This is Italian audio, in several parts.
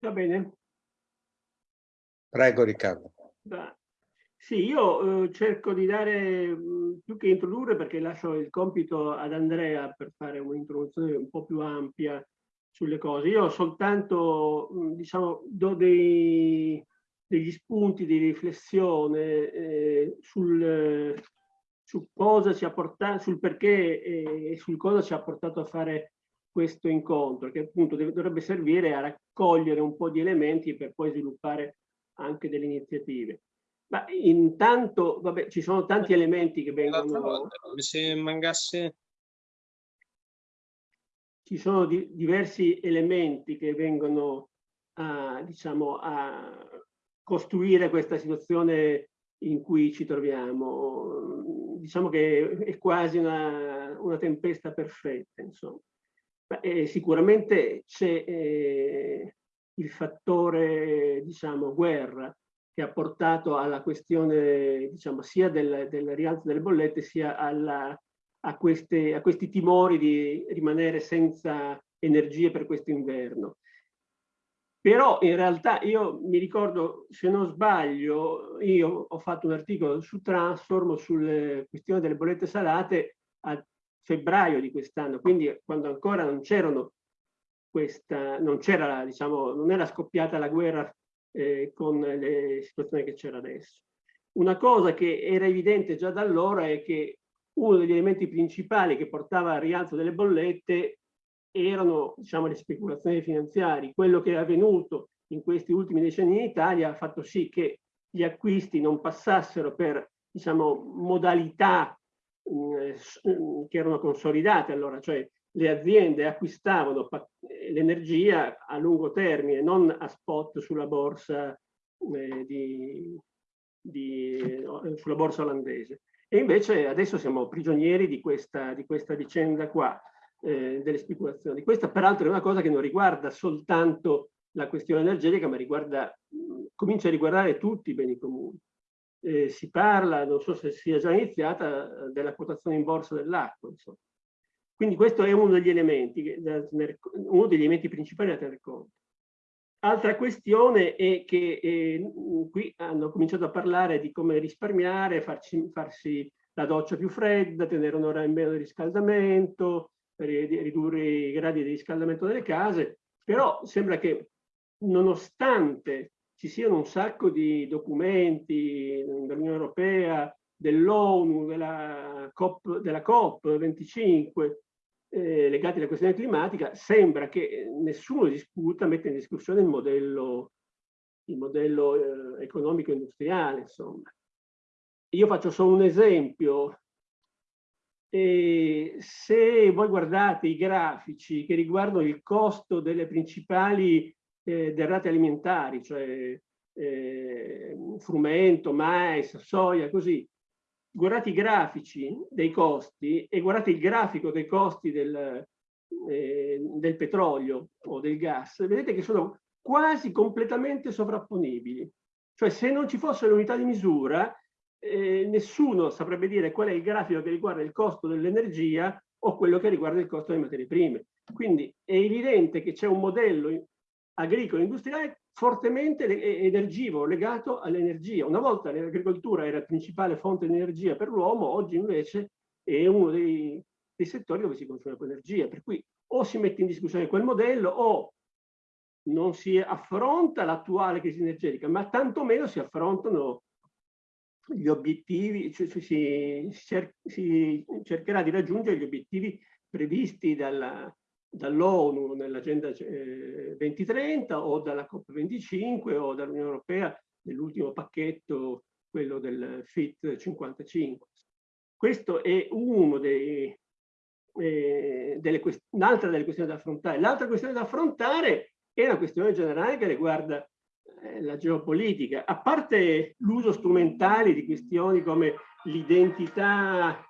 Va bene. Prego Riccardo. Da. Sì, io eh, cerco di dare mh, più che introdurre perché lascio il compito ad Andrea per fare un'introduzione un po' più ampia sulle cose. Io soltanto, mh, diciamo, do dei, degli spunti di riflessione eh, sul, su cosa ci ha portato, sul perché e sul cosa ci ha portato a fare questo incontro, che appunto dovrebbe servire a raccogliere un po' di elementi per poi sviluppare anche delle iniziative. Ma intanto, vabbè, ci sono tanti elementi che vengono... Se mancasse... Ci sono di, diversi elementi che vengono a, diciamo, a costruire questa situazione in cui ci troviamo. Diciamo che è quasi una, una tempesta perfetta, insomma. Beh, sicuramente c'è eh, il fattore, diciamo, guerra che ha portato alla questione, diciamo, sia del, del rialzo delle bollette, sia alla, a, queste, a questi timori di rimanere senza energie per questo inverno. Però in realtà io mi ricordo, se non sbaglio, io ho fatto un articolo su Transform sulle questioni delle bollette salate a febbraio di quest'anno, quindi quando ancora non c'erano questa, non c'era, diciamo, non era scoppiata la guerra eh, con le situazioni che c'era adesso. Una cosa che era evidente già da allora è che uno degli elementi principali che portava al rialzo delle bollette erano diciamo, le speculazioni finanziarie. Quello che è avvenuto in questi ultimi decenni in Italia ha fatto sì che gli acquisti non passassero per diciamo, modalità che erano consolidate allora, cioè le aziende acquistavano l'energia a lungo termine, non a spot sulla borsa, eh, di, di, sulla borsa olandese. E invece adesso siamo prigionieri di questa, di questa vicenda qua, eh, delle speculazioni. Questa peraltro è una cosa che non riguarda soltanto la questione energetica, ma riguarda, comincia a riguardare tutti i beni comuni. Eh, si parla, non so se sia già iniziata, della quotazione in borsa dell'acqua. Quindi questo è uno degli elementi, uno degli elementi principali da tenere conto. Altra questione è che eh, qui hanno cominciato a parlare di come risparmiare, farci, farsi la doccia più fredda, tenere un'ora in meno di riscaldamento, ridurre i gradi di riscaldamento delle case, però sembra che nonostante ci siano un sacco di documenti dell'Unione Europea, dell'ONU, della della COP25, eh, legati alla questione climatica, sembra che nessuno discuta, mette in discussione il modello, il modello eh, economico industriale. Insomma. Io faccio solo un esempio. E se voi guardate i grafici che riguardano il costo delle principali eh, derrate alimentari, cioè eh, frumento, mais, soia, così, guardate i grafici dei costi e guardate il grafico dei costi del, eh, del petrolio o del gas, vedete che sono quasi completamente sovrapponibili. Cioè se non ci fosse l'unità di misura, eh, nessuno saprebbe dire qual è il grafico che riguarda il costo dell'energia o quello che riguarda il costo delle materie prime. Quindi è evidente che c'è un modello agricolo industriale fortemente energivoro, legato all'energia. Una volta l'agricoltura era la principale fonte di energia per l'uomo, oggi invece è uno dei, dei, settori dove si consuma più energia. Per cui o si mette in discussione quel modello o non si affronta l'attuale crisi energetica, ma tantomeno si affrontano gli obiettivi, cioè si, cer si cercherà di raggiungere gli obiettivi previsti dalla, dall'ONU nell'agenda 2030 eh, o dalla COP25 o dall'Unione Europea nell'ultimo pacchetto, quello del FIT 55. Questo è uno dei, eh, un'altra delle questioni da affrontare. L'altra questione da affrontare è una questione generale che riguarda eh, la geopolitica. A parte l'uso strumentale di questioni come l'identità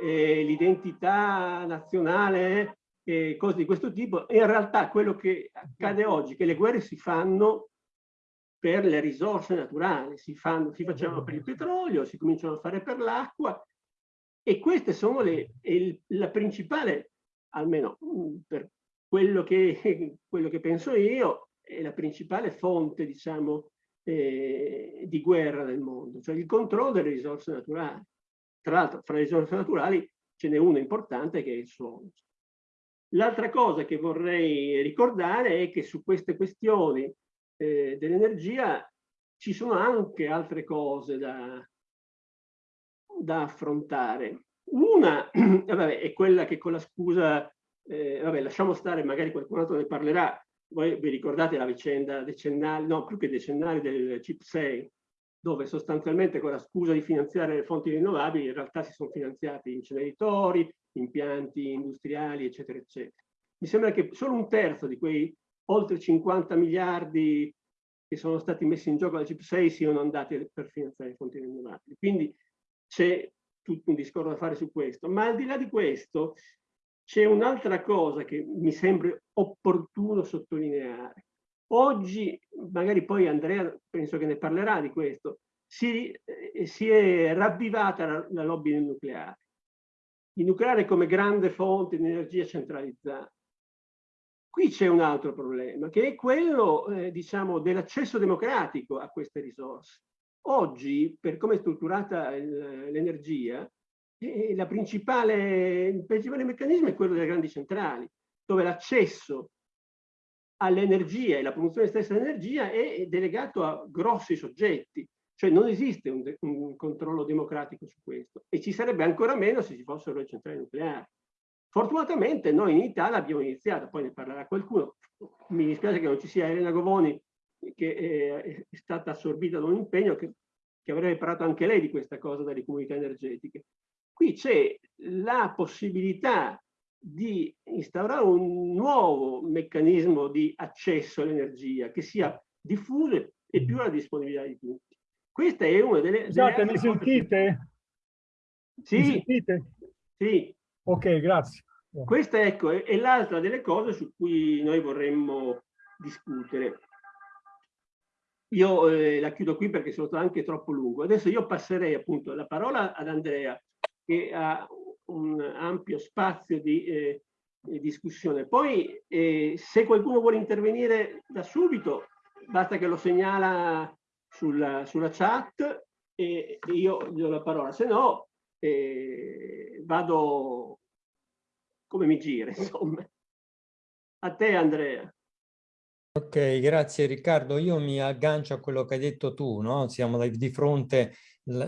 l'identità nazionale eh, cose di questo tipo, in realtà quello che accade oggi è che le guerre si fanno per le risorse naturali, si, fanno, si facevano per il petrolio, si cominciano a fare per l'acqua e queste sono le, il, la principale, almeno mm, per quello che, quello che penso io, è la principale fonte, diciamo, eh, di guerra nel mondo, cioè il controllo delle risorse naturali. Tra l'altro, fra le risorse naturali ce n'è una importante che è il suolo. L'altra cosa che vorrei ricordare è che su queste questioni eh, dell'energia ci sono anche altre cose da, da affrontare. Una vabbè, è quella che con la scusa, eh, vabbè, lasciamo stare, magari qualcun altro ne parlerà, voi vi ricordate la vicenda decennale, no, più che decennale del CIP 6, dove sostanzialmente con la scusa di finanziare le fonti rinnovabili in realtà si sono finanziati inceneritori, impianti industriali, eccetera, eccetera. Mi sembra che solo un terzo di quei oltre 50 miliardi che sono stati messi in gioco dal CIP 6 siano andati per finanziare le fonti rinnovabili. Quindi c'è tutto un discorso da fare su questo. Ma al di là di questo, c'è un'altra cosa che mi sembra opportuno sottolineare. Oggi, magari poi Andrea penso che ne parlerà di questo, si, eh, si è ravvivata la, la lobby del nucleare. Il nucleare come grande fonte di energia centralizzata. Qui c'è un altro problema, che è quello, eh, diciamo, dell'accesso democratico a queste risorse. Oggi, per come è strutturata l'energia, e la principale, il principale meccanismo è quello delle grandi centrali, dove l'accesso all'energia e la produzione stessa dell'energia è delegato a grossi soggetti, cioè non esiste un, un, controllo democratico su questo e ci sarebbe ancora meno se ci fossero le centrali nucleari. Fortunatamente noi in Italia abbiamo iniziato, poi ne parlerà qualcuno, mi dispiace che non ci sia Elena Govoni che è, è stata assorbita da un impegno che, che avrebbe parlato anche lei di questa cosa dalle comunità energetiche. Qui c'è la possibilità di instaurare un nuovo meccanismo di accesso all'energia che sia diffuso e più alla disponibilità di tutti. Questa è una delle... Scusate, mi sentite? Sì. Mi sentite? Sì. Ok, grazie. Questa ecco, è, è l'altra delle cose su cui noi vorremmo discutere. Io eh, la chiudo qui perché sono stato anche troppo lungo. Adesso io passerei appunto la parola ad Andrea che ha un ampio spazio di eh, discussione. Poi eh, se qualcuno vuole intervenire da subito, basta che lo segnala sulla, sulla chat e io gli do la parola, se no eh, vado come mi gira, insomma. A te Andrea. Ok, grazie Riccardo. Io mi aggancio a quello che hai detto tu, no? Siamo di fronte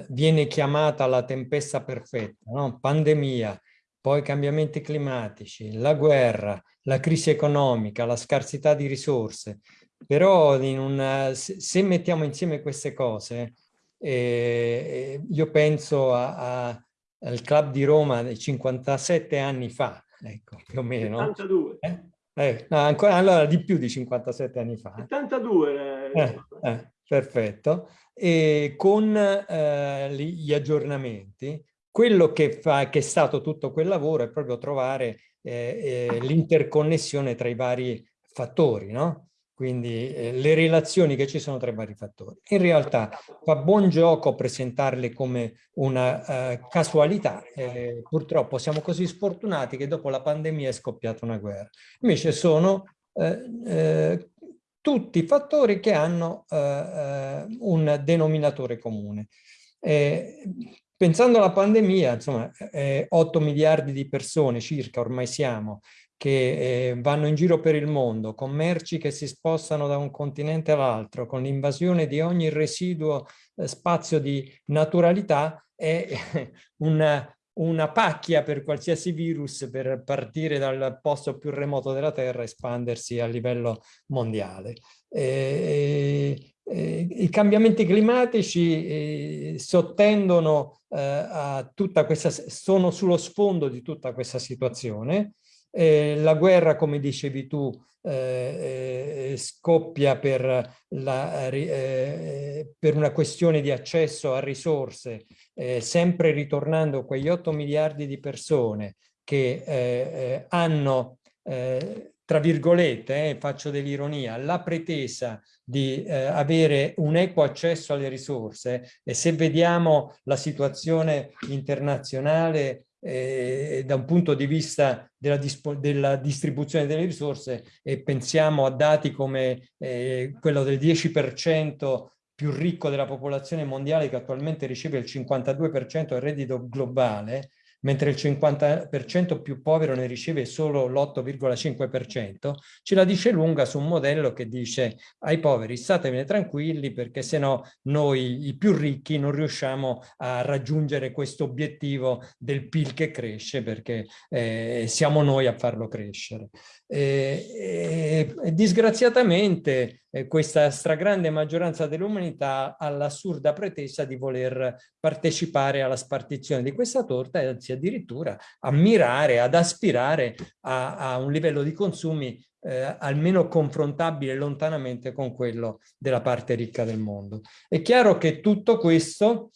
viene chiamata la tempesta perfetta, no? pandemia, poi cambiamenti climatici, la guerra, la crisi economica, la scarsità di risorse. Però una, se mettiamo insieme queste cose, eh, io penso a, a, al club di Roma di 57 anni fa, ecco, più o meno. 72. Eh? Eh, no, ancora, allora di più di 57 anni fa. 72. Eh, eh, perfetto e con eh, gli aggiornamenti. Quello che, fa, che è stato tutto quel lavoro è proprio trovare eh, eh, l'interconnessione tra i vari fattori, no? quindi eh, le relazioni che ci sono tra i vari fattori. In realtà fa buon gioco presentarle come una uh, casualità, eh, purtroppo siamo così sfortunati che dopo la pandemia è scoppiata una guerra. Invece sono eh, eh tutti fattori che hanno eh, eh, un denominatore comune. Eh, pensando alla pandemia, insomma, 8 miliardi di persone circa ormai siamo, che eh, vanno in giro per il mondo, con merci che si spostano da un continente all'altro, con l'invasione di ogni residuo eh, spazio di naturalità, è una, una pacchia per qualsiasi virus per partire dal posto più remoto della Terra e espandersi a livello mondiale. E, e, I cambiamenti climatici eh, sottendono eh, a tutta questa, sono sullo sfondo di tutta questa situazione. Eh, la guerra, come dicevi tu, eh, eh, scoppia per, la, eh, per, una questione di accesso a risorse, eh, sempre ritornando quegli 8 miliardi di persone che eh, eh, hanno, tra virgolette, faccio dell'ironia, la pretesa di avere un equo accesso alle risorse e se vediamo la situazione internazionale eh, da un punto di vista della, della, distribuzione delle risorse e pensiamo a dati come eh, quello del 10% più ricco della popolazione mondiale che attualmente riceve il 52% del reddito globale, mentre il 50% più povero ne riceve solo l'8,5%, ce la dice lunga su un modello che dice ai poveri statevene tranquilli perché se no noi i più ricchi non riusciamo a raggiungere questo obiettivo del PIL che cresce perché eh, siamo noi a farlo crescere. E, e, disgraziatamente eh, questa stragrande maggioranza dell'umanità ha l'assurda pretesa di voler partecipare alla spartizione di questa torta e anzi addirittura ammirare, ad aspirare a, a un livello di consumi eh, almeno confrontabile lontanamente con quello della parte ricca del mondo. È chiaro che tutto questo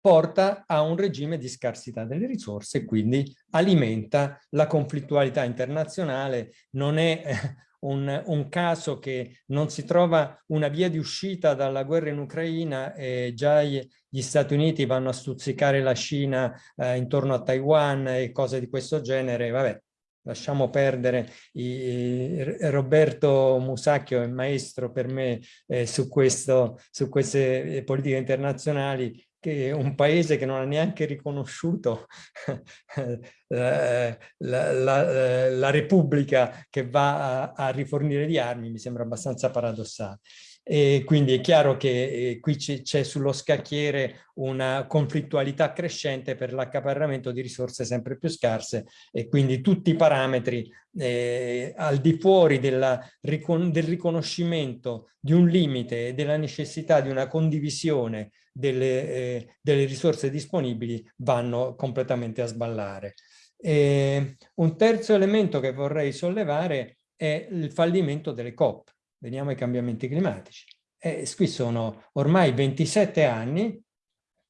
porta a un regime di scarsità delle risorse e quindi alimenta la conflittualità internazionale. Non è eh, un, un, caso che non si trova una via di uscita dalla guerra in Ucraina e già gli, Stati Uniti vanno a stuzzicare la Cina eh, intorno a Taiwan e cose di questo genere. Vabbè, lasciamo perdere, i, Roberto Musacchio è maestro per me eh, su, questo, su queste eh, politiche internazionali che un paese che non ha neanche riconosciuto la, la, la, Repubblica che va a, a, rifornire di armi mi sembra abbastanza paradossale. E quindi è chiaro che eh, qui c'è sullo scacchiere una conflittualità crescente per l'accaparramento di risorse sempre più scarse e quindi tutti i parametri eh, al di fuori della, del riconoscimento di un limite e della necessità di una condivisione delle, eh, delle risorse disponibili vanno completamente a sballare. E un terzo elemento che vorrei sollevare è il fallimento delle COP veniamo ai cambiamenti climatici. E qui sono ormai 27 anni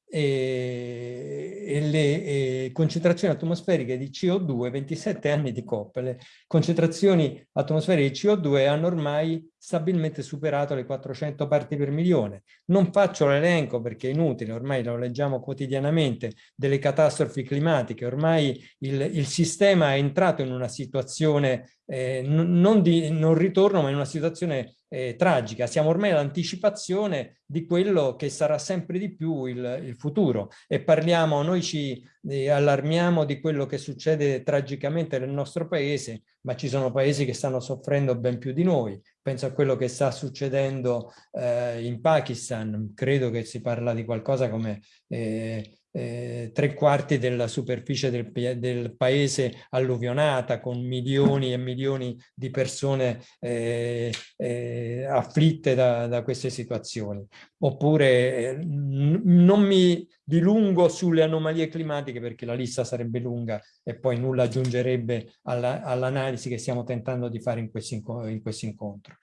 e, e le e concentrazioni atmosferiche di CO2, 27 anni di COP, le concentrazioni atmosferiche di CO2 hanno ormai stabilmente superato le 400 parti per milione. Non faccio l'elenco perché è inutile, ormai lo leggiamo quotidianamente, delle catastrofi climatiche, ormai il, il sistema è entrato in una situazione eh, non di non ritorno ma in una situazione eh, tragica. Siamo ormai all'anticipazione di quello che sarà sempre di più il, il futuro e parliamo, noi ci eh, allarmiamo di quello che succede tragicamente nel nostro paese, ma ci sono paesi che stanno soffrendo ben più di noi. Penso a quello che sta succedendo eh, in Pakistan, credo che si parla di qualcosa come eh, eh, tre quarti della superficie del, del, paese alluvionata con milioni e milioni di persone eh, eh, afflitte da, da, queste situazioni. Oppure eh, non mi dilungo sulle anomalie climatiche perché la lista sarebbe lunga e poi nulla aggiungerebbe all'analisi all che stiamo tentando di fare in questo in incontro.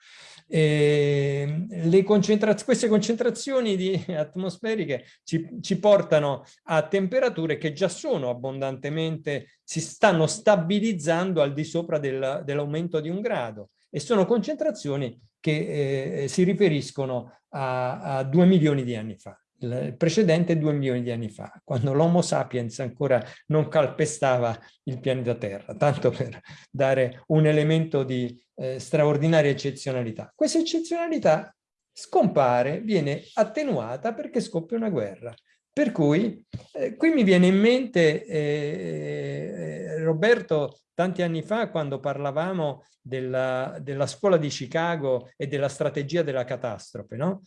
E ehm, concentraz queste concentrazioni di atmosferiche ci, ci, portano a temperature che già sono abbondantemente, si stanno stabilizzando al di sopra del, dell'aumento di un grado e sono concentrazioni che eh, si riferiscono a, a due milioni di anni fa il precedente due milioni di anni fa, quando l'Homo sapiens ancora non calpestava il pianeta Terra, tanto per dare un elemento di eh, straordinaria eccezionalità. Questa eccezionalità scompare, viene attenuata perché scoppia una guerra. Per cui eh, qui mi viene in mente eh, eh Roberto tanti anni fa quando parlavamo della, della, scuola di Chicago e della strategia della catastrofe. No?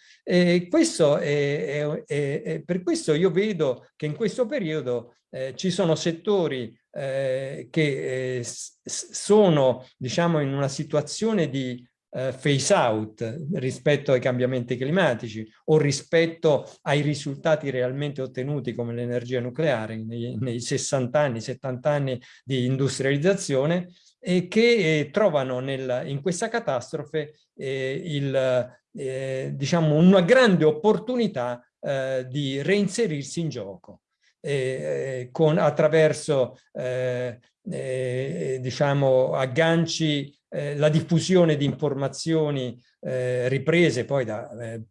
Questo è, è, è, per questo io vedo che in questo periodo eh, ci sono settori eh, che eh, sono diciamo in una situazione di eh, phase out rispetto ai cambiamenti climatici o rispetto ai risultati realmente ottenuti come l'energia nucleare nei, nei 60 anni, 70 anni di industrializzazione e che eh, trovano nel, in questa catastrofe eh, il, eh, diciamo una grande opportunità eh, di reinserirsi in gioco eh, con, attraverso eh, diciamo agganci eh, la diffusione di informazioni eh, riprese poi da eh,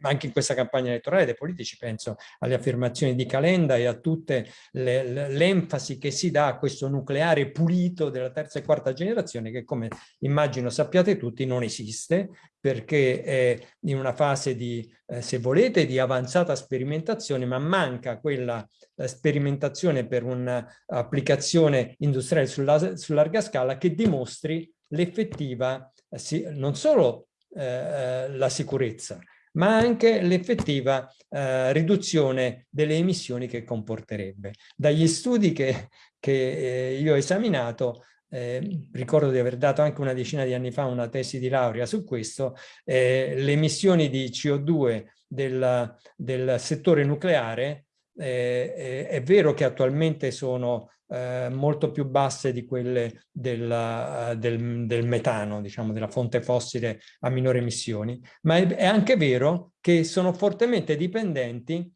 anche in questa campagna elettorale dei politici, penso alle affermazioni di Calenda e a tutte l'enfasi che si dà a questo nucleare pulito della terza e quarta generazione che come immagino sappiate tutti non esiste perché è in una fase di, eh, se volete, di avanzata sperimentazione, ma manca quella eh, sperimentazione per un'applicazione industriale sulla, su larga scala che dimostri l'effettiva, eh, non solo eh, eh, la sicurezza, ma anche l'effettiva eh, riduzione delle emissioni che comporterebbe. Dagli studi che, che eh, io ho esaminato eh, ricordo di aver dato anche una decina di anni fa una tesi di laurea su questo, eh, le emissioni di CO2 del, del settore nucleare eh, è vero che attualmente sono eh, molto più basse di quelle del, del, del, metano, diciamo, della fonte fossile a minore emissioni, ma è, è anche vero che sono fortemente dipendenti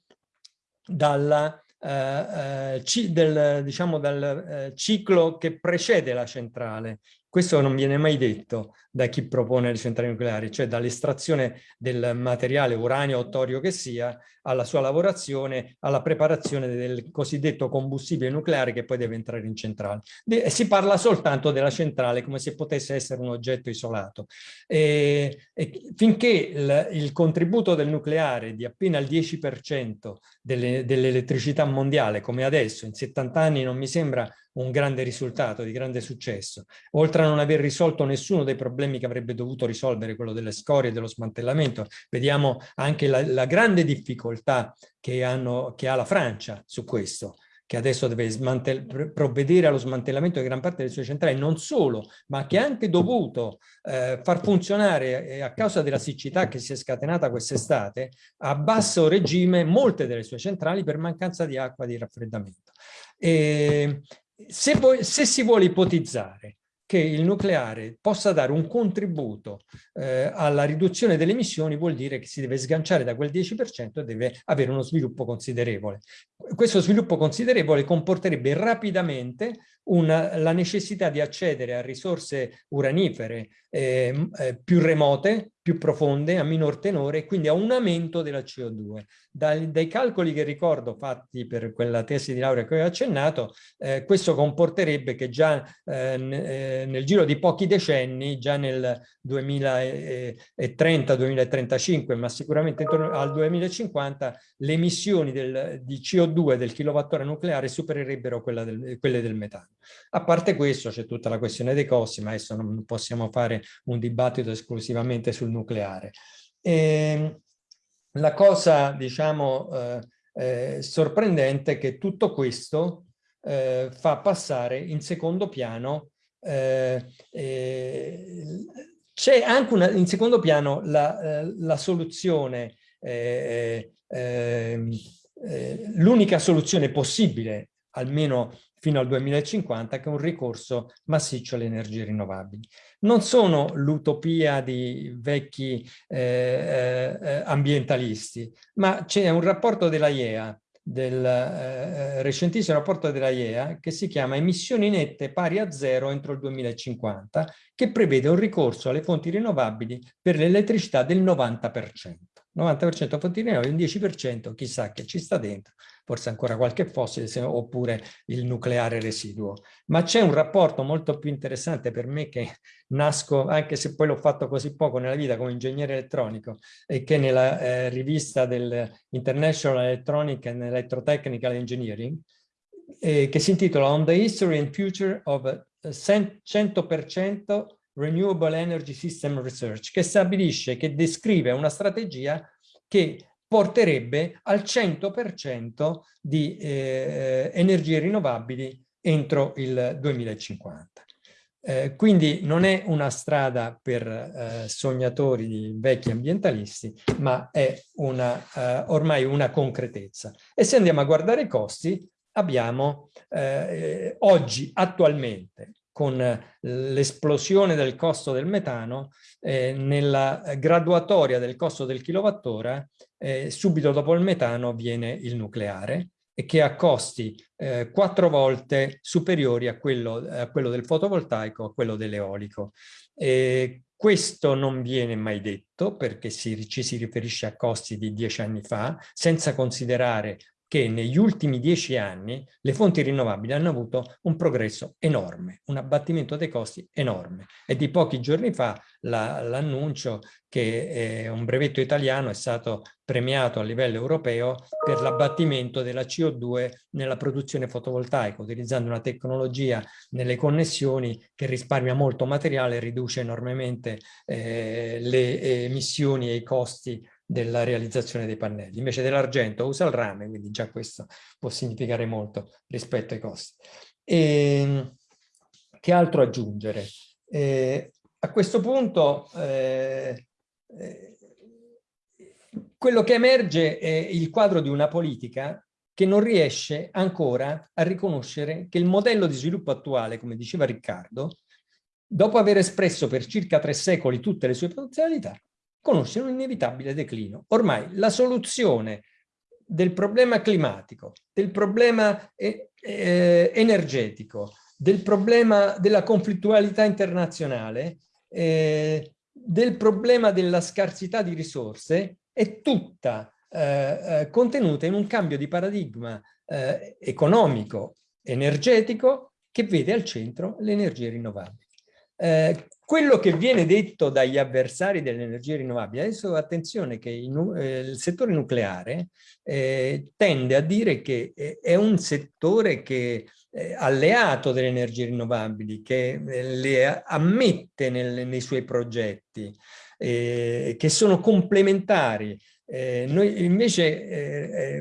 dalla eh, eh del, diciamo, dal eh, ciclo che precede la centrale. Questo non viene mai detto da chi propone le centrali nucleari, cioè dall'estrazione del materiale uranio o torio che sia, alla sua lavorazione, alla preparazione del cosiddetto combustibile nucleare che poi deve entrare in centrale. De si parla soltanto della centrale come se potesse essere un oggetto isolato. E, e finché il, il, contributo del nucleare di appena il 10% dell'elettricità dell mondiale, come adesso, in 70 anni non mi sembra un grande risultato, di grande successo. Oltre a non aver risolto nessuno dei problemi che avrebbe dovuto risolvere, quello delle scorie dello smantellamento, vediamo anche la, la grande difficoltà che, hanno, che ha la Francia su questo che adesso deve provvedere allo smantellamento di gran parte delle sue centrali, non solo, ma che ha anche dovuto eh, far funzionare, eh, a causa della siccità che si è scatenata quest'estate, a basso regime molte delle sue centrali per mancanza di acqua di raffreddamento. E, se, voi, se si vuole ipotizzare che il nucleare possa dare un contributo eh, alla riduzione delle emissioni vuol dire che si deve sganciare da quel 10% e deve avere uno sviluppo considerevole. Questo sviluppo considerevole comporterebbe rapidamente una, la necessità di accedere a risorse uranifere eh, eh, più remote, più profonde, a minor tenore e quindi a un aumento della CO2. Dai, dai, calcoli che ricordo fatti per quella tesi di laurea che ho accennato, eh, questo comporterebbe che già eh, eh, nel giro di pochi decenni, già nel 2030-2035, ma sicuramente intorno al 2050, le emissioni del, di CO2 del kilowattora nucleare supererebbero del, quelle del metano. A parte questo c'è tutta la questione dei costi, ma adesso non possiamo fare un dibattito esclusivamente sul nucleare. E ehm, la cosa, diciamo, eh, eh, sorprendente è che tutto questo eh, fa passare in secondo piano eh, eh, c'è anche una, in secondo piano la, eh, la soluzione, ehm, l'unica soluzione possibile, almeno fino al 2050 che è un ricorso massiccio alle energie rinnovabili. Non sono l'utopia di vecchi eh, eh, ambientalisti, ma c'è un rapporto della IEA, del eh, recentissimo rapporto della IEA che si chiama Emissioni nette pari a zero entro il 2050, che prevede un ricorso alle fonti rinnovabili per l'elettricità del 90%. 90% fonti rinnovabili, un 10% chissà che ci sta dentro, forse ancora qualche fossile oppure il nucleare residuo. Ma c'è un rapporto molto più interessante per me che nasco, anche se poi l'ho fatto così poco nella vita come ingegnere elettronico, e che nella eh, rivista del International Electronic and Electrotechnical Engineering, eh, che si intitola On the History and Future of 100% Renewable Energy System Research, che stabilisce, che descrive una strategia che porterebbe al 100% di eh, energie rinnovabili entro il 2050. Eh, quindi non è una strada per eh, sognatori di vecchi ambientalisti, ma è una, eh, ormai una concretezza. E se andiamo a guardare i costi, abbiamo eh, oggi, attualmente, con l'esplosione del costo del metano, eh, nella graduatoria del costo del kilowattora, eh, subito dopo il metano viene il nucleare e che ha costi eh, quattro volte superiori a quello, a quello, del fotovoltaico, a quello dell'eolico. Questo non viene mai detto perché si, ci si riferisce a costi di dieci anni fa, senza considerare che negli ultimi dieci anni le fonti rinnovabili hanno avuto un progresso enorme, un abbattimento dei costi enorme. E di pochi giorni fa l'annuncio la, che eh, un brevetto italiano è stato premiato a livello europeo per l'abbattimento della CO2 nella produzione fotovoltaica, utilizzando una tecnologia nelle connessioni che risparmia molto materiale e riduce enormemente eh, le emissioni e i costi della realizzazione dei pannelli. Invece dell'argento usa il rame, quindi già questo può significare molto rispetto ai costi. E, ehm, che altro aggiungere? Eh, a questo punto eh, eh, quello che emerge è il quadro di una politica che non riesce ancora a riconoscere che il modello di sviluppo attuale, come diceva Riccardo, dopo aver espresso per circa tre secoli tutte le sue potenzialità, conosce un inevitabile declino. Ormai la soluzione del problema climatico, del problema eh, eh, energetico, del problema della conflittualità internazionale, eh, del problema della scarsità di risorse è tutta eh, eh, contenuta in un cambio di paradigma economico, energetico, che vede al centro le energie rinnovabili. Eh, quello che viene detto dagli avversari delle energie rinnovabili, adesso attenzione che il, eh, il settore nucleare eh, tende a dire che eh, è un settore che è alleato delle energie rinnovabili, che eh, le ammette nel, nei suoi progetti, eh, che sono complementari. noi invece,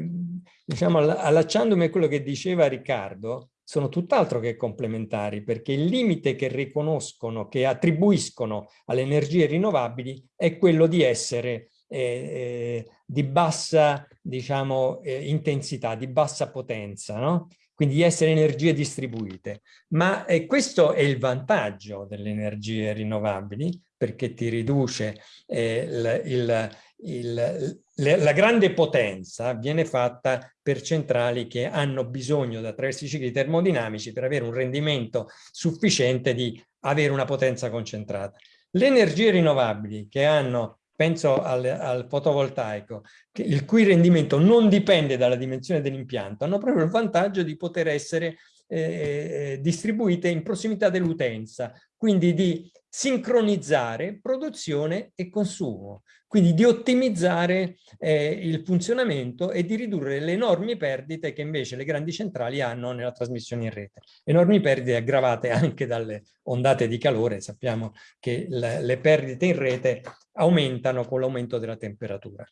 diciamo, allacciandomi a quello che diceva Riccardo, sono tutt'altro che complementari perché il limite che riconoscono, che attribuiscono alle energie rinnovabili è quello di essere eh, eh, di bassa diciamo, eh, intensità, di bassa potenza, no? quindi di essere energie distribuite. Ma eh, questo è il vantaggio delle energie rinnovabili perché ti riduce eh, il, il, il, la grande potenza viene fatta per centrali che hanno bisogno, attraverso i cicli termodinamici, per avere un rendimento sufficiente di avere una potenza concentrata. Le energie rinnovabili che hanno, penso al, al fotovoltaico, il cui rendimento non dipende dalla dimensione dell'impianto, hanno proprio il vantaggio di poter essere eh, distribuite in prossimità dell'utenza, quindi di sincronizzare produzione e consumo, quindi di ottimizzare eh, il funzionamento e di ridurre le enormi perdite che invece le grandi centrali hanno nella trasmissione in rete. Enormi perdite aggravate anche dalle ondate di calore, sappiamo che le, le perdite in rete aumentano con l'aumento della temperatura.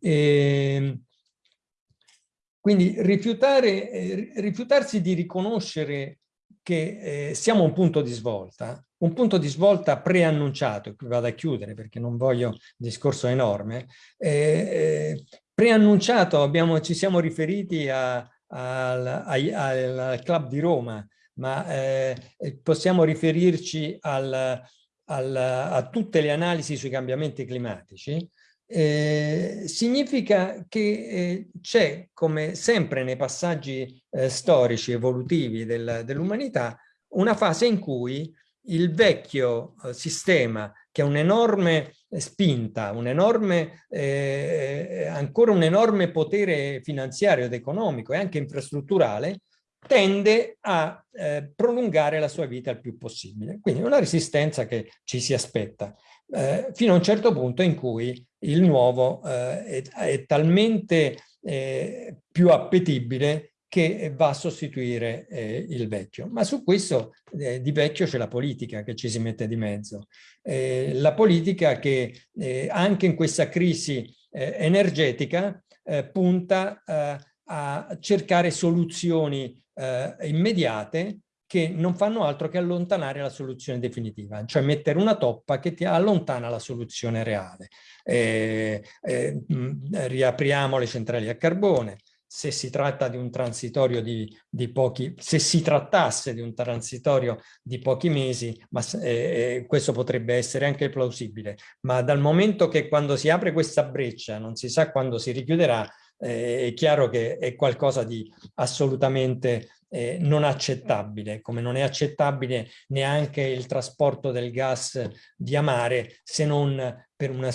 E, ehm, quindi eh, rifiutarsi di riconoscere che eh, siamo a un punto di svolta, un punto di svolta preannunciato, qui vado a chiudere perché non voglio un discorso enorme, eh, eh, preannunciato, abbiamo, ci siamo riferiti a, al, al, al, club di Roma, ma eh, possiamo riferirci al, a tutte le analisi sui cambiamenti climatici, eh, significa che eh, c'è, come sempre nei passaggi eh, storici evolutivi del, dell'umanità, una fase in cui il vecchio eh, sistema, che ha un'enorme spinta, un enorme, eh, ancora un enorme potere finanziario ed economico e anche infrastrutturale, tende a eh, prolungare la sua vita il più possibile. Quindi una resistenza che ci si aspetta, eh, fino a un certo punto in cui il nuovo eh, è, è, talmente eh, più appetibile che va a sostituire eh, il vecchio. Ma su questo eh, di vecchio c'è la politica che ci si mette di mezzo. Eh, la politica che eh, anche in questa crisi eh, energetica eh, punta a cercare soluzioni immediate che non fanno altro che allontanare la soluzione definitiva, cioè mettere una toppa che ti allontana la soluzione reale. Eh, eh, riapriamo le centrali a carbone, se si tratta di un transitorio di, di, pochi, se si trattasse di un transitorio di pochi mesi, ma eh, eh, questo potrebbe essere anche plausibile, ma dal momento che quando si apre questa breccia non si sa quando si richiuderà, eh, è chiaro che è qualcosa di assolutamente eh, non accettabile, come non è accettabile neanche il trasporto del gas via mare se non per una,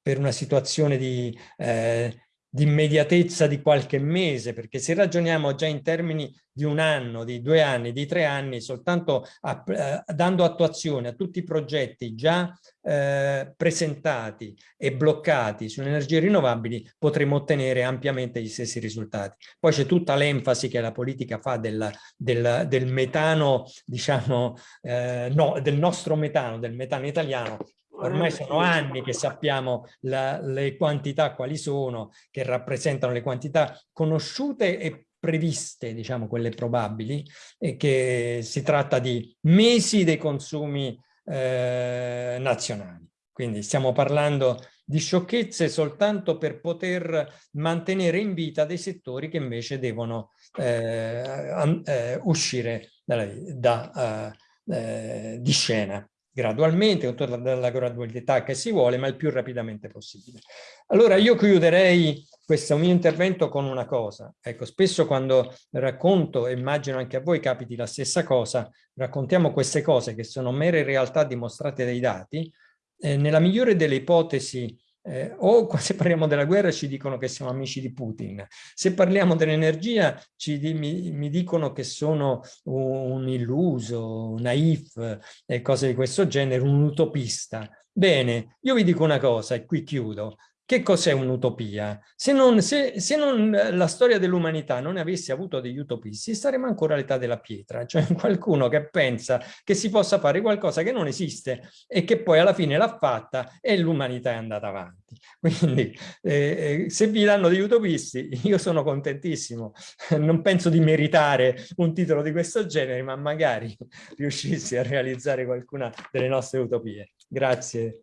per una situazione di eh, di immediatezza di qualche mese, perché se ragioniamo già in termini di un anno, di due anni, di tre anni, soltanto a, eh, dando attuazione a tutti i progetti già eh, presentati e bloccati sulle energie rinnovabili, potremo ottenere ampiamente gli stessi risultati. Poi c'è tutta l'enfasi che la politica fa del, del, del metano, diciamo, eh, no, del nostro metano, del metano italiano, Ormai sono anni che sappiamo la, le quantità quali sono, che rappresentano le quantità conosciute e previste, diciamo quelle probabili, e che si tratta di mesi dei consumi eh, nazionali. Quindi stiamo parlando di sciocchezze soltanto per poter mantenere in vita dei settori che invece devono eh, eh, uscire da, da, uh, eh, di scena gradualmente, con tutta la gradualità che si vuole, ma il più rapidamente possibile. Allora io chiuderei questo mio intervento con una cosa. Ecco, spesso quando racconto, e immagino anche a voi capiti la stessa cosa, raccontiamo queste cose che sono mere realtà dimostrate dai dati, eh, nella migliore delle ipotesi eh, o se parliamo della guerra ci dicono che siamo amici di Putin, se parliamo dell'energia mi, mi, dicono che sono un illuso, un naif e cose di questo genere, un utopista. Bene, io vi dico una cosa e qui chiudo. Che cos'è un'utopia? Se, se, se non la storia dell'umanità non avesse avuto degli utopisti, saremmo ancora all'età della pietra, cioè qualcuno che pensa che si possa fare qualcosa che non esiste e che poi alla fine l'ha fatta e l'umanità è andata avanti. Quindi eh, eh se vi danno degli utopisti, io sono contentissimo, non penso di meritare un titolo di questo genere, ma magari riuscissi a realizzare qualcuna delle nostre utopie. Grazie.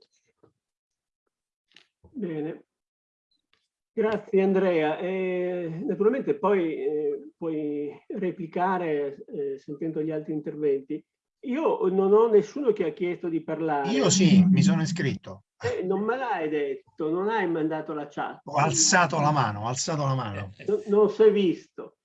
Bene, grazie Andrea. Eh, naturalmente poi eh, puoi replicare eh, sentendo gli altri interventi. Io non ho nessuno che ha chiesto di parlare. Io sì, mi sono iscritto. Eh, non me l'hai detto, non hai mandato la chat. Ho alzato la mano, ho alzato la mano. Non, non si è visto.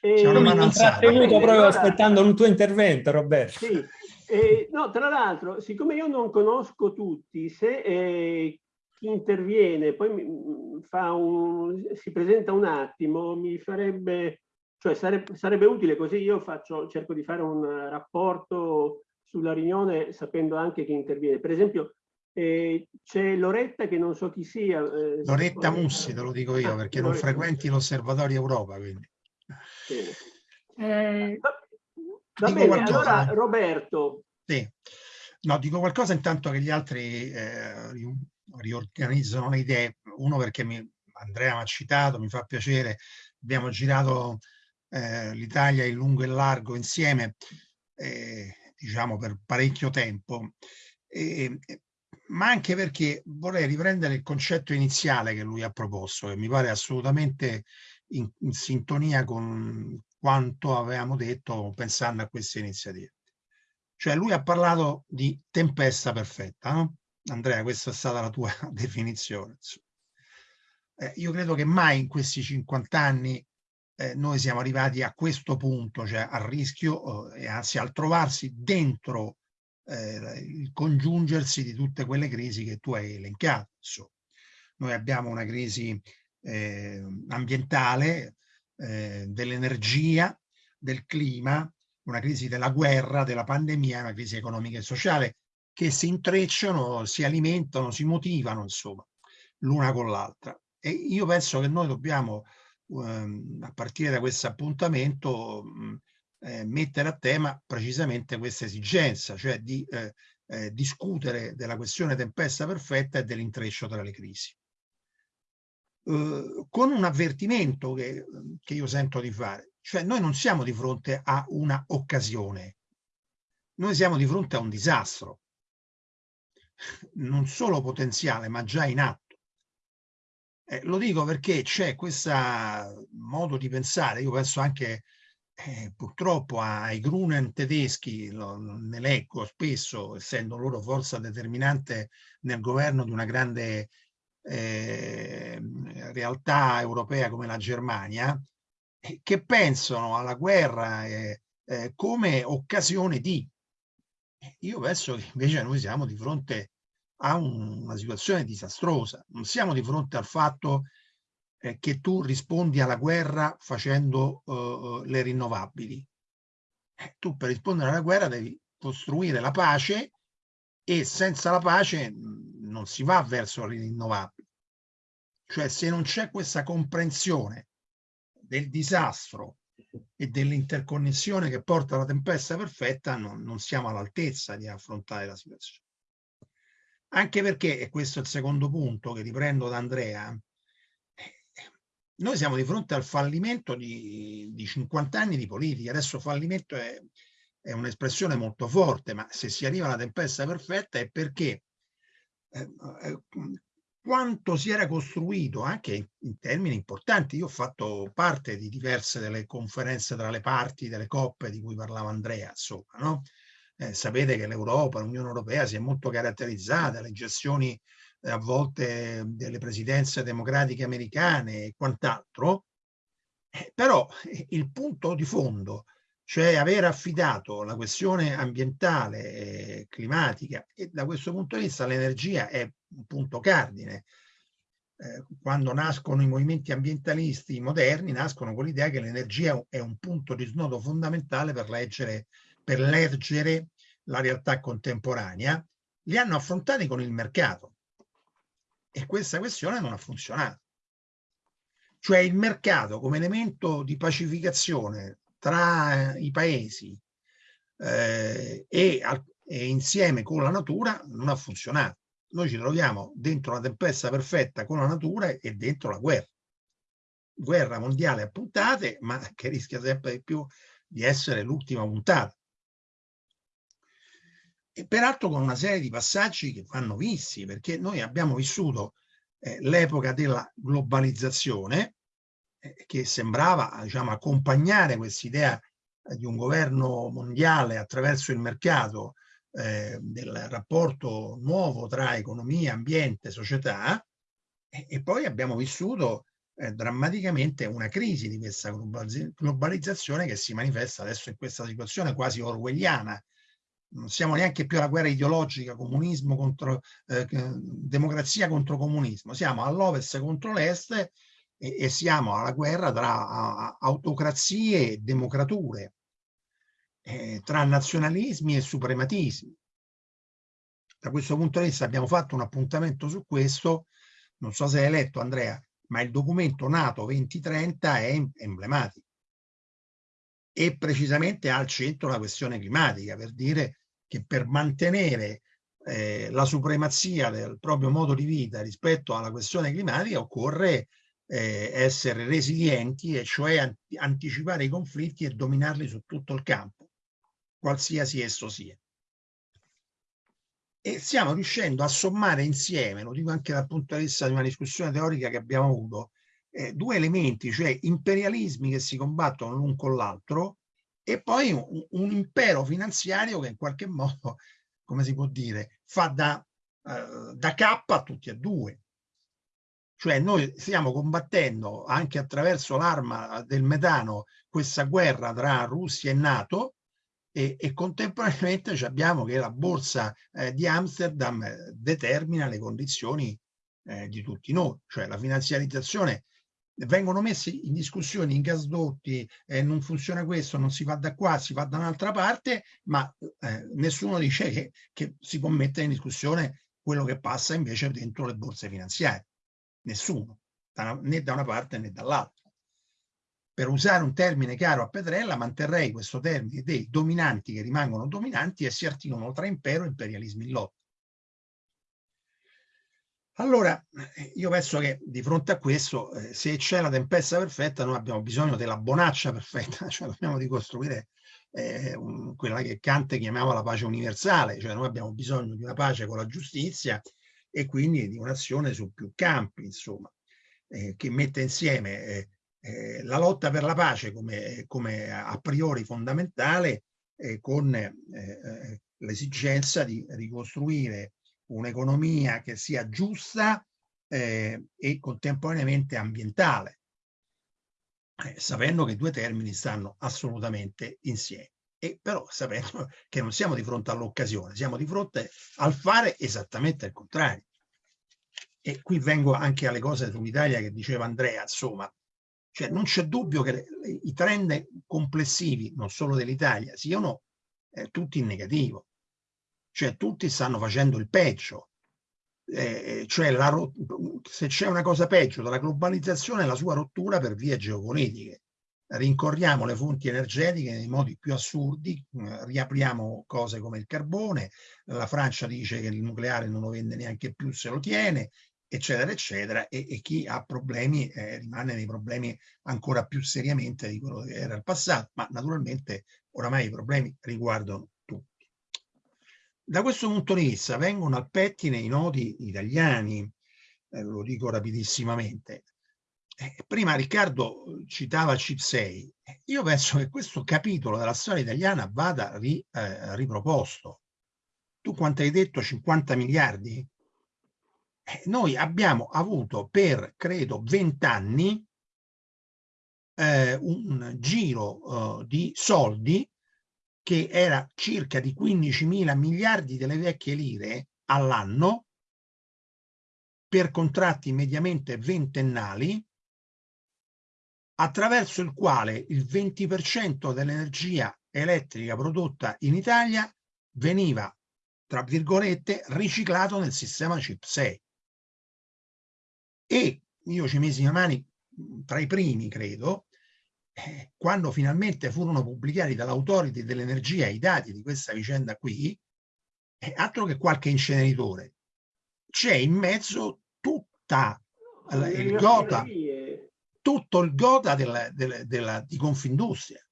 C'è una mano alzata. Tenuto proprio allora, aspettando un tuo intervento, Roberto. Sì. Eh, no, tra l'altro, siccome io non conosco tutti, se eh, interviene poi mm, un, si presenta un attimo, mi farebbe, cioè sarebbe, sarebbe utile così io faccio, cerco di fare un rapporto sulla riunione sapendo anche chi interviene. Per esempio eh, c'è Loretta che non so chi sia. Eh, Loretta Mussi, te lo dico io, ah, perché non frequenti l'Osservatorio Europa. Quindi. Eh, va, va bene, qualcosa, allora Roberto. Sì. No, dico qualcosa intanto che gli altri eh, riorganizzano le idee. Uno perché mi, Andrea mi ha citato, mi fa piacere, abbiamo girato eh, l'Italia in lungo e largo insieme, eh, diciamo per parecchio tempo, e, ma anche perché vorrei riprendere il concetto iniziale che lui ha proposto, che mi pare assolutamente in, in sintonia con quanto avevamo detto pensando a queste iniziative. Cioè lui ha parlato di tempesta perfetta, no? Andrea, questa è stata la tua definizione. Eh, io credo che mai in questi 50 anni eh, noi siamo arrivati a questo punto, cioè al rischio, eh, anzi al trovarsi dentro eh, il congiungersi di tutte quelle crisi che tu hai elencato. Insomma. Noi abbiamo una crisi eh, ambientale, eh, dell'energia, del clima, una crisi della guerra, della pandemia, una crisi economica e sociale che si intrecciano, si alimentano, si motivano, insomma, l'una con l'altra. E io penso che noi dobbiamo, ehm, a partire da questo appuntamento, mh, eh, mettere a tema precisamente questa esigenza, cioè di eh, eh, discutere della questione tempesta perfetta e dell'intreccio tra le crisi. Con un avvertimento che io sento di fare, cioè noi non siamo di fronte a una occasione, noi siamo di fronte a un disastro non solo potenziale ma già in atto. Eh, lo dico perché c'è questo modo di pensare, io penso anche eh, purtroppo ai Grunen tedeschi, lo, ne leggo spesso, essendo loro forza determinante nel governo di una grande eh, realtà europea come la Germania, che pensano alla guerra eh, eh, come occasione di. Io penso che invece noi siamo di fronte a un, una situazione disastrosa. Non siamo di fronte al fatto eh, che tu rispondi alla guerra facendo uh, le rinnovabili. Eh, tu per rispondere alla guerra devi costruire la pace e senza la pace non si va verso le rinnovabili. Cioè se non c'è questa comprensione del disastro e dell'interconnessione che porta alla tempesta perfetta, non, non siamo all'altezza di affrontare la situazione. Anche perché, e questo è il secondo punto che riprendo da Andrea, noi siamo di fronte al fallimento di, di 50 anni di politica. Adesso fallimento è, è un'espressione molto forte, ma se si arriva alla tempesta perfetta è perché eh, eh, quanto si era costruito anche in termini importanti. Io ho fatto parte di diverse delle conferenze tra le parti, delle coppe di cui parlava Andrea, insomma, no? Eh, sapete che l'Europa, l'Unione Europea si è molto caratterizzata, le gestioni eh, a volte delle presidenze democratiche americane e quant'altro, eh, però eh, il punto di fondo, cioè aver affidato la questione ambientale e climatica, e da questo punto di vista l'energia è un punto cardine. Eh, quando nascono i movimenti ambientalisti moderni, nascono con l'idea che l'energia è un punto di snodo fondamentale per leggere per leggere la realtà contemporanea, li hanno affrontati con il mercato. E questa questione non ha funzionato. Cioè il mercato come elemento di pacificazione tra i paesi eh, e, e insieme con la natura non ha funzionato. Noi ci troviamo dentro la tempesta perfetta con la natura e dentro la guerra. Guerra mondiale a puntate, ma che rischia sempre di più di essere l'ultima puntata e peraltro con una serie di passaggi che vanno visti, perché noi abbiamo vissuto eh, l'epoca della globalizzazione, eh, che sembrava diciamo, accompagnare quest'idea di un governo mondiale attraverso il mercato eh, del rapporto nuovo tra economia, ambiente, società, e poi abbiamo vissuto eh, drammaticamente una crisi di questa globalizzazione che si manifesta adesso in questa situazione quasi orwelliana, non siamo neanche più alla guerra ideologica, comunismo contro eh, democrazia contro comunismo, siamo all'ovest contro l'est e, e, siamo alla guerra tra a, autocrazie e democrature, eh, tra nazionalismi e suprematismi. Da questo punto di vista abbiamo fatto un appuntamento su questo, non so se hai letto Andrea, ma il documento NATO 2030 è emblematico. E precisamente al centro la questione climatica, per dire che per mantenere eh, la supremazia del proprio modo di vita rispetto alla questione climatica occorre eh, essere resilienti e cioè an anticipare i conflitti e dominarli su tutto il campo, qualsiasi esso sia. E stiamo riuscendo a sommare insieme, lo dico anche dal punto di vista di una discussione teorica che abbiamo avuto, eh, due elementi, cioè imperialismi che si combattono l'un con l'altro e poi un, un, impero finanziario che in qualche modo, come si può dire, fa da, uh, da cappa a tutti e due. Cioè noi stiamo combattendo anche attraverso l'arma del metano questa guerra tra Russia e Nato e, e contemporaneamente abbiamo che la borsa eh, di Amsterdam eh, determina le condizioni eh, di tutti noi, cioè la finanziarizzazione vengono messi in discussione in gasdotti, eh, non funziona questo, non si va da qua, si va da un'altra parte, ma eh, nessuno dice che, che, si può mettere in discussione quello che passa invece dentro le borse finanziarie. Nessuno, né da una parte né dall'altra. Per usare un termine caro a Petrella, manterrei questo termine dei dominanti che rimangono dominanti e si articolano tra impero e imperialismo in lotta. Allora, io penso che di fronte a questo, eh, se c'è la tempesta perfetta, noi abbiamo bisogno della bonaccia perfetta, cioè dobbiamo ricostruire eh, un, quella che Kant chiamava la pace universale, cioè noi abbiamo bisogno di una pace con la giustizia e quindi di un'azione su più campi, insomma, eh, che mette insieme eh, eh, la lotta per la pace come, come a priori fondamentale con l'esigenza di ricostruire un'economia che sia giusta eh, e contemporaneamente ambientale. eh, sapendo che i due termini stanno assolutamente insieme. E però sapendo che non siamo di fronte all'occasione, siamo di fronte al fare esattamente il contrario. E qui vengo anche alle cose sull'Italia che diceva Andrea, insomma, cioè non c'è dubbio che i trend complessivi, non solo dell'Italia, siano eh, tutti in negativo. Cioè tutti stanno facendo il peggio. Eh, cioè la, se c'è una cosa peggio della globalizzazione è la sua rottura per vie geopolitiche. Rincorriamo le fonti energetiche nei modi più assurdi, eh, riapriamo cose come il carbone, la Francia dice che il nucleare non lo vende neanche più se lo tiene, eccetera, eccetera, e, e chi ha problemi eh, rimane nei problemi ancora più seriamente di quello che era il passato, ma naturalmente oramai i problemi riguardano. Da questo punto di vista vengono al pettine i nodi italiani, eh, lo dico rapidissimamente. Eh, prima Riccardo citava CIP6, io penso che questo capitolo della storia italiana vada ri, eh, riproposto. Tu quanto hai detto? 50 miliardi? Eh, noi abbiamo avuto per, credo, 20 anni eh, un giro eh, di soldi che era circa di 15 mila miliardi delle vecchie lire all'anno per contratti mediamente ventennali attraverso il quale il 20% dell'energia elettrica prodotta in Italia veniva, tra virgolette, riciclato nel sistema CIP6 e io ci mesi le mani tra i primi, credo, quando finalmente furono pubblicati dall'autority dell'energia i dati di questa vicenda qui, altro che qualche inceneritore, c'è in mezzo tutta il gota, tutto il gota della, della, della, di Confindustria.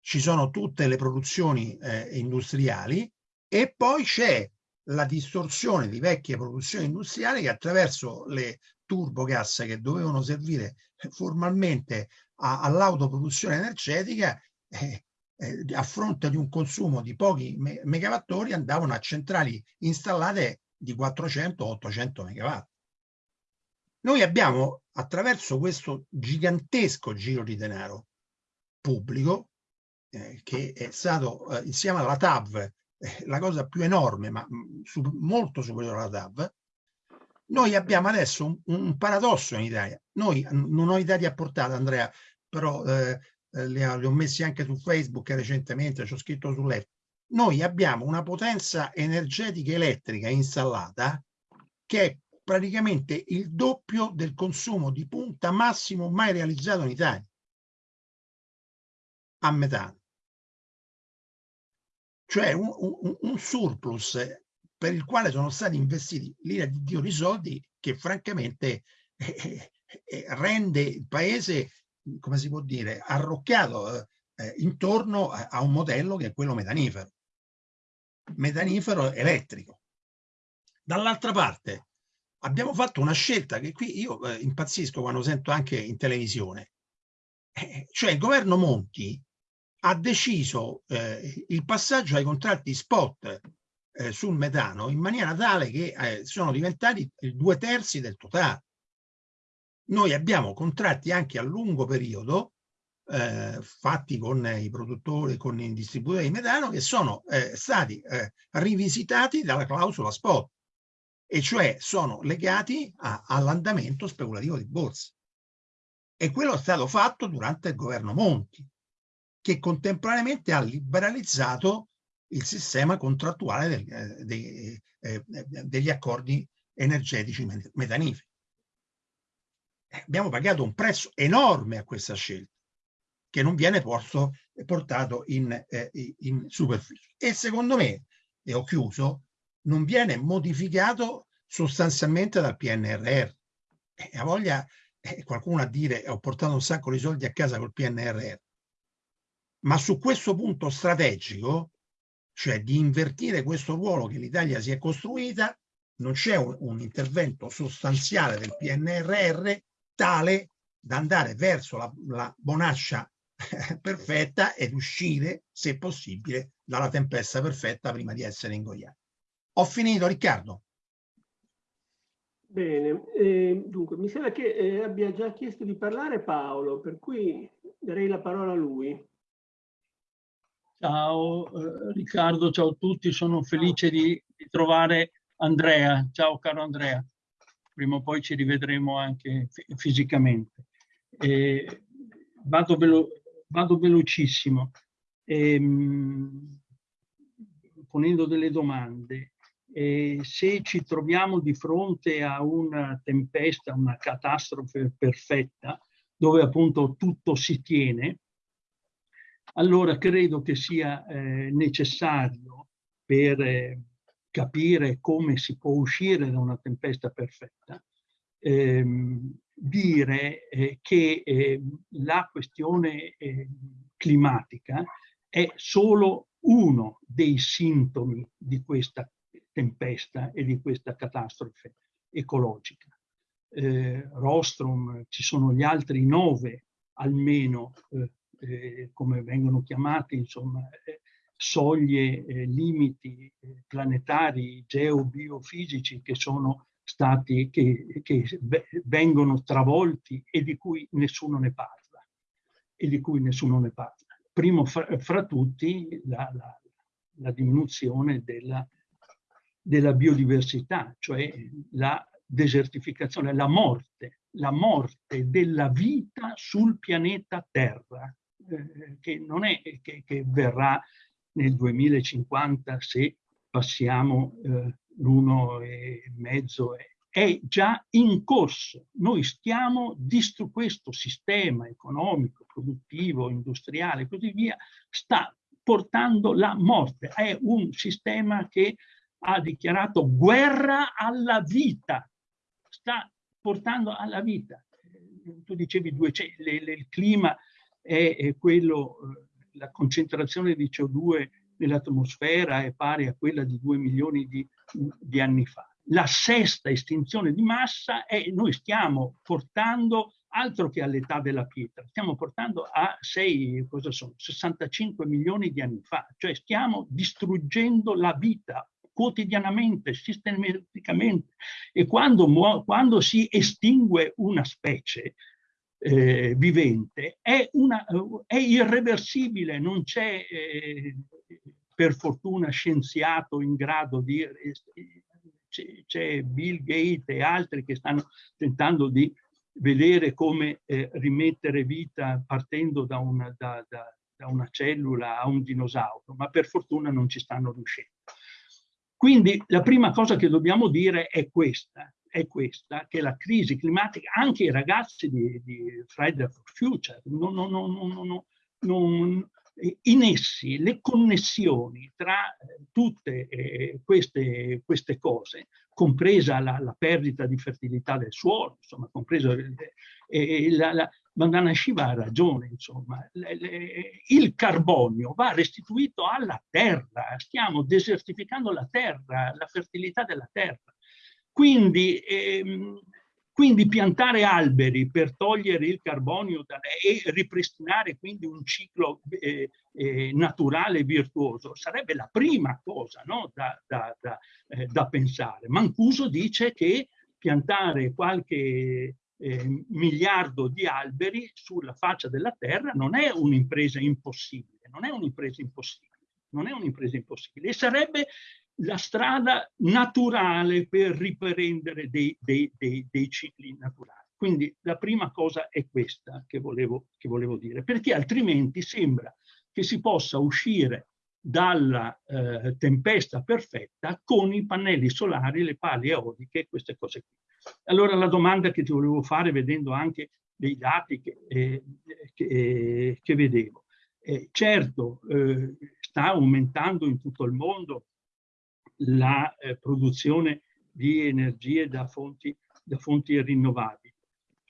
Ci sono tutte le produzioni eh, industriali e poi c'è la distorsione di vecchie produzioni industriali che attraverso le turbogas che dovevano servire formalmente all'autoproduzione energetica eh, eh, a fronte di un consumo di pochi me megawattori andavano a centrali installate di 400-800 megawatt. Noi abbiamo attraverso questo gigantesco giro di denaro pubblico eh, che è stato eh, insieme alla TAV eh, la cosa più enorme ma mh, su, molto superiore alla TAV noi abbiamo adesso un, un paradosso in Italia. Noi, non ho i dati a portata, Andrea, però eh, eh li, ho, ho, messi anche su Facebook recentemente, ci ho scritto su letto. Noi abbiamo una potenza energetica elettrica installata che è praticamente il doppio del consumo di punta massimo mai realizzato in Italia a metano. Cioè un, un, un surplus per il quale sono stati investiti l'ira di Dio di soldi che francamente eh, eh, eh, rende il paese, come si può dire, arrocchiato eh, intorno a, a, un modello che è quello metanifero, metanifero elettrico. Dall'altra parte abbiamo fatto una scelta che qui io eh, impazzisco quando sento anche in televisione, eh, cioè il governo Monti ha deciso il passaggio ai contratti spot eh, sul metano in maniera tale che eh, sono diventati due terzi del totale. Noi abbiamo contratti anche a lungo periodo eh, fatti con i produttori, con i distributori di metano che sono eh, stati eh, rivisitati dalla clausola spot e cioè sono legati all'andamento speculativo di borsa. E quello è stato fatto durante il governo Monti, che contemporaneamente ha liberalizzato il sistema contrattuale del, eh, dei, eh, eh, degli accordi energetici metaniferi. Eh, abbiamo pagato un prezzo enorme a questa scelta che non viene porto, portato in, eh, in superficie. E secondo me, e ho chiuso, non viene modificato sostanzialmente dal PNRR. E ha voglia eh, qualcuno a dire ho portato un sacco di soldi a casa col PNRR. Ma su questo punto strategico cioè di invertire questo ruolo che l'Italia si è costruita, non c'è un, un, intervento sostanziale del PNRR tale da andare verso la, la bonaccia perfetta ed uscire, se possibile, dalla tempesta perfetta prima di essere ingoiati. Ho finito, Riccardo. Bene, eh, dunque mi sembra che eh, abbia già chiesto di parlare Paolo, per cui darei la parola a lui. Ciao eh, Riccardo, ciao a tutti, sono felice di, di, trovare Andrea. Ciao caro Andrea, prima o poi ci rivedremo anche fisicamente. Vado, velo vado, velocissimo, ehm, ponendo delle domande. Se ci troviamo di fronte a una tempesta, una catastrofe perfetta, dove appunto tutto si tiene, allora credo che sia eh, necessario per eh, capire come si può uscire da una tempesta perfetta, ehm, dire eh, che ehm, la questione ehm, climatica è solo uno dei sintomi di questa tempesta e di questa catastrofe ecologica. Eh, Rostrom, ci sono gli altri nove almeno, eh, come vengono chiamati, insomma, eh, soglie, eh, limiti eh, planetari, geobiofisici che sono stati, che, che vengono travolti e di cui nessuno ne parla. E di cui nessuno ne parla. Primo fra, fra tutti la, la, la diminuzione della della biodiversità, cioè la desertificazione, la morte, la morte della vita sul pianeta Terra, eh, che non è che, che, verrà nel 2050 se passiamo eh, l'uno e mezzo, è già in corso. Noi stiamo distruggendo questo sistema economico, produttivo, industriale e così via, sta portando la morte. È un sistema che ha dichiarato guerra alla vita, sta portando alla vita. Tu dicevi due, le, le, il clima è, quello, eh, la concentrazione di CO2 nell'atmosfera è pari a quella di 2 milioni di, di anni fa. La sesta estinzione di massa è noi stiamo portando altro che all'età della pietra, stiamo portando a 6, cosa sono, 65 milioni di anni fa, cioè stiamo distruggendo la vita quotidianamente, sistematicamente. E quando, quando si estingue una specie eh, vivente è, una, è, irreversibile, non c'è eh, per fortuna scienziato in grado di... C'è Bill Gates e altri che stanno tentando di vedere come eh, rimettere vita partendo da una, da, da, da una cellula a un dinosauro, ma per fortuna non ci stanno riuscendo. Quindi la prima cosa che dobbiamo dire è questa, è questa che la crisi climatica, anche i ragazzi di, di Friday for Future, non, non, non, in essi le connessioni tra tutte eh, queste, queste, cose, compresa la, la, perdita di fertilità del suolo, insomma, compresa eh, la, la, Vandana Shiva ha ragione, insomma, il carbonio va restituito alla terra, stiamo desertificando la terra, la fertilità della terra. Quindi, ehm, quindi piantare alberi per togliere il carbonio da, e ripristinare quindi un ciclo eh, eh, naturale virtuoso sarebbe la prima cosa no? da, da, da, eh, da pensare. Mancuso dice che piantare qualche eh, miliardo di alberi sulla faccia della terra non è un'impresa impossibile, non è un'impresa impossibile, non è un'impresa impossibile e sarebbe la strada naturale per riprendere dei, dei, dei, dei, cicli naturali. Quindi la prima cosa è questa che volevo, che volevo dire, perché altrimenti sembra che si possa uscire dalla eh, tempesta perfetta con i pannelli solari, le pale eoliche e queste cose qui. Allora la domanda che ti volevo fare, vedendo anche dei dati che, eh, che, eh, che vedevo, eh, certo eh, sta aumentando in tutto il mondo la eh, produzione di energie da fonti, da fonti rinnovabili.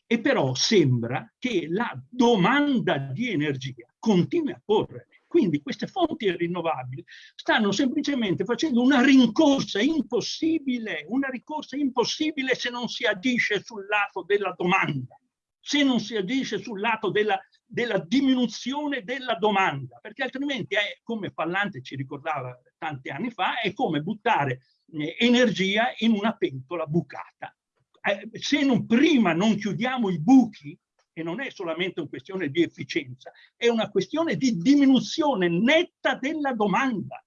E però sembra che la domanda di energia continui a correre. Quindi queste fonti rinnovabili stanno semplicemente facendo una rincorsa impossibile, una rincorsa impossibile se non si agisce sul lato della domanda, se non si agisce sul lato della, della diminuzione della domanda, perché altrimenti è come Pallante ci ricordava tanti anni fa, è come buttare eh, energia in una pentola bucata. eh, se non, prima non chiudiamo i buchi, e non è solamente una questione di efficienza, è una questione di diminuzione netta della domanda.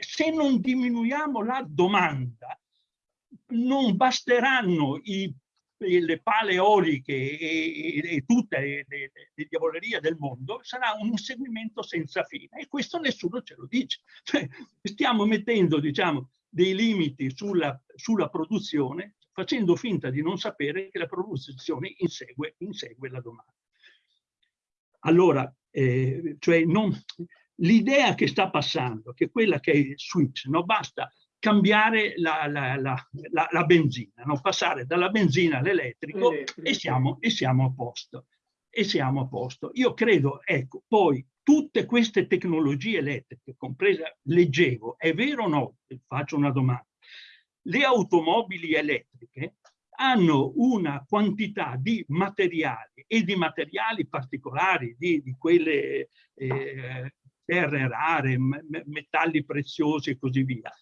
Se non diminuiamo la domanda, non basteranno i, le pale eoliche e, e, tutte le, le, le, diavolerie del mondo, sarà un inseguimento senza fine. E questo nessuno ce lo dice. Cioè, stiamo mettendo, diciamo, dei limiti sulla, sulla produzione facendo finta di non sapere che la produzione insegue, insegue la domanda. Allora, eh, cioè l'idea che sta passando, che quella che è il switch, no? basta cambiare la, la, la, la benzina, no? passare dalla benzina all'elettrico e siamo, e siamo a posto. E siamo a posto. Io credo, ecco, poi tutte queste tecnologie elettriche, compresa, leggevo, è vero o no? Faccio una domanda le automobili elettriche hanno una quantità di materiali e di materiali particolari, di, di quelle eh, terre rare, metalli preziosi e così via,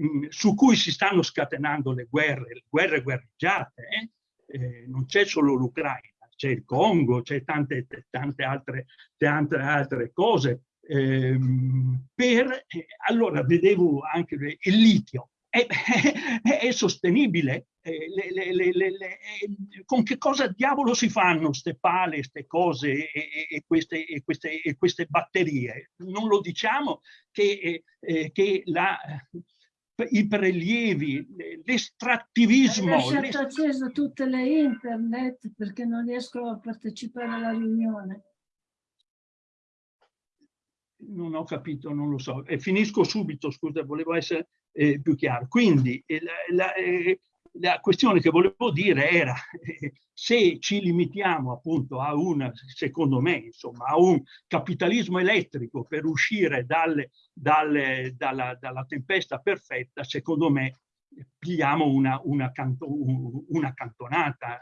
mm, su cui si stanno scatenando le guerre, le guerre guerreggiate. Eh? Eh, non c'è solo l'Ucraina, c'è il Congo, c'è tante, tante, altre, tante altre cose. Ehm, per, eh, allora vedevo anche il litio, è, è, è sostenibile. Eh, le, le, eh, con che cosa diavolo si fanno queste pale, queste cose e, e, queste, e, queste, e, queste, batterie? Non lo diciamo che, eh, che la, i prelievi, l'estrattivismo... Ho lasciato acceso tutte le internet perché non riesco a partecipare alla riunione. Non ho capito, non lo so. E finisco subito, scusa, volevo essere eh, più chiaro. Quindi eh, la, eh, la, questione che volevo dire era eh, se ci limitiamo appunto a un, secondo me, insomma, a un capitalismo elettrico per uscire dalle, dalle, dalla, dalla, tempesta perfetta, secondo me pigliamo una, una, canto, una cantonata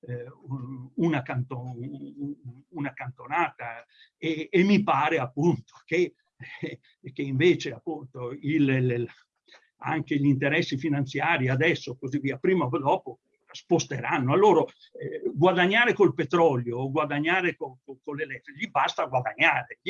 eh, una, canto, una, cantonata. E, e, mi pare appunto che e che invece appunto il, il, anche gli interessi finanziari adesso così via, prima o dopo sposteranno. A loro eh, guadagnare col petrolio o guadagnare con, con, con l'elettrico, gli basta guadagnare.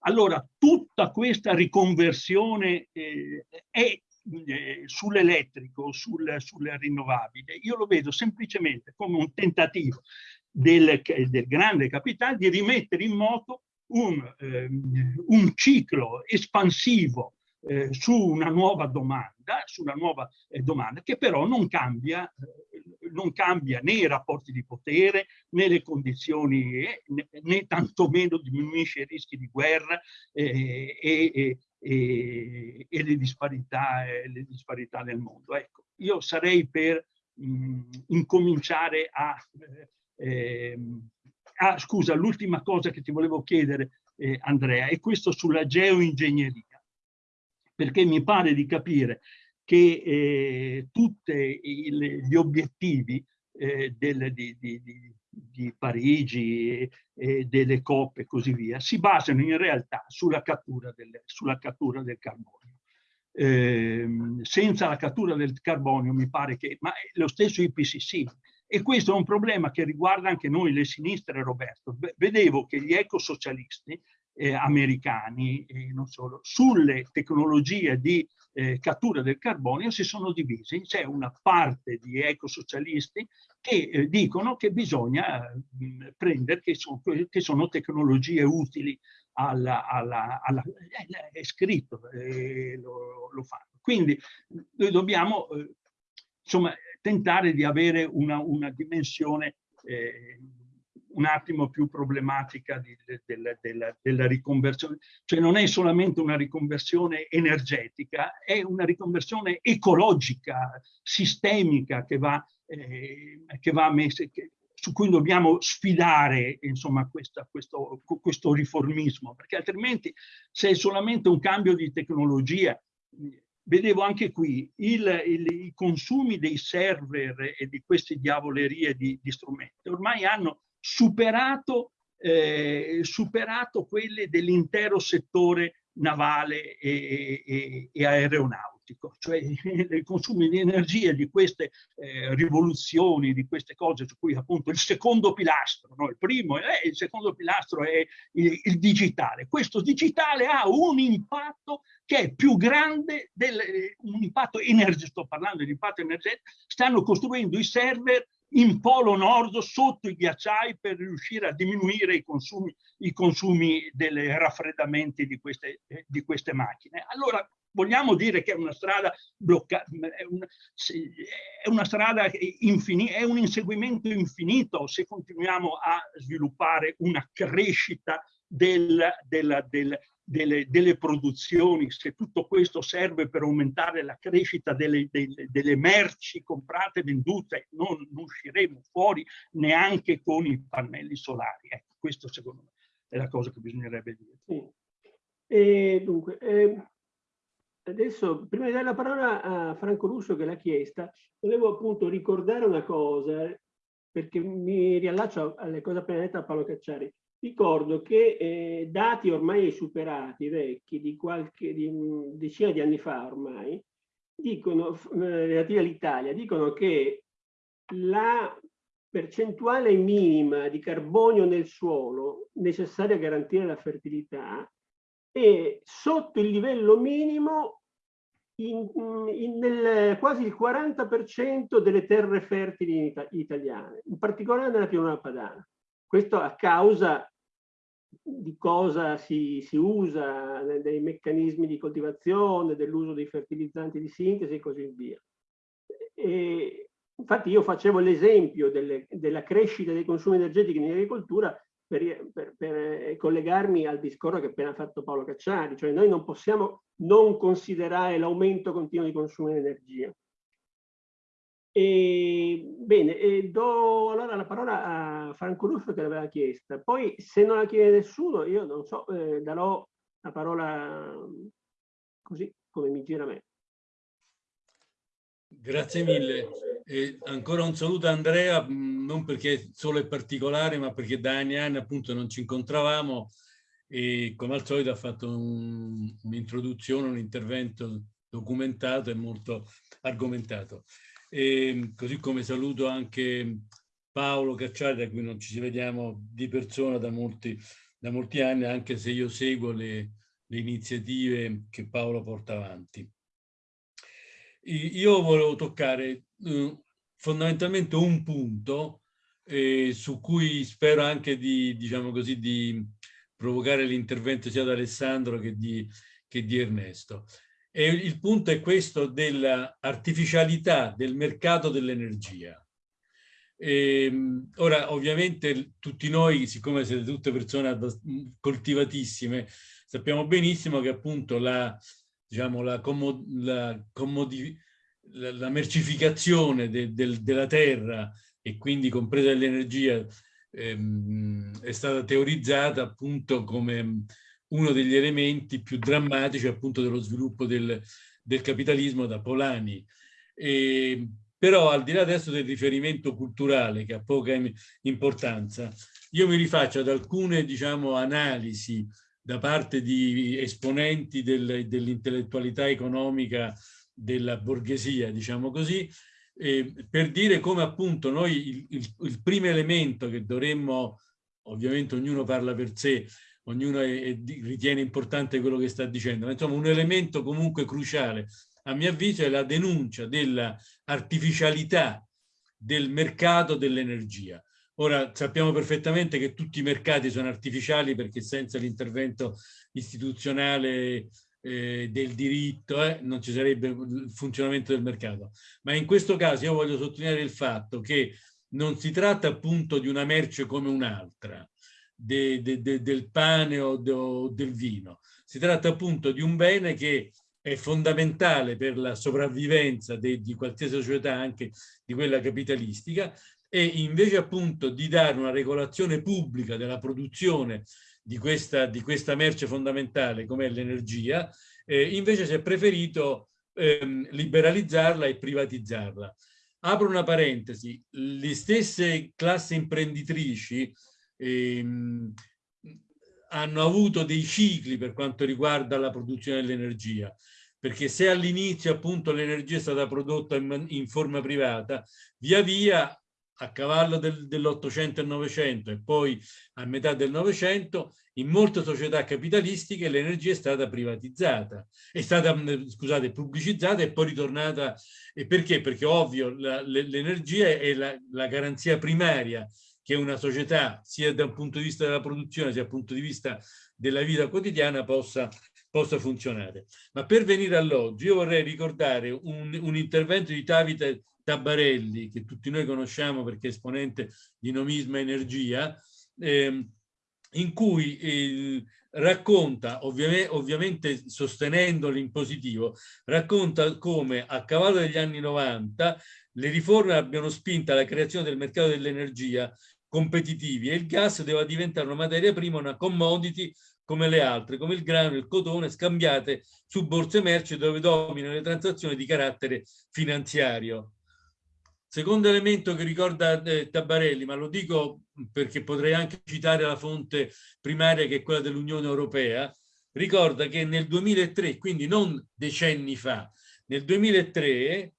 Allora tutta questa riconversione eh, è eh, sull'elettrico, sul, sul rinnovabile, io lo vedo semplicemente come un tentativo del, del grande capitale di rimettere in moto un, ehm, un ciclo espansivo eh, su una nuova domanda, sulla nuova eh, domanda, che però non cambia, eh, non cambia né i rapporti di potere, né le condizioni, eh, né, né tantomeno diminuisce i rischi di guerra eh, e, e, e, le, disparità, eh, le disparità nel mondo. Ecco, io sarei per mh, mm, incominciare a ehm, Ah, scusa, l'ultima cosa che ti volevo chiedere, eh, Andrea, è questo sulla geoingegneria, perché mi pare di capire che eh, tutti gli obiettivi eh, del, di, di, di, Parigi e delle coppe e così via si basano in realtà sulla cattura del, sulla cattura del carbonio. Eh, senza la cattura del carbonio mi pare che, ma lo stesso IPCC e questo è un problema che riguarda anche noi, le sinistre, Roberto. Vedevo che gli ecosocialisti eh, americani, e non solo, sulle tecnologie di eh, cattura del carbonio si sono divisi. C'è una parte di ecosocialisti che eh, dicono che bisogna mh, prendere, che, so, che, sono tecnologie utili alla... alla, alla è scritto, lo, lo, fanno. Quindi noi dobbiamo, eh, insomma, tentare di avere una, una dimensione eh, un attimo più problematica di, de, de, de, della riconversione. Cioè non è solamente una riconversione energetica, è una riconversione ecologica, sistemica che va, eh, che va messa, che, su cui dobbiamo sfidare insomma, questa, questo, questo riformismo, perché altrimenti se è solamente un cambio di tecnologia vedevo anche qui il, il, i consumi dei server e di queste diavolerie di, di strumenti ormai hanno superato, eh, superato quelle dell'intero settore navale e, e, e, aeronautico. cioè i consumi di energia di queste eh, rivoluzioni, di queste cose, su cui appunto il secondo pilastro, no? il primo è il secondo pilastro è il, il digitale. Questo digitale ha un impatto che è più grande del un impatto energetico, sto parlando di impatto energetico, stanno costruendo i server in polo nord sotto i ghiacciai per riuscire a diminuire i consumi, i consumi dei raffreddamenti di queste, eh, di queste macchine. Allora vogliamo dire che è una strada bloccata, è, una, strada infinita, è un inseguimento infinito se continuiamo a sviluppare una crescita del, del, del, delle, delle, produzioni, se tutto questo serve per aumentare la crescita delle, delle, delle merci comprate e vendute, non, non, usciremo fuori neanche con i pannelli solari. Ecco, questo secondo me è la cosa che bisognerebbe dire. Sì. E dunque, eh, adesso, prima di dare la parola a Franco Russo che l'ha chiesta, volevo appunto ricordare una cosa, perché mi riallaccio alle cose appena dette da Paolo Cacciari. Ricordo che eh, dati ormai superati, vecchi, di qualche di decina di anni fa ormai, dicono, eh, relativi all'Italia, dicono che la percentuale minima di carbonio nel suolo necessaria a garantire la fertilità è sotto il livello minimo in, in, nel, quasi il 40% delle terre fertili italiane, in particolare nella pianura padana. Questo a causa di cosa si, si usa, dei meccanismi di coltivazione, dell'uso dei fertilizzanti di sintesi e così via. E, infatti io facevo l'esempio della crescita dei consumi energetici in agricoltura per, per, per, collegarmi al discorso che ha appena fatto Paolo Cacciari, cioè noi non possiamo non considerare l'aumento continuo di consumo di energia. E, bene, e do allora la parola a Franco Russo che l'aveva chiesta. Poi se non la chiede nessuno, io non so, eh, darò la parola così come mi gira a me. Grazie mille. E ancora un saluto a Andrea, non perché solo è particolare, ma perché da anni e anni appunto non ci incontravamo e come al solito ha fatto un'introduzione, un, un intervento documentato e molto argomentato. E, così come saluto anche Paolo Cacciari, da cui non ci vediamo di persona da molti, da molti anni, anche se io seguo le, le iniziative che Paolo porta avanti. Io volevo toccare eh, fondamentalmente un punto eh, su cui spero anche di, diciamo così, di provocare l'intervento sia di Alessandro che di, che di Ernesto. E il punto è questo dell'artificialità del mercato dell'energia. ora, ovviamente, tutti noi, siccome siete tutte persone coltivatissime, sappiamo benissimo che appunto la, diciamo, la, comod la, la, la mercificazione de del, della terra e quindi compresa l'energia ehm, è stata teorizzata appunto come uno degli elementi più drammatici appunto dello sviluppo del, del capitalismo da Polani. E, però al di là adesso del riferimento culturale che ha poca importanza, io mi rifaccio ad alcune diciamo, analisi da parte di esponenti del, dell'intellettualità economica della borghesia, diciamo così, eh, per dire come appunto noi il, il, il primo elemento che dovremmo, ovviamente ognuno parla per sé, ognuno è, è, ritiene importante quello che sta dicendo, ma insomma un elemento comunque cruciale a mio avviso è la denuncia dell'artificialità del mercato dell'energia. Ora sappiamo perfettamente che tutti i mercati sono artificiali perché senza l'intervento istituzionale eh, del diritto eh, non ci sarebbe il funzionamento del mercato. Ma in questo caso io voglio sottolineare il fatto che non si tratta appunto di una merce come un'altra, de, de, de, del pane o, o del vino. Si tratta appunto di un bene che è fondamentale per la sopravvivenza di qualsiasi società, anche di quella capitalistica, e invece appunto di dare una regolazione pubblica della produzione di questa, di questa merce fondamentale come l'energia, eh, invece si è preferito ehm, liberalizzarla e privatizzarla. Apro una parentesi, le stesse classi imprenditrici ehm, hanno avuto dei cicli per quanto riguarda la produzione dell'energia. perché se all'inizio appunto l'energia è stata prodotta in, in, forma privata, via via a cavallo del, dell'Ottocento e Novecento e poi a metà del Novecento, in molte società capitalistiche l'energia è stata privatizzata, è stata, scusate, pubblicizzata e poi ritornata. E perché? Perché ovvio l'energia è la, la garanzia primaria che una società, sia da un punto di vista della produzione, sia dal punto di vista della vita quotidiana, possa, possa funzionare. Ma per venire all'oggi, io vorrei ricordare un, un intervento di Davide Tabarelli, che tutti noi conosciamo perché è esponente di Nomisma Energia, eh, in cui eh, racconta, ovviamente, ovviamente sostenendolo in positivo, racconta come a cavallo degli anni 90 le riforme abbiano spinto alla creazione del mercato dell'energia competitivi e il gas deve diventare una materia prima, una commodity come le altre, come il grano e il cotone, scambiate su borse merci dove dominano le transazioni di carattere finanziario. Secondo elemento che ricorda eh, Tabarelli, ma lo dico perché potrei anche citare la fonte primaria che è quella dell'Unione Europea, ricorda che nel 2003, quindi non decenni fa, nel 2003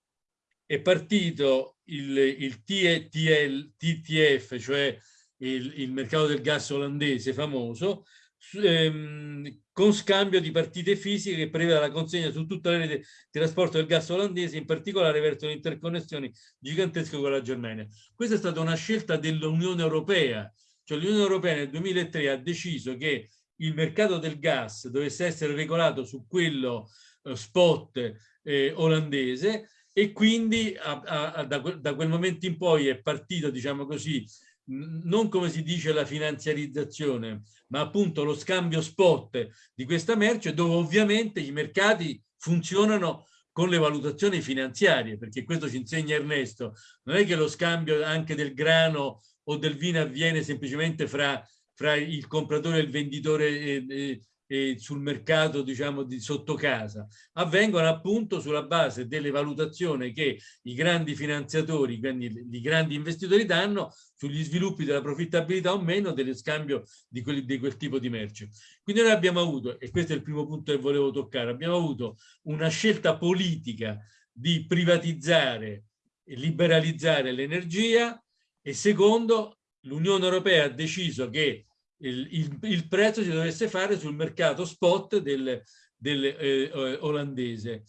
è partito il, il TTL, TTF, cioè il, il mercato del gas olandese famoso, ehm, con scambio di partite fisiche che prevede la consegna su tutta la rete di trasporto del gas olandese, in particolare verso le interconnessioni gigantesche con la Germania. Questa è stata una scelta dell'Unione Europea, cioè l'Unione Europea nel 2003 ha deciso che il mercato del gas dovesse essere regolato su quello eh, spot eh, olandese e quindi a, a, da, da, quel momento in poi è partito, diciamo così, non come si dice la finanziarizzazione, ma appunto lo scambio spot di questa merce dove ovviamente i mercati funzionano con le valutazioni finanziarie, perché questo ci insegna Ernesto, non è che lo scambio anche del grano o del vino avviene semplicemente fra, fra il compratore e il venditore eh, eh, eh, sul mercato diciamo di sotto casa avvengono appunto sulla base delle valutazioni che i grandi finanziatori quindi i grandi investitori danno sugli sviluppi della profittabilità o meno dello scambio di, quelli, di quel tipo di merce quindi noi abbiamo avuto e questo è il primo punto che volevo toccare abbiamo avuto una scelta politica di privatizzare e liberalizzare l'energia e secondo l'Unione Europea ha deciso che il, il, il, prezzo si dovesse fare sul mercato spot del, del eh, eh, olandese.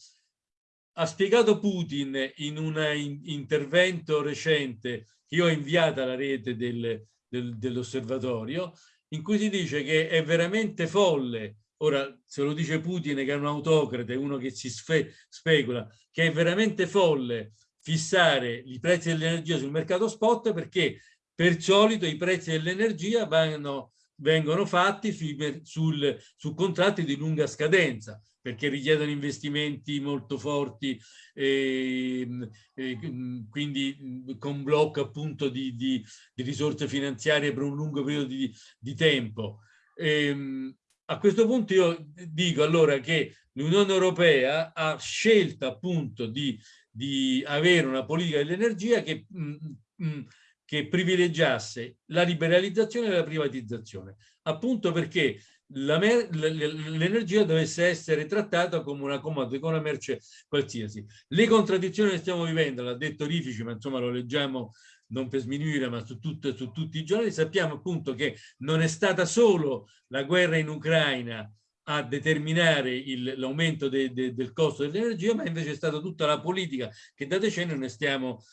Ha spiegato Putin in un in, intervento recente che io ho inviato alla rete del, del, dell'osservatorio, in cui si dice che è veramente folle, ora se lo dice Putin che è un autocrate, uno che si spe, specula, che è veramente folle fissare i prezzi dell'energia sul mercato spot perché per solito i prezzi dell'energia vanno vengono fatti sui, sul, su contratti di lunga scadenza perché richiedono investimenti molto forti e, e quindi con blocco appunto di, di, di, risorse finanziarie per un lungo periodo di, di tempo. E, a questo punto io dico allora che l'Unione Europea ha scelto appunto di, di avere una politica dell'energia che mh, mh, che privilegiasse la liberalizzazione e la privatizzazione, appunto perché l'energia dovesse essere trattata come una commodity, come una merce qualsiasi. Le contraddizioni che stiamo vivendo, l'ha detto Rifici, ma insomma lo leggiamo non per sminuire, ma su, tutto, su tutti i giorni, sappiamo appunto che non è stata solo la guerra in Ucraina a determinare l'aumento de, de, del costo dell'energia, ma invece è stata tutta la politica che da decenni noi stiamo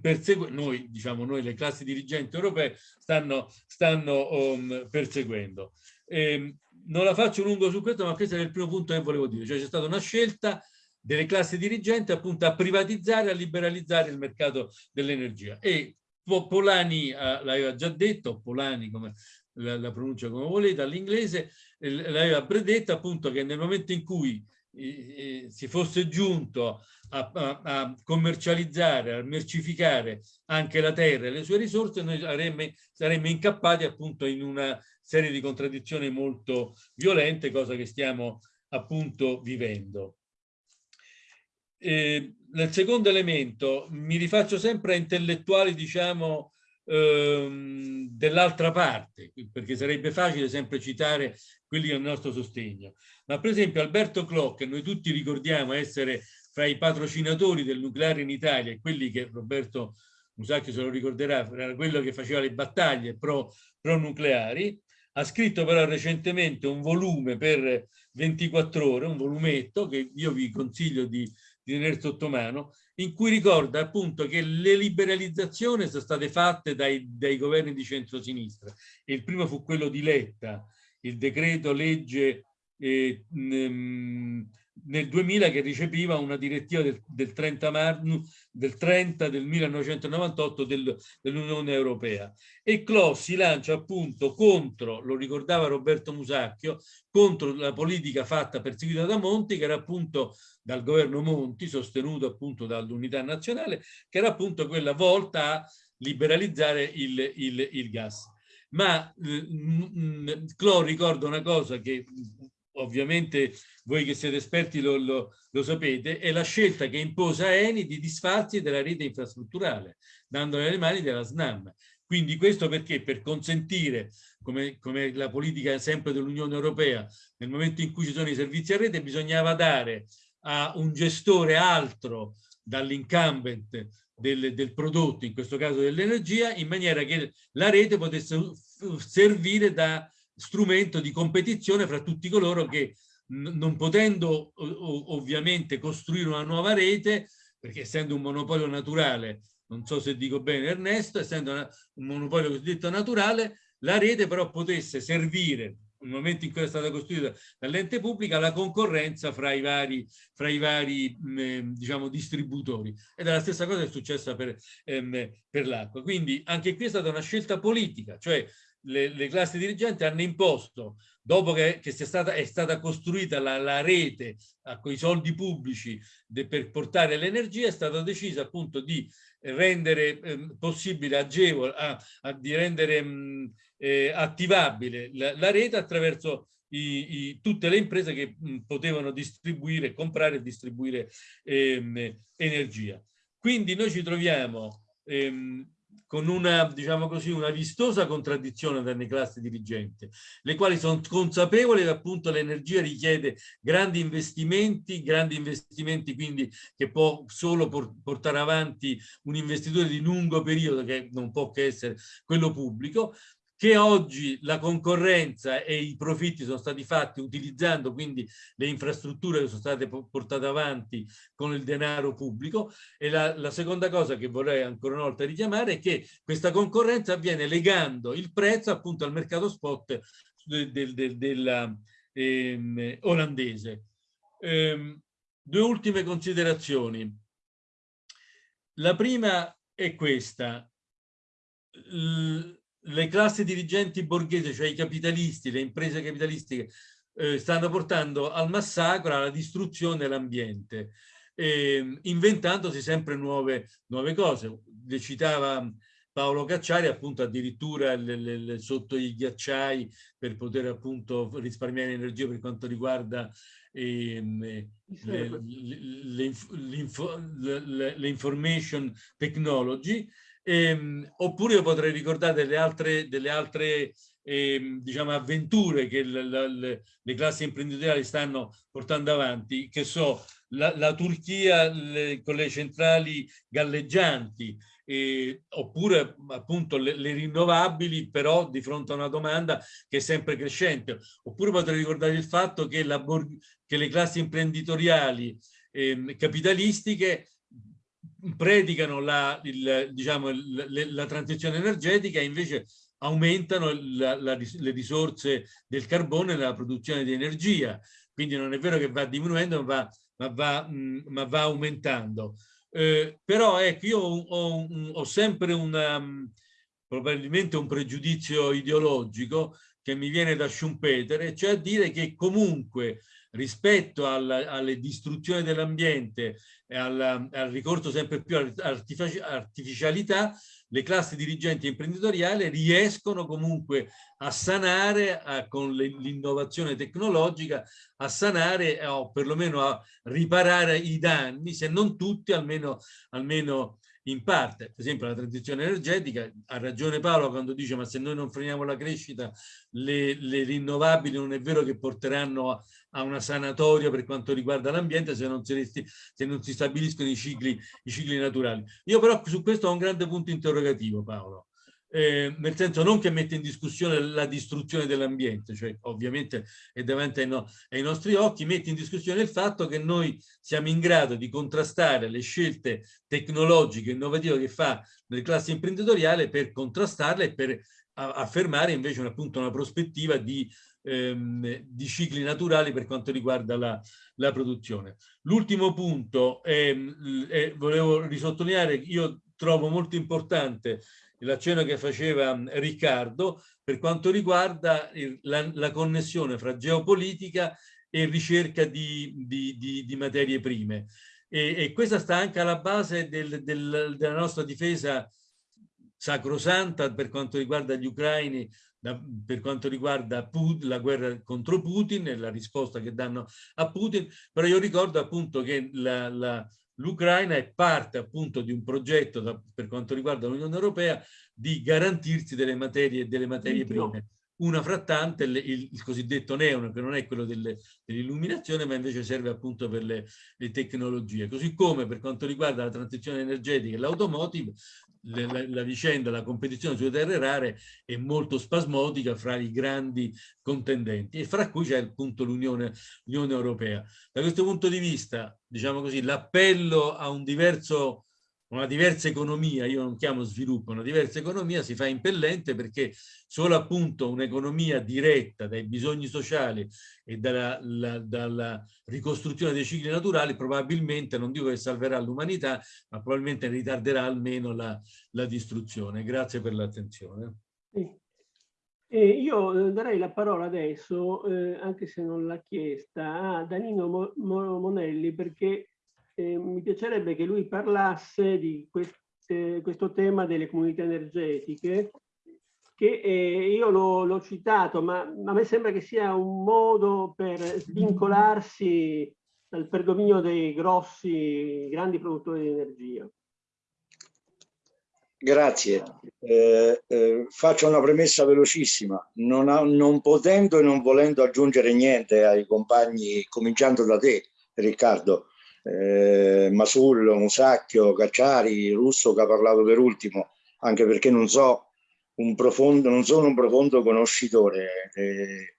perseguendo, noi, diciamo noi, le classi dirigenti europee, stanno, stanno um, perseguendo. Eh, non la faccio lungo su questo, ma questo è il primo punto che volevo dire, cioè c'è stata una scelta delle classi dirigenti appunto a privatizzare, a liberalizzare il mercato dell'energia. E Polani uh, l'aveva già detto, Polani come la, la pronuncia come volete, all'inglese, l'aveva predetto appunto che nel momento in cui si fosse giunto a, a, a, commercializzare, a mercificare anche la terra e le sue risorse, noi saremmo, saremmo incappati appunto in una serie di contraddizioni molto violente, cosa che stiamo appunto vivendo. Eh, nel secondo elemento mi rifaccio sempre a intellettuali, diciamo, ehm, dell'altra parte, perché sarebbe facile sempre citare quelli del nostro sostegno. Ma per esempio Alberto Clock, che noi tutti ricordiamo essere fra i patrocinatori del nucleare in Italia e quelli che Roberto Musacchio se lo ricorderà, era quello che faceva le battaglie pro, pro nucleari, ha scritto però recentemente un volume per 24 ore, un volumetto che io vi consiglio di, di tenere sotto mano, in cui ricorda appunto che le liberalizzazioni sono state fatte dai, dai governi di centrosinistra. Il primo fu quello di Letta, il decreto legge eh, nel 2000 che recepiva una direttiva del, del 30, mar, del, 30 del 1998 del, dell'Unione Europea e Clos si lancia appunto contro, lo ricordava Roberto Musacchio, contro la politica fatta perseguita da Monti che era appunto dal governo Monti sostenuto appunto dall'unità nazionale che era appunto quella volta a liberalizzare il, il, il gas. Ma eh, Clo ricorda una cosa che ovviamente voi che siete esperti lo, lo, lo, sapete, è la scelta che impose a Eni di disfarsi della rete infrastrutturale, dandole alle mani della SNAM. Quindi questo perché? Per consentire, come, come la politica sempre dell'Unione Europea, nel momento in cui ci sono i servizi a rete, bisognava dare a un gestore altro dall'incumbent del, del, prodotto, in questo caso dell'energia, in maniera che la rete potesse servire da strumento di competizione fra tutti coloro che non potendo ovviamente costruire una nuova rete, perché essendo un monopolio naturale, non so se dico bene Ernesto, essendo una, un monopolio cosiddetto naturale, la rete però potesse servire nel momento in cui è stata costruita dall'ente pubblica la concorrenza fra i vari, fra i vari mh, diciamo, distributori. Ed è la stessa cosa che è successa per, ehm, per l'acqua. Quindi anche qui è stata una scelta politica cioè le, le classi dirigenti hanno imposto, dopo che, che stata, è stata costruita la, la rete con i soldi pubblici de, per portare l'energia, è stato deciso appunto di rendere eh, possibile, agevole, a, a, di rendere mh, eh, attivabile la, la, rete attraverso i, i, tutte le imprese che mh, potevano distribuire, comprare e distribuire ehm, energia. Quindi noi ci troviamo ehm, con una, diciamo così, una vistosa contraddizione tra le classi dirigenti, le quali sono consapevoli che appunto l'energia richiede grandi investimenti, grandi investimenti quindi che può solo portare avanti un investitore di lungo periodo che non può che essere quello pubblico, che oggi la concorrenza e i profitti sono stati fatti utilizzando quindi le infrastrutture che sono state portate avanti con il denaro pubblico e la, la seconda cosa che vorrei ancora una volta richiamare è che questa concorrenza avviene legando il prezzo appunto al mercato spot del, del, del, della ehm, olandese. Ehm, due ultime considerazioni. La prima è questa. L le classi dirigenti borghesi, cioè i capitalisti, le imprese capitalistiche, eh, stanno portando al massacro, alla distruzione dell'ambiente, eh, inventandosi sempre nuove, nuove cose. Le citava Paolo Cacciari appunto addirittura le, le, le, sotto i ghiacciai per poter appunto risparmiare energia per quanto riguarda ehm, l'information technology Ehm, oppure io potrei ricordare delle altre, delle altre ehm, diciamo, avventure che le, classi imprenditoriali stanno portando avanti, che so, la, la Turchia le, con le centrali galleggianti, eh, oppure appunto le, le, rinnovabili però di fronte a una domanda che è sempre crescente. Oppure potrei ricordare il fatto che, la, che le classi imprenditoriali eh, capitalistiche predicano la, il, diciamo, la, la transizione energetica e invece aumentano la, le risorse del carbone nella produzione di energia. Quindi non è vero che va diminuendo, ma va, ma va, mm, ma va aumentando. Eh, però ecco, io ho, ho, sempre una, mm, probabilmente un pregiudizio ideologico che mi viene da Schumpeter, cioè a dire che comunque rispetto alla, alle distruzioni dell'ambiente e al, al, ricorso sempre più all'artificialità, le classi dirigenti imprenditoriali riescono comunque a sanare a, con l'innovazione tecnologica, a sanare o perlomeno a riparare i danni, se non tutti, almeno, almeno in parte, per esempio la transizione energetica, ha ragione Paolo quando dice ma se noi non freniamo la crescita le, le rinnovabili non è vero che porteranno a, a una sanatoria per quanto riguarda l'ambiente se, se, non si stabiliscono i cicli, i cicli naturali. Io però su questo ho un grande punto interrogativo Paolo eh, nel senso non che mette in discussione la distruzione dell'ambiente, cioè ovviamente è davanti ai, no, ai, nostri occhi, mette in discussione il fatto che noi siamo in grado di contrastare le scelte tecnologiche innovative che fa nelle classi imprenditoriali per contrastarle e per affermare invece appunto una prospettiva di, ehm, di, cicli naturali per quanto riguarda la, la produzione. L'ultimo punto, è, è, volevo risottolineare, io trovo molto importante l'accenno che faceva mm, Riccardo per quanto riguarda la, la connessione fra geopolitica e ricerca di, di, di, di materie prime. E, e, questa sta anche alla base del, del, della nostra difesa sacrosanta per quanto riguarda gli ucraini, da, per quanto riguarda Putin, la guerra contro Putin e la risposta che danno a Putin, però io ricordo appunto che la, la, l'Ucraina è parte appunto di un progetto da, per quanto riguarda l'Unione Europea di garantirsi delle materie, delle materie prime. Una frattante, il, il, il, cosiddetto neon, che non è quello dell'illuminazione, ma invece serve appunto per le, le, tecnologie. Così come per quanto riguarda la transizione energetica e l'automotive, la, la, vicenda, la competizione sulle terre rare è molto spasmodica fra i grandi contendenti e fra cui c'è appunto l'Unione Europea. Da questo punto di vista, diciamo così, l'appello a un diverso una diversa economia, io non chiamo sviluppo, una diversa economia si fa impellente perché solo appunto un'economia diretta dai bisogni sociali e dalla, la, dalla, ricostruzione dei cicli naturali probabilmente, non dico che salverà l'umanità, ma probabilmente ritarderà almeno la, la distruzione. Grazie per l'attenzione. Eh, io darei la parola adesso, eh, anche se non l'ha chiesta, a Danilo Mo Monelli perché eh, mi piacerebbe che lui parlasse di queste, questo tema delle comunità energetiche, che eh, io l'ho citato, ma a me sembra che sia un modo per svincolarsi dal predominio dei grossi, grandi produttori di energia. Grazie. Eh, eh, faccio una premessa velocissima. Non, ha, non, potendo e non volendo aggiungere niente ai compagni, cominciando da te, Riccardo, eh, Masullo, Musacchio, Cacciari, Russo che ha parlato per ultimo, anche perché non so un profondo, non sono un profondo conoscitore, eh,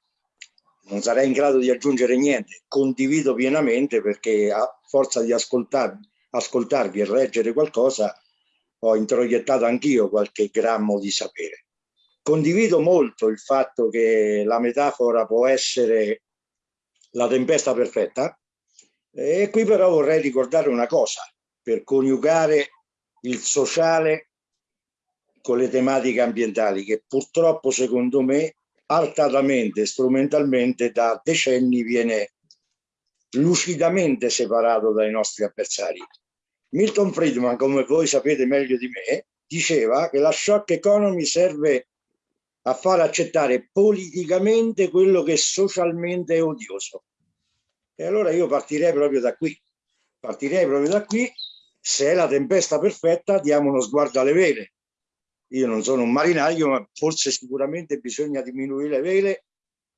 non sarei in grado di aggiungere niente, condivido pienamente perché a forza di ascoltarvi, ascoltarvi e leggere qualcosa ho introiettato anch'io qualche grammo di sapere. Condivido molto il fatto che la metafora può essere la tempesta perfetta, e qui però vorrei ricordare una cosa, per coniugare il sociale con le tematiche ambientali, che purtroppo secondo me artatamente, strumentalmente da decenni viene lucidamente separato dai nostri avversari. Milton Friedman, come voi sapete meglio di me, diceva che la shock economy serve a far accettare politicamente quello che socialmente è odioso. E allora io partirei proprio da qui. Partirei proprio da qui. Se è la tempesta perfetta, diamo uno sguardo alle vele. Io non sono un marinaio, ma forse sicuramente bisogna diminuire le vele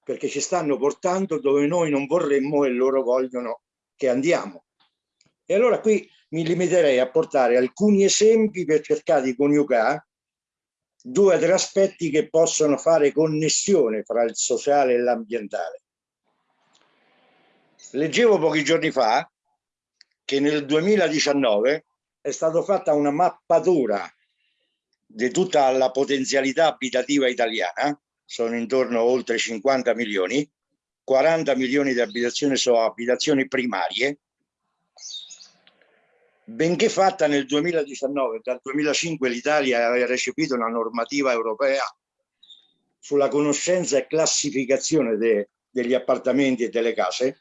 perché ci stanno portando dove noi non vorremmo e loro vogliono che andiamo. E allora qui mi limiterei a portare alcuni esempi per cercare di coniugare due o tre aspetti che possono fare connessione fra il sociale e l'ambientale. Leggevo pochi giorni fa che nel 2019 è stata fatta una mappatura di tutta la potenzialità abitativa italiana, sono intorno a oltre 50 milioni, 40 milioni di abitazioni sono abitazioni primarie, benché fatta nel 2019, dal 2005 l'Italia aveva recepito una normativa europea sulla conoscenza e classificazione de, degli appartamenti e delle case,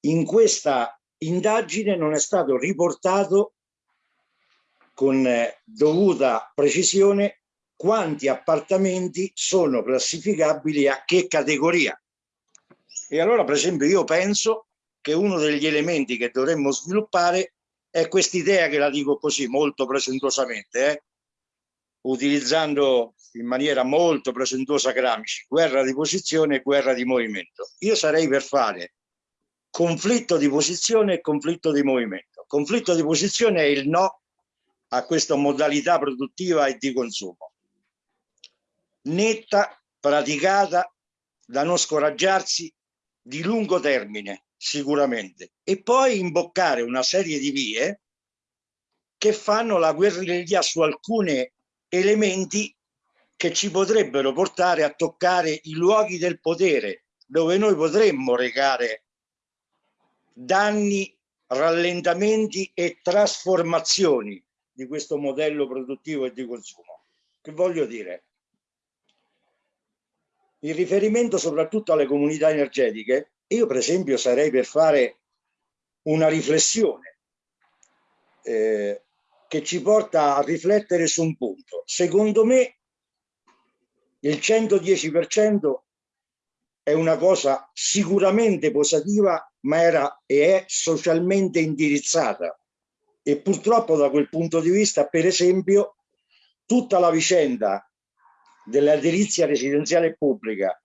in questa indagine non è stato riportato con eh, dovuta precisione quanti appartamenti sono classificabili a che categoria. E allora, per esempio, io penso che uno degli elementi che dovremmo sviluppare è quest'idea che la dico così molto presentuosamente, eh? utilizzando in maniera molto presentuosa Gramsci, guerra di posizione e guerra di movimento. Io sarei per fare conflitto di posizione e conflitto di movimento. Conflitto di posizione è il no a questa modalità produttiva e di consumo. Netta, praticata, da non scoraggiarsi, di lungo termine, sicuramente. E poi imboccare una serie di vie che fanno la guerriglia su alcuni elementi che ci potrebbero portare a toccare i luoghi del potere, dove noi potremmo recare danni, rallentamenti e trasformazioni di questo modello produttivo e di consumo. Che voglio dire? In riferimento soprattutto alle comunità energetiche, io per esempio sarei per fare una riflessione eh, che ci porta a riflettere su un punto. Secondo me il 110% è una cosa sicuramente positiva, ma era e è socialmente indirizzata. E purtroppo da quel punto di vista, per esempio, tutta la vicenda dell'edilizia residenziale pubblica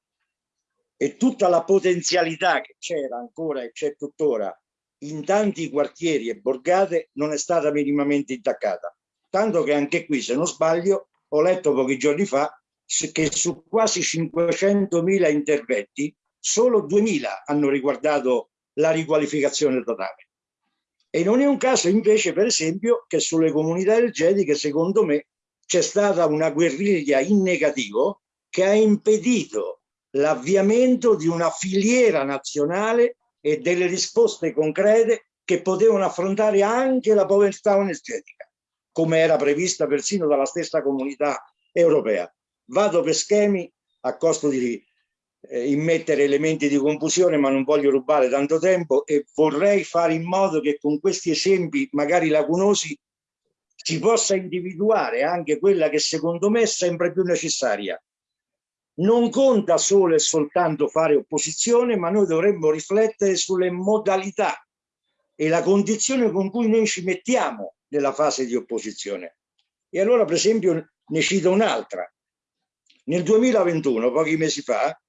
e tutta la potenzialità che c'era ancora e c'è tuttora in tanti quartieri e borgate non è stata minimamente intaccata. Tanto che anche qui, se non sbaglio, ho letto pochi giorni fa che su quasi 500.000 interventi solo 2.000 hanno riguardato la riqualificazione totale. E non è un caso invece, per esempio, che sulle comunità energetiche, secondo me, c'è stata una guerriglia in negativo che ha impedito l'avviamento di una filiera nazionale e delle risposte concrete che potevano affrontare anche la povertà energetica, come era prevista persino dalla stessa comunità europea vado per schemi a costo di eh, immettere elementi di confusione, ma non voglio rubare tanto tempo e vorrei fare in modo che con questi esempi, magari lacunosi, si possa individuare anche quella che secondo me è sempre più necessaria. Non conta solo e soltanto fare opposizione, ma noi dovremmo riflettere sulle modalità e la condizione con cui noi ci mettiamo nella fase di opposizione. E allora, per esempio, ne cito un'altra. Nel 2021, pochi mesi fa,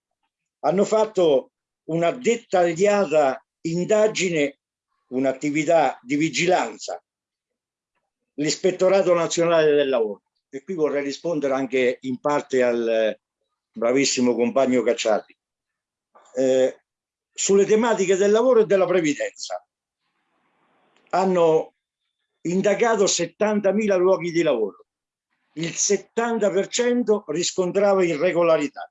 hanno fatto una dettagliata indagine, un'attività di vigilanza, l'Ispettorato Nazionale del Lavoro. E qui vorrei rispondere anche in parte al bravissimo compagno Cacciati. Eh, sulle tematiche del lavoro e della previdenza. Hanno indagato 70.000 luoghi di lavoro il 70% riscontrava irregolarità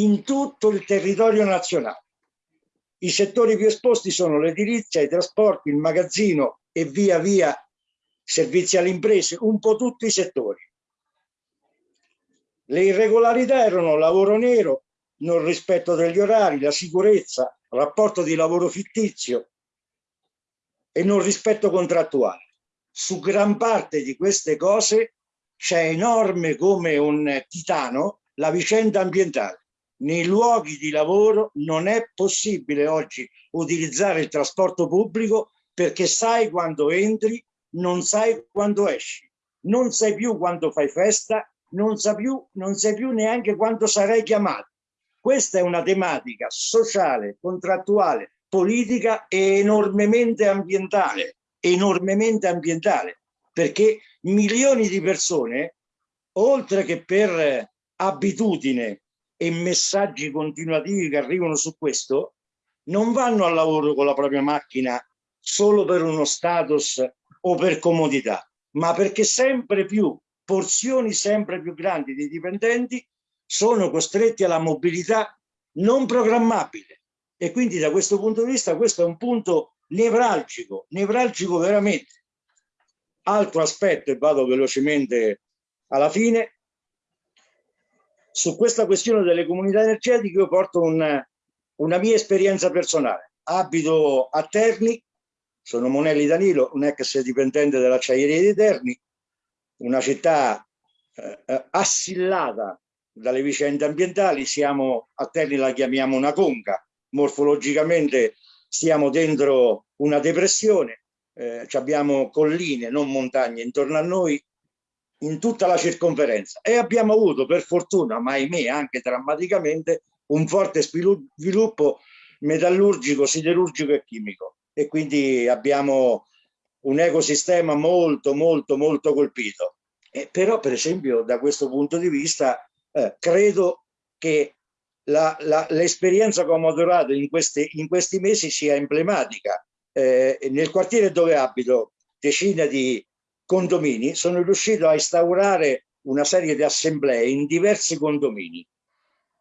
in tutto il territorio nazionale. I settori più esposti sono l'edilizia, i trasporti, il magazzino e via via servizi alle imprese, un po' tutti i settori. Le irregolarità erano lavoro nero, non rispetto degli orari, la sicurezza, rapporto di lavoro fittizio e non rispetto contrattuale. Su gran parte di queste cose c'è enorme come un titano la vicenda ambientale. Nei luoghi di lavoro non è possibile oggi utilizzare il trasporto pubblico perché sai quando entri, non sai quando esci, non sai più quando fai festa, non sai più, non sai più neanche quando sarai chiamato. Questa è una tematica sociale, contrattuale, politica e enormemente ambientale, enormemente ambientale perché milioni di persone, oltre che per abitudine e messaggi continuativi che arrivano su questo, non vanno al lavoro con la propria macchina solo per uno status o per comodità, ma perché sempre più porzioni sempre più grandi di dipendenti sono costretti alla mobilità non programmabile. E quindi da questo punto di vista questo è un punto nevralgico, nevralgico veramente. Altro aspetto, e vado velocemente alla fine, su questa questione delle comunità energetiche io porto un, una mia esperienza personale. Abito a Terni, sono Monelli Danilo, un ex dipendente dell'acciaieria di Terni, una città eh, eh, assillata dalle vicende ambientali, siamo a Terni la chiamiamo una conca, morfologicamente stiamo dentro una depressione, eh, abbiamo colline, non montagne intorno a noi in tutta la circonferenza e abbiamo avuto per fortuna, ma ahimè anche drammaticamente, un forte sviluppo metallurgico, siderurgico e chimico e quindi abbiamo un ecosistema molto molto molto colpito. Eh, però per esempio da questo punto di vista eh, credo che l'esperienza che ho maturato in, questi, in questi mesi sia emblematica. Eh, nel quartiere dove abito, decine di condomini, sono riuscito a instaurare una serie di assemblee in diversi condomini.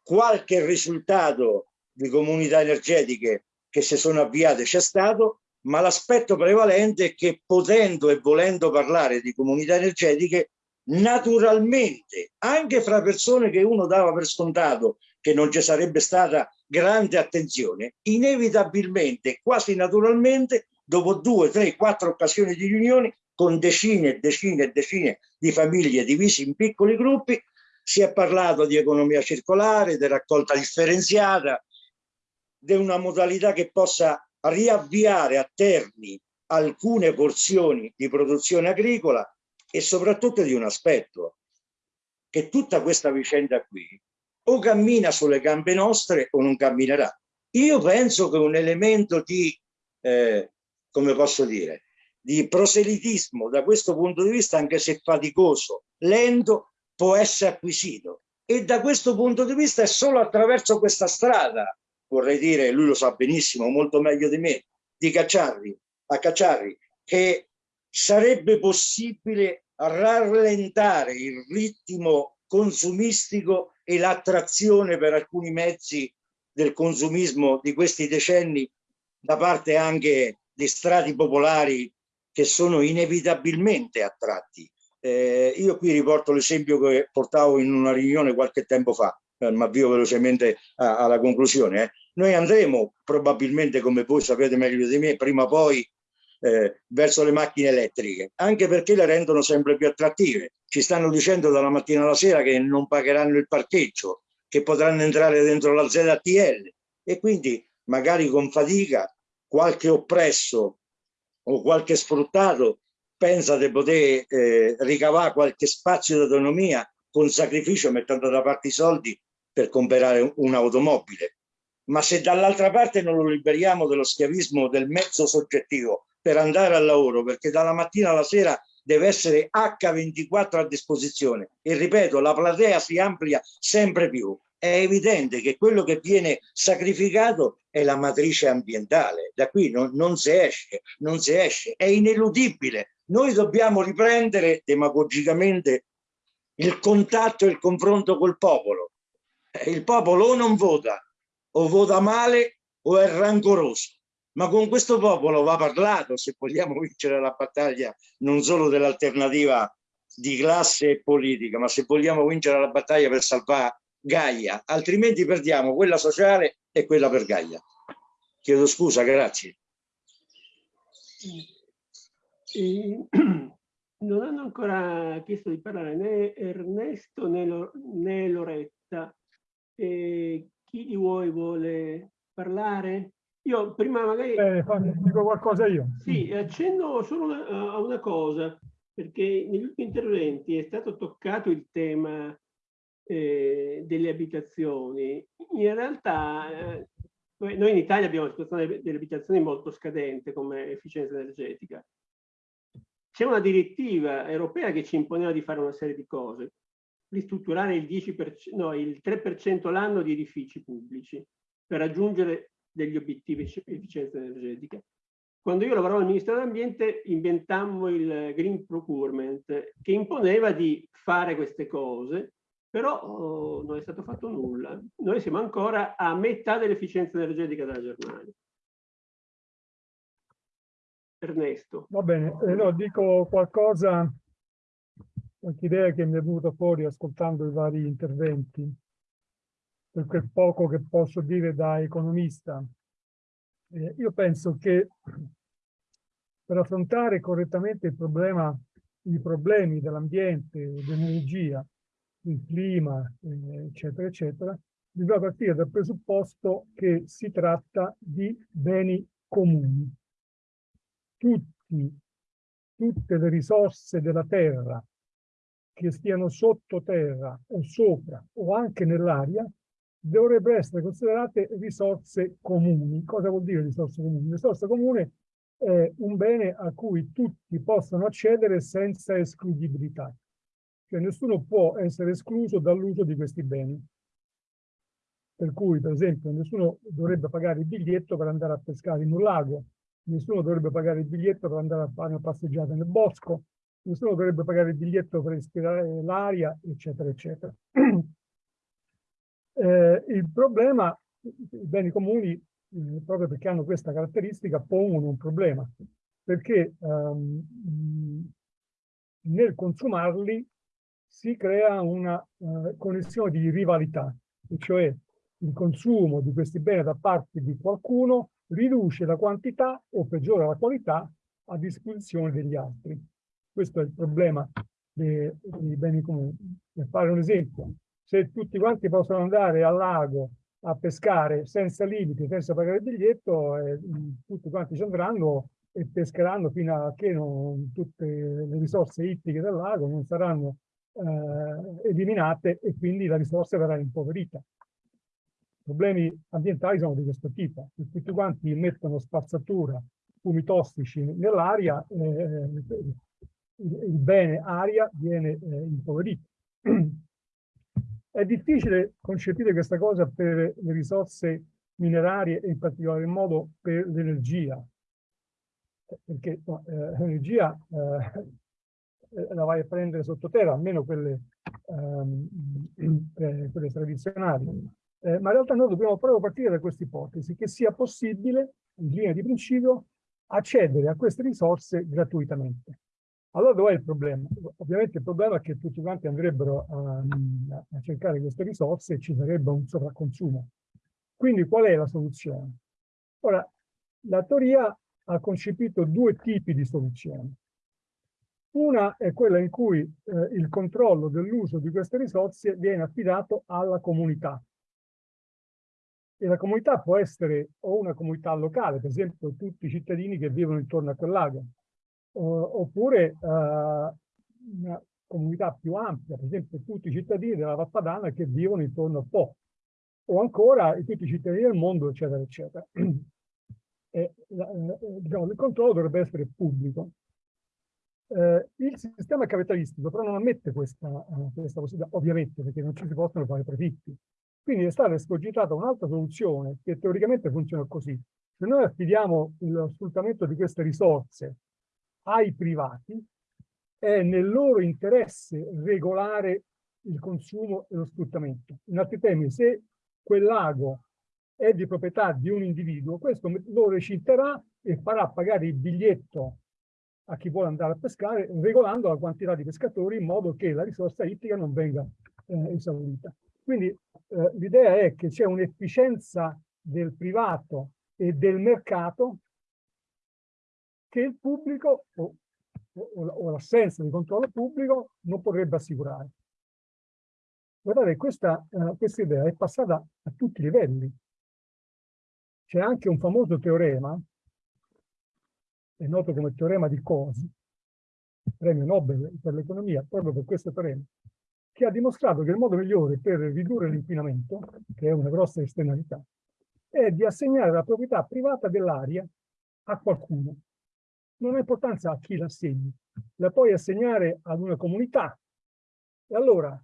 Qualche risultato di comunità energetiche che si sono avviate c'è stato, ma l'aspetto prevalente è che potendo e volendo parlare di comunità energetiche, naturalmente, anche fra persone che uno dava per scontato che non ci sarebbe stata grande attenzione, inevitabilmente, quasi naturalmente, dopo due, tre, quattro occasioni di riunioni, con decine e decine e decine di famiglie divise in piccoli gruppi, si è parlato di economia circolare, di raccolta differenziata, di una modalità che possa riavviare a termini alcune porzioni di produzione agricola e soprattutto di un aspetto, che tutta questa vicenda qui o cammina sulle gambe nostre o non camminerà. Io penso che un elemento di, eh, come posso dire, di proselitismo da questo punto di vista, anche se faticoso, lento, può essere acquisito. E da questo punto di vista è solo attraverso questa strada, vorrei dire, lui lo sa benissimo, molto meglio di me, di Cacciarri, a Cacciarri, che sarebbe possibile rallentare il ritmo consumistico e l'attrazione per alcuni mezzi del consumismo di questi decenni da parte anche di strati popolari che sono inevitabilmente attratti. Eh, io qui riporto l'esempio che portavo in una riunione qualche tempo fa, eh, ma avvio velocemente a, alla conclusione. Eh. Noi andremo probabilmente, come voi sapete meglio di me, prima o poi eh, verso le macchine elettriche, anche perché le rendono sempre più attrattive. Ci stanno dicendo dalla mattina alla sera che non pagheranno il parcheggio, che potranno entrare dentro la ZTL e quindi magari con fatica qualche oppresso o qualche sfruttato pensa di poter eh, ricavare qualche spazio di autonomia con sacrificio mettendo da parte i soldi per comprare un'automobile. Ma se dall'altra parte non lo liberiamo dello schiavismo del mezzo soggettivo per andare al lavoro, perché dalla mattina alla sera deve essere H24 a disposizione e ripeto, la platea si amplia sempre più. È evidente che quello che viene sacrificato è la matrice ambientale, da qui non, non si esce, non si esce, è ineludibile. Noi dobbiamo riprendere demagogicamente il contatto e il confronto col popolo. Eh, il popolo o non vota, o vota male o è rancoroso ma con questo popolo va parlato se vogliamo vincere la battaglia non solo dell'alternativa di classe e politica, ma se vogliamo vincere la battaglia per salvare Gaia, altrimenti perdiamo quella sociale e quella per Gaia. Chiedo scusa, grazie. E, non hanno ancora chiesto di parlare né Ernesto né, né Loretta. E chi di voi vuole parlare? Io prima magari... Eh, dico qualcosa io. Sì, accenno solo una, a una cosa, perché negli ultimi interventi è stato toccato il tema eh, delle abitazioni. In realtà eh, noi in Italia abbiamo una situazione delle abitazioni molto scadente come efficienza energetica. C'è una direttiva europea che ci imponeva di fare una serie di cose, ristrutturare il, 10%, no, il 3% l'anno di edifici pubblici per raggiungere degli obiettivi di efficienza energetica. Quando io lavoravo al Ministero dell'Ambiente inventammo il Green Procurement che imponeva di fare queste cose, però oh, non è stato fatto nulla. Noi siamo ancora a metà dell'efficienza energetica della Germania. Ernesto. Va bene, eh, no, dico qualcosa, qualche idea che mi è venuta fuori ascoltando i vari interventi per quel poco che posso dire da economista. Eh, io penso che per affrontare correttamente il problema, i problemi dell'ambiente, dell'energia, del clima, eh, eccetera, eccetera, bisogna partire dal presupposto che si tratta di beni comuni. Tutti, tutte le risorse della terra che stiano sottoterra o sopra o anche nell'aria dovrebbero essere considerate risorse comuni. Cosa vuol dire risorse comuni? Risorsa comune è un bene a cui tutti possono accedere senza escludibilità. Cioè nessuno può essere escluso dall'uso di questi beni. Per cui, per esempio, nessuno dovrebbe pagare il biglietto per andare a pescare in un lago, nessuno dovrebbe pagare il biglietto per andare a fare una passeggiata nel bosco, nessuno dovrebbe pagare il biglietto per respirare l'aria, eccetera, eccetera. Eh, il problema, i beni comuni, eh, proprio perché hanno questa caratteristica, pongono un problema, perché ehm, nel consumarli si crea una uh, connessione di rivalità, cioè il consumo di questi beni da parte di qualcuno riduce la quantità o peggiora la qualità a disposizione degli altri. Questo è il problema dei, dei beni comuni. Per fare un esempio, se tutti quanti possono andare al lago a pescare senza limiti, senza pagare il biglietto, eh, tutti quanti ci andranno e pescheranno fino a che non, tutte le risorse ittiche del lago non saranno eh, eliminate e quindi la risorsa verrà impoverita. I problemi ambientali sono di questo tipo. Tutti quanti mettono spazzatura, fumi tossici nell'aria, eh, il bene aria viene eh, impoverito. È difficile concepire questa cosa per le risorse minerarie e in particolar modo per l'energia, perché no, eh, l'energia eh, la vai a prendere sottoterra, almeno quelle, ehm, eh, quelle tradizionali. Eh, ma in realtà noi dobbiamo proprio partire da questa ipotesi, che sia possibile, in linea di principio, accedere a queste risorse gratuitamente. Allora dov'è il problema? Ovviamente il problema è che tutti quanti andrebbero a, a cercare queste risorse e ci sarebbe un sovracconsumo. Quindi qual è la soluzione? Ora, la teoria ha concepito due tipi di soluzioni. Una è quella in cui eh, il controllo dell'uso di queste risorse viene affidato alla comunità. E la comunità può essere o una comunità locale, per esempio tutti i cittadini che vivono intorno a quel lago, oppure uh, una comunità più ampia, per esempio tutti i cittadini della Vappadana che vivono intorno a Po, o ancora tutti i cittadini del mondo, eccetera, eccetera. E, eh, diciamo, il controllo dovrebbe essere pubblico. Eh, il sistema capitalistico però non ammette questa, uh, questa possibilità, ovviamente, perché non ci si possono fare profitti. Quindi è stata escogitata un'altra soluzione che teoricamente funziona così. Se noi affidiamo lo sfruttamento di queste risorse ai privati, è nel loro interesse regolare il consumo e lo sfruttamento. In altri termini, se quel lago è di proprietà di un individuo, questo lo recinterà e farà pagare il biglietto a chi vuole andare a pescare, regolando la quantità di pescatori in modo che la risorsa ittica non venga eh, esaurita. Quindi eh, l'idea è che c'è un'efficienza del privato e del mercato che il pubblico o, o, o l'assenza di controllo pubblico non potrebbe assicurare. Guardate, questa, uh, questa idea è passata a tutti i livelli. C'è anche un famoso teorema, è noto come teorema di Cosi, premio Nobel per l'economia, proprio per questo teorema, che ha dimostrato che il modo migliore per ridurre l'inquinamento, che è una grossa esternalità, è di assegnare la proprietà privata dell'aria a qualcuno. Non ha importanza a chi la assegni, la puoi assegnare ad una comunità e allora,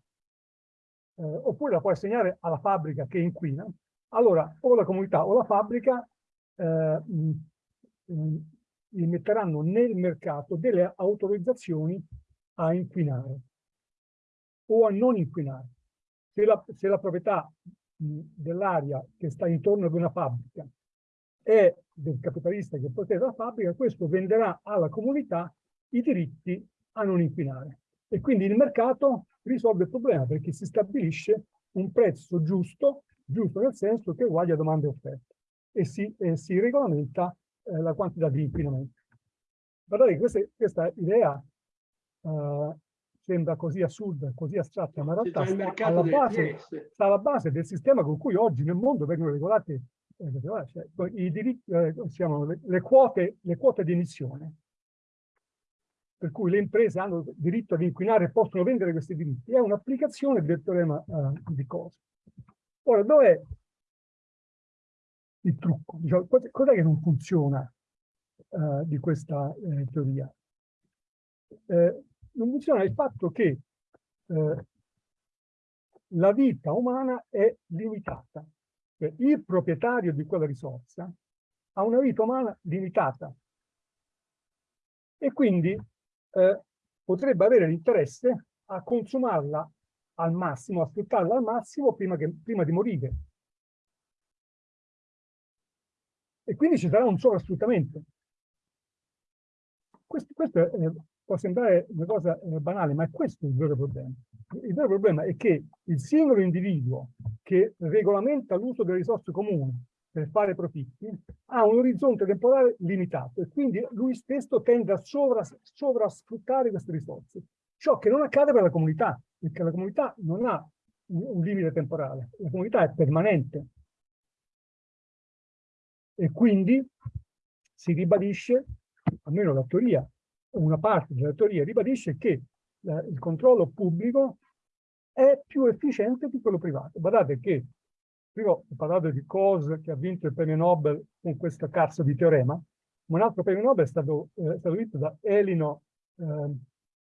eh, oppure la puoi assegnare alla fabbrica che inquina, allora o la comunità o la fabbrica eh, metteranno nel mercato delle autorizzazioni a inquinare o a non inquinare. Se la, se la proprietà dell'aria che sta intorno ad una fabbrica è del capitalista che possede la fabbrica, questo venderà alla comunità i diritti a non inquinare. E quindi il mercato risolve il problema perché si stabilisce un prezzo giusto, giusto nel senso che è uguale a domande e offerte, e si, e si regolamenta eh, la quantità di inquinamento. Guardate, questa, questa idea uh, sembra così assurda, così astratta, ma in realtà sta alla, base, sta alla base del sistema con cui oggi nel mondo vengono regolate eh, cioè, i diritti, eh, siamo le, le, quote, le quote di emissione per cui le imprese hanno diritto ad inquinare e possono vendere questi diritti, è un'applicazione del teorema uh, di cosa. Ora, dov'è il trucco? Diciamo, Cos'è che non funziona uh, di questa eh, teoria? Eh, non funziona il fatto che eh, la vita umana è limitata. Cioè, il proprietario di quella risorsa ha una vita umana limitata e quindi eh, potrebbe avere l'interesse a consumarla al massimo, a sfruttarla al massimo prima, che, prima di morire. E quindi ci sarà un sovrasfruttamento. Questo, questo è, può sembrare una cosa eh, banale, ma è questo il vero problema. Il vero problema è che il singolo individuo che regolamenta l'uso delle risorse comuni per fare profitti ha un orizzonte temporale limitato e quindi lui stesso tende a sovras sovrasfruttare queste risorse. Ciò che non accade per la comunità, perché la comunità non ha un limite temporale, la comunità è permanente. E quindi si ribadisce, almeno la teoria una parte della teoria ribadisce che eh, il controllo pubblico è più efficiente di quello privato. Guardate che, prima ho parlato di Coase che ha vinto il premio Nobel con questo cazzo di teorema, ma un altro premio Nobel è stato, eh, stato vinto da Elino eh,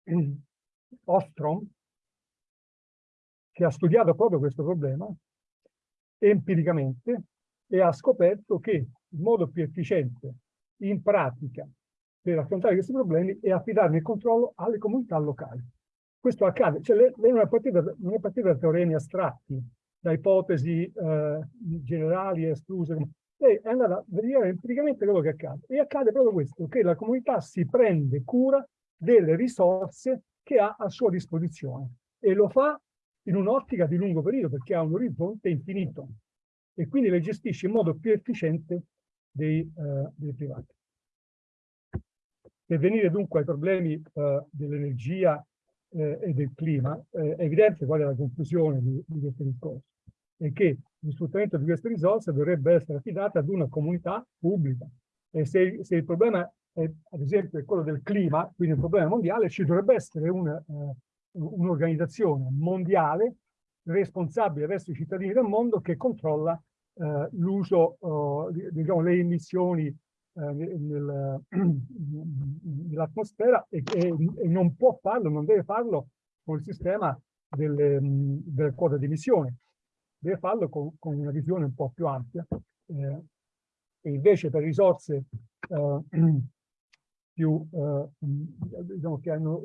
Ostrom, che ha studiato proprio questo problema empiricamente e ha scoperto che il modo più efficiente in pratica per affrontare questi problemi e affidarne il controllo alle comunità locali. Questo accade, cioè lei non, è partita, non, è partita, da teoremi astratti, da ipotesi eh, generali escluse, lei è andata a vedere empiricamente quello che accade. E accade proprio questo, che la comunità si prende cura delle risorse che ha a sua disposizione e lo fa in un'ottica di lungo periodo perché ha un orizzonte infinito e quindi le gestisce in modo più efficiente dei, eh, dei privati. Per venire dunque ai problemi eh, dell'energia eh, e del clima, eh, è evidente qual è la conclusione di, di questo discorso, è che lo sfruttamento di queste risorse dovrebbe essere affidato ad una comunità pubblica. E se, se il problema è, ad esempio, è quello del clima, quindi un problema mondiale, ci dovrebbe essere eh, un'organizzazione mondiale responsabile verso i cittadini del mondo che controlla l'uso, eh, diciamo, le emissioni eh, nel, nell'atmosfera e, e, e, non può farlo, non deve farlo con il sistema delle, delle quote di emissione, deve farlo con, con, una visione un po' più ampia. Eh, e invece per risorse eh, più, eh, diciamo che hanno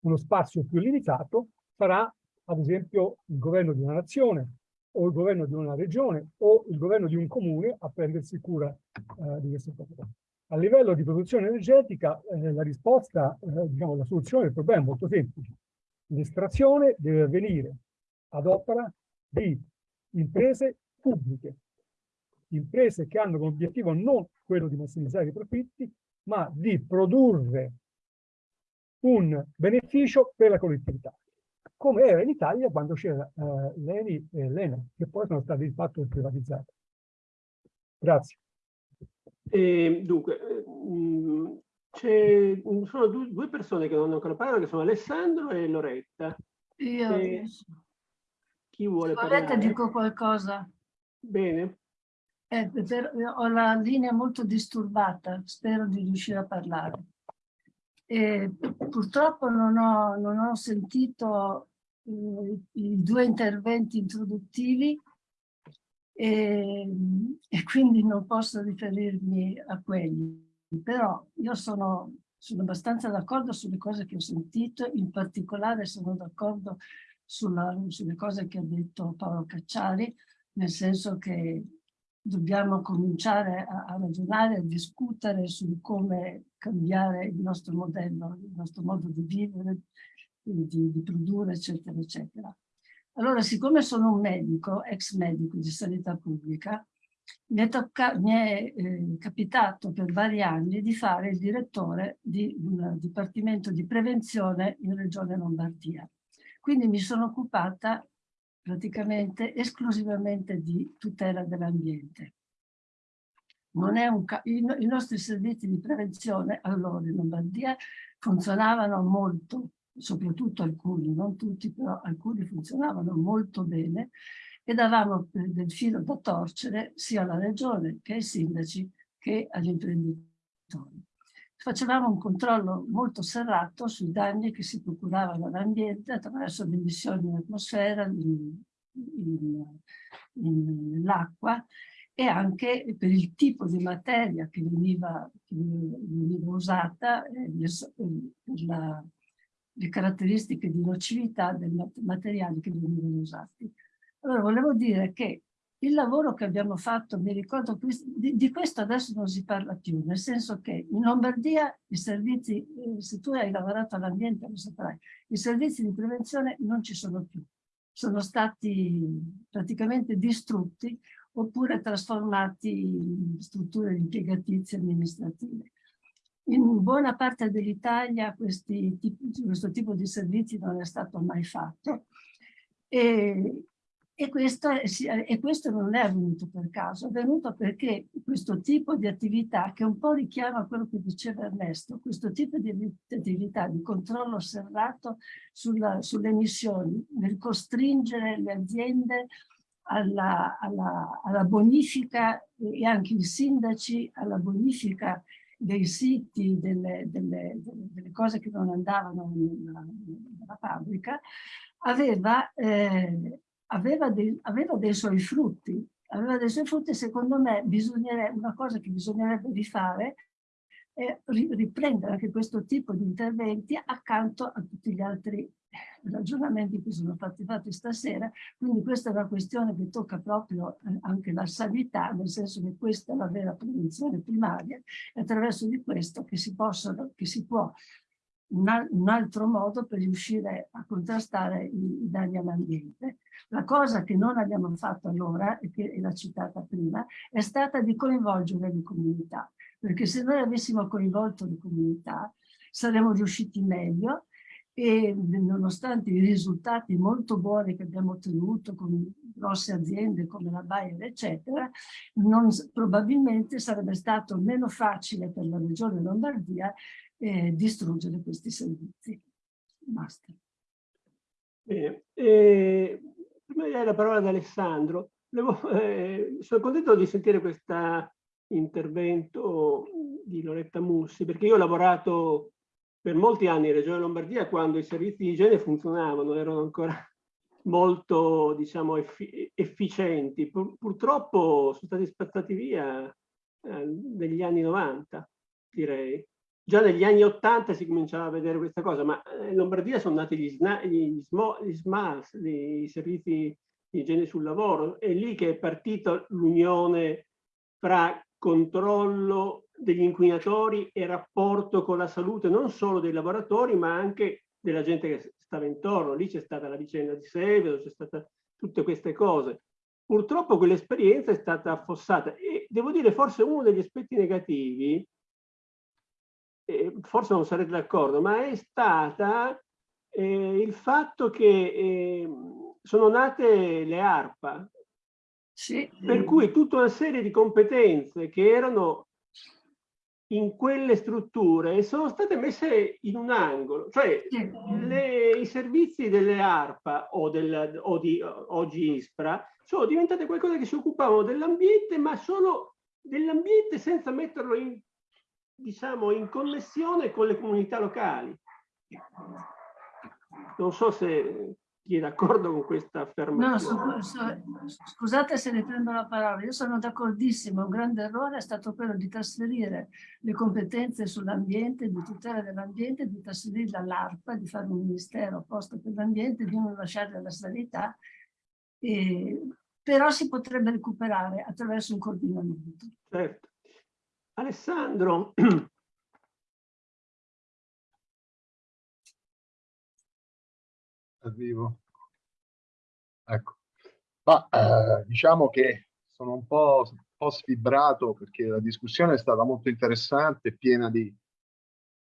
uno spazio più limitato, sarà ad esempio il governo di una nazione o il governo di una regione o il governo di un comune a prendersi cura eh, di questo problema. A livello di produzione energetica eh, la risposta, eh, diciamo la soluzione del problema è molto semplice. L'estrazione deve avvenire ad opera di imprese pubbliche, imprese che hanno come obiettivo non quello di massimizzare i profitti, ma di produrre un beneficio per la collettività come era in Italia quando c'era uh, l'ENI e l'ENA, che poi sono stati di fatto privatizzati. Grazie. E, dunque, mm, ci sono due, due, persone che non hanno ancora parlato, che sono Alessandro e Loretta. Io e, chi vuole parlare? Loretta dico qualcosa. Bene. Eh, per, ho la linea molto disturbata, spero di riuscire a parlare. E purtroppo non ho, non ho sentito eh, i due interventi introduttivi e, e, quindi non posso riferirmi a quelli. Però io sono, sono abbastanza d'accordo sulle cose che ho sentito, in particolare sono d'accordo sulle cose che ha detto Paolo Cacciari, nel senso che dobbiamo cominciare a, a ragionare, a discutere su come cambiare il nostro modello, il nostro modo di vivere, di, di produrre, eccetera, eccetera. Allora, siccome sono un medico, ex medico di sanità pubblica, mi è, mi è eh, capitato per vari anni di fare il direttore di un dipartimento di prevenzione in Regione Lombardia. Quindi mi sono occupata praticamente esclusivamente di tutela dell'ambiente. i, i nostri servizi di prevenzione allora in Lombardia funzionavano molto, soprattutto alcuni, non tutti, però alcuni funzionavano molto bene e davamo del filo da torcere sia alla regione che ai sindaci che agli imprenditori. Facevamo un controllo molto serrato sui danni che si procuravano all'ambiente attraverso le emissioni in atmosfera, nell'acqua e anche per il tipo di materia che veniva, che veniva usata, eh, le, la, le caratteristiche di nocività dei materiali che venivano usati. Allora volevo dire che il lavoro che abbiamo fatto, mi ricordo, di, di, questo adesso non si parla più, nel senso che in Lombardia i servizi, eh, se tu hai lavorato all'ambiente lo saprai, i servizi di prevenzione non ci sono più, sono stati praticamente distrutti oppure trasformati in strutture impiegatizie amministrative. In buona parte dell'Italia questo tipo di servizi non è stato mai fatto e, e, questo, e questo non è avvenuto per caso, è avvenuto perché questo tipo di attività, che un po' richiama quello che diceva Ernesto, questo tipo di attività di controllo serrato sulla, sulle emissioni, nel costringere le aziende alla, alla, alla, bonifica e anche i sindaci alla bonifica dei siti, delle, delle, delle cose che non andavano nella, nella fabbrica, aveva, eh, aveva, dei, aveva, dei, suoi frutti. Aveva dei suoi frutti, secondo me, una cosa che bisognerebbe rifare è riprendere anche questo tipo di interventi accanto a tutti gli altri ragionamenti che sono stati fatti stasera, quindi questa è una questione che tocca proprio eh, anche la sanità, nel senso che questa è la vera prevenzione primaria, e attraverso di questo che si, possono, che si può un, un, altro modo per riuscire a contrastare i, i danni all'ambiente. La cosa che non abbiamo fatto allora, e che l'ha citata prima, è stata di coinvolgere le comunità, perché se noi avessimo coinvolto le comunità saremmo riusciti meglio e nonostante i risultati molto buoni che abbiamo ottenuto con grosse aziende come la Bayer eccetera, non, probabilmente sarebbe stato meno facile per la regione Lombardia eh, distruggere questi servizi. Basta. Bene, eh, prima di dare la parola ad Alessandro, devo, eh, sono contento di sentire questo intervento di Loretta Mussi, perché io ho lavorato per molti anni in Regione Lombardia quando i servizi di igiene funzionavano, erano ancora molto diciamo, effi efficienti. Pur purtroppo sono stati spazzati via eh, negli anni 90, direi. Già negli anni 80 si cominciava a vedere questa cosa, ma in Lombardia sono nati gli, gli, gli SMAS, i servizi di igiene sul lavoro, è lì che è partita l'unione fra controllo degli inquinatori e rapporto con la salute non solo dei lavoratori ma anche della gente che stava intorno. Lì c'è stata la vicenda di Sevedo, c'è stata tutte queste cose. Purtroppo quell'esperienza è stata affossata e devo dire forse uno degli aspetti negativi, eh, forse non sarete d'accordo, ma è stata eh, il fatto che eh, sono nate le ARPA, sì. per cui tutta una serie di competenze che erano in quelle strutture sono state messe in un angolo, cioè le, i servizi delle ARPA o, del, o di oggi ISPRA sono diventate qualcosa che si occupavano dell'ambiente, ma solo dell'ambiente senza metterlo in, diciamo, in connessione con le comunità locali. Non so se chi è d'accordo con questa affermazione. No, so, so, scusate se ne prendo la parola, io sono d'accordissimo, un grande errore è stato quello di trasferire le competenze sull'ambiente, di tutela dell'ambiente, di trasferirle all'ARPA, di fare un ministero apposta per l'ambiente, di non lasciare la sanità, e, però si potrebbe recuperare attraverso un coordinamento. Certo. Alessandro, vivo. Ecco. Ma eh, diciamo che sono un po', un po' sfibrato perché la discussione è stata molto interessante, piena di,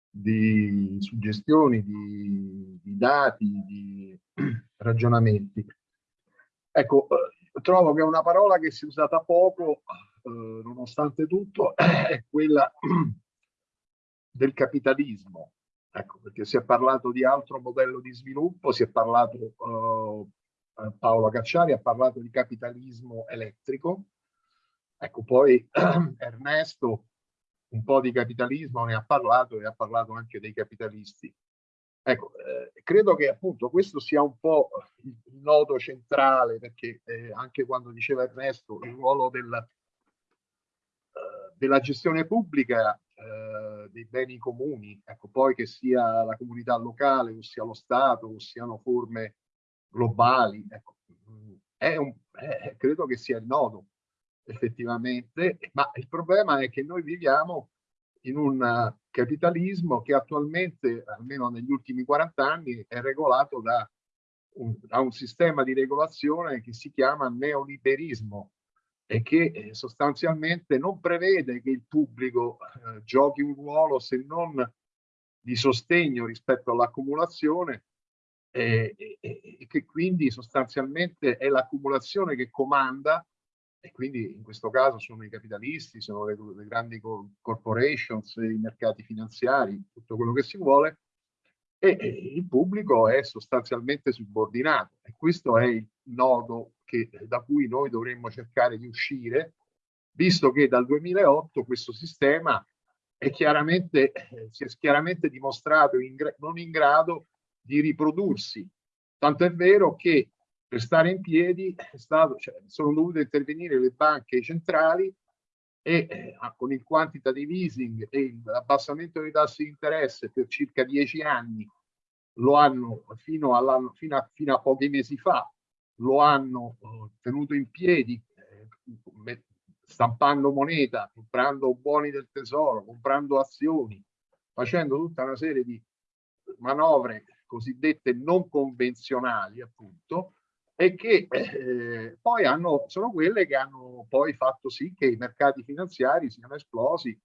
di suggestioni, di, di, dati, di ragionamenti. Ecco, eh, trovo che una parola che si è usata poco eh, nonostante tutto, è quella del capitalismo. Ecco, perché si è parlato di altro modello di sviluppo, si è parlato, uh, Paolo Cacciari ha parlato di capitalismo elettrico. Ecco, poi Ernesto un po' di capitalismo ne ha parlato e ha parlato anche dei capitalisti. Ecco, eh, credo che appunto questo sia un po' il, nodo centrale, perché eh, anche quando diceva Ernesto il ruolo del, della gestione pubblica uh, dei beni comuni, ecco, poi che sia la comunità locale, o sia lo Stato, o siano forme globali, ecco, è un, è, credo che sia il nodo effettivamente, ma il problema è che noi viviamo in un capitalismo che attualmente, almeno negli ultimi 40 anni, è regolato da un, da un sistema di regolazione che si chiama neoliberismo e che eh, sostanzialmente non prevede che il pubblico eh, giochi un ruolo se non di sostegno rispetto all'accumulazione e, e, e, che quindi sostanzialmente è l'accumulazione che comanda e quindi in questo caso sono i capitalisti, sono le, le grandi corporations, i mercati finanziari, tutto quello che si vuole, e, e, il pubblico è sostanzialmente subordinato e questo è il nodo che, da cui noi dovremmo cercare di uscire, visto che dal 2008 questo sistema è chiaramente, si è chiaramente dimostrato in, non in grado di riprodursi. Tanto è vero che per stare in piedi stato, cioè, sono dovute intervenire le banche centrali e eh, con il quantitative easing e l'abbassamento dei tassi di interesse per circa dieci anni lo hanno fino, fino, a, fino a pochi mesi fa lo hanno eh, tenuto in piedi eh, stampando moneta, comprando buoni del tesoro, comprando azioni, facendo tutta una serie di manovre cosiddette non convenzionali appunto e che eh, poi hanno, sono quelle che hanno poi fatto sì che i mercati finanziari siano esplosi,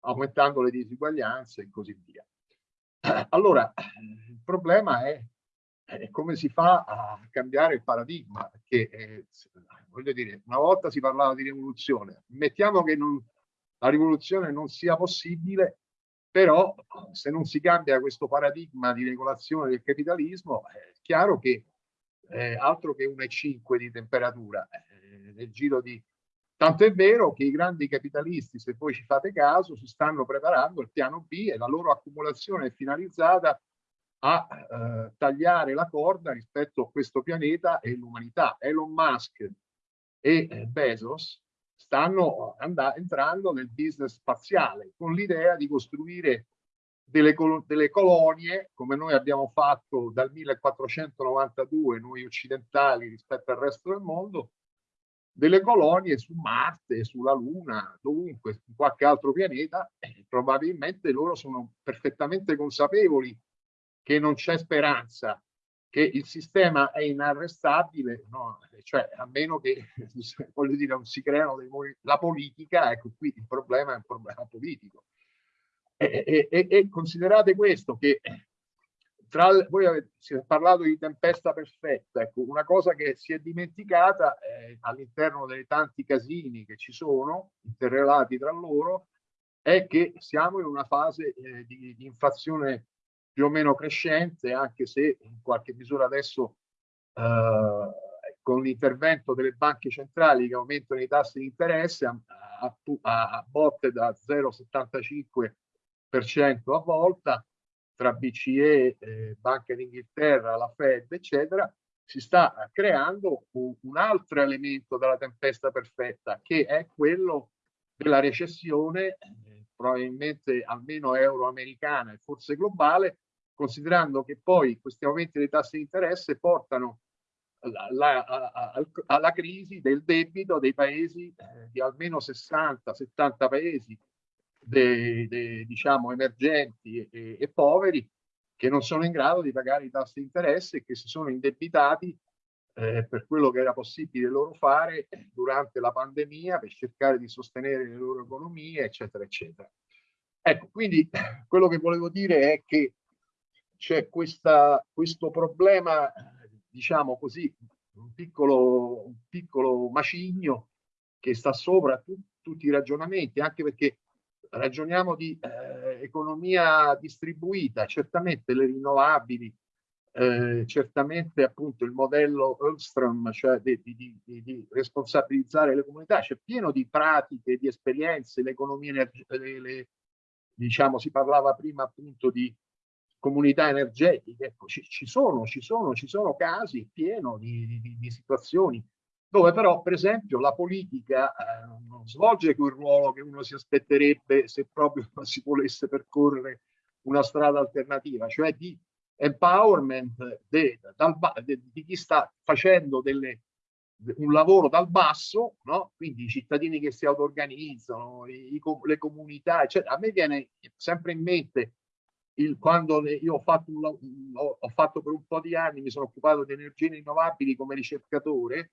aumentando le disuguaglianze e così via. Allora, il problema è, come si fa a cambiare il paradigma, perché eh, voglio dire, una volta si parlava di rivoluzione, mettiamo che non, la rivoluzione non sia possibile, però se non si cambia questo paradigma di regolazione del capitalismo, è chiaro che eh, altro che 1,5 di temperatura eh, nel giro di tanto è vero che i grandi capitalisti se voi ci fate caso si stanno preparando il piano B e la loro accumulazione è finalizzata a eh, tagliare la corda rispetto a questo pianeta e l'umanità. Elon Musk e eh, Bezos stanno entrando nel business spaziale con l'idea di costruire delle, delle, colonie, come noi abbiamo fatto dal 1492, noi occidentali rispetto al resto del mondo, delle colonie su Marte, sulla Luna, dovunque, su qualche altro pianeta, e probabilmente loro sono perfettamente consapevoli che non c'è speranza, che il sistema è inarrestabile, no? cioè a meno che, voglio dire, non si creano dei la politica, ecco qui il problema è un problema politico e, e, e considerate questo che tra voi avete parlato di tempesta perfetta, ecco, una cosa che si è dimenticata eh, all'interno dei tanti casini che ci sono, interrelati tra loro, è che siamo in una fase eh, di, di, inflazione più o meno crescente, anche se in qualche misura adesso eh, con l'intervento delle banche centrali che aumentano i tassi di interesse a, a, a botte da 0,75 a volta tra BCE, eh, Banca d'Inghilterra, la Fed, eccetera, si sta creando un, un, altro elemento della tempesta perfetta, che è quello della recessione, eh, probabilmente almeno euroamericana e forse globale, considerando che poi questi aumenti dei tassi di interesse portano alla, alla, alla crisi del debito dei paesi, eh, di almeno 60-70 paesi dei, dei diciamo, emergenti e, e, poveri che non sono in grado di pagare i tassi di interesse e che si sono indebitati eh, per quello che era possibile loro fare durante la pandemia per cercare di sostenere le loro economie, eccetera, eccetera. Ecco, quindi quello che volevo dire è che c'è questo problema, diciamo così, un piccolo, un piccolo macigno che sta sopra tu, tutti i ragionamenti, anche perché ragioniamo di eh, economia distribuita, certamente le rinnovabili, eh, certamente appunto il modello Ölström, cioè di, di, di, di, responsabilizzare le comunità, c'è pieno di pratiche, di esperienze, l'economia, le, le, diciamo, si parlava prima appunto di comunità energetiche, ecco, ci, ci, sono, ci, sono, ci sono casi pieno di, di situazioni dove però per esempio la politica eh, non svolge quel ruolo che uno si aspetterebbe se proprio si volesse percorrere una strada alternativa, cioè di empowerment de, dal, de, di chi sta facendo delle, un lavoro dal basso, no? quindi i cittadini che si auto-organizzano, le comunità, eccetera. A me viene sempre in mente il, quando io ho fatto, un, ho, ho fatto per un po' di anni, mi sono occupato di energie rinnovabili come ricercatore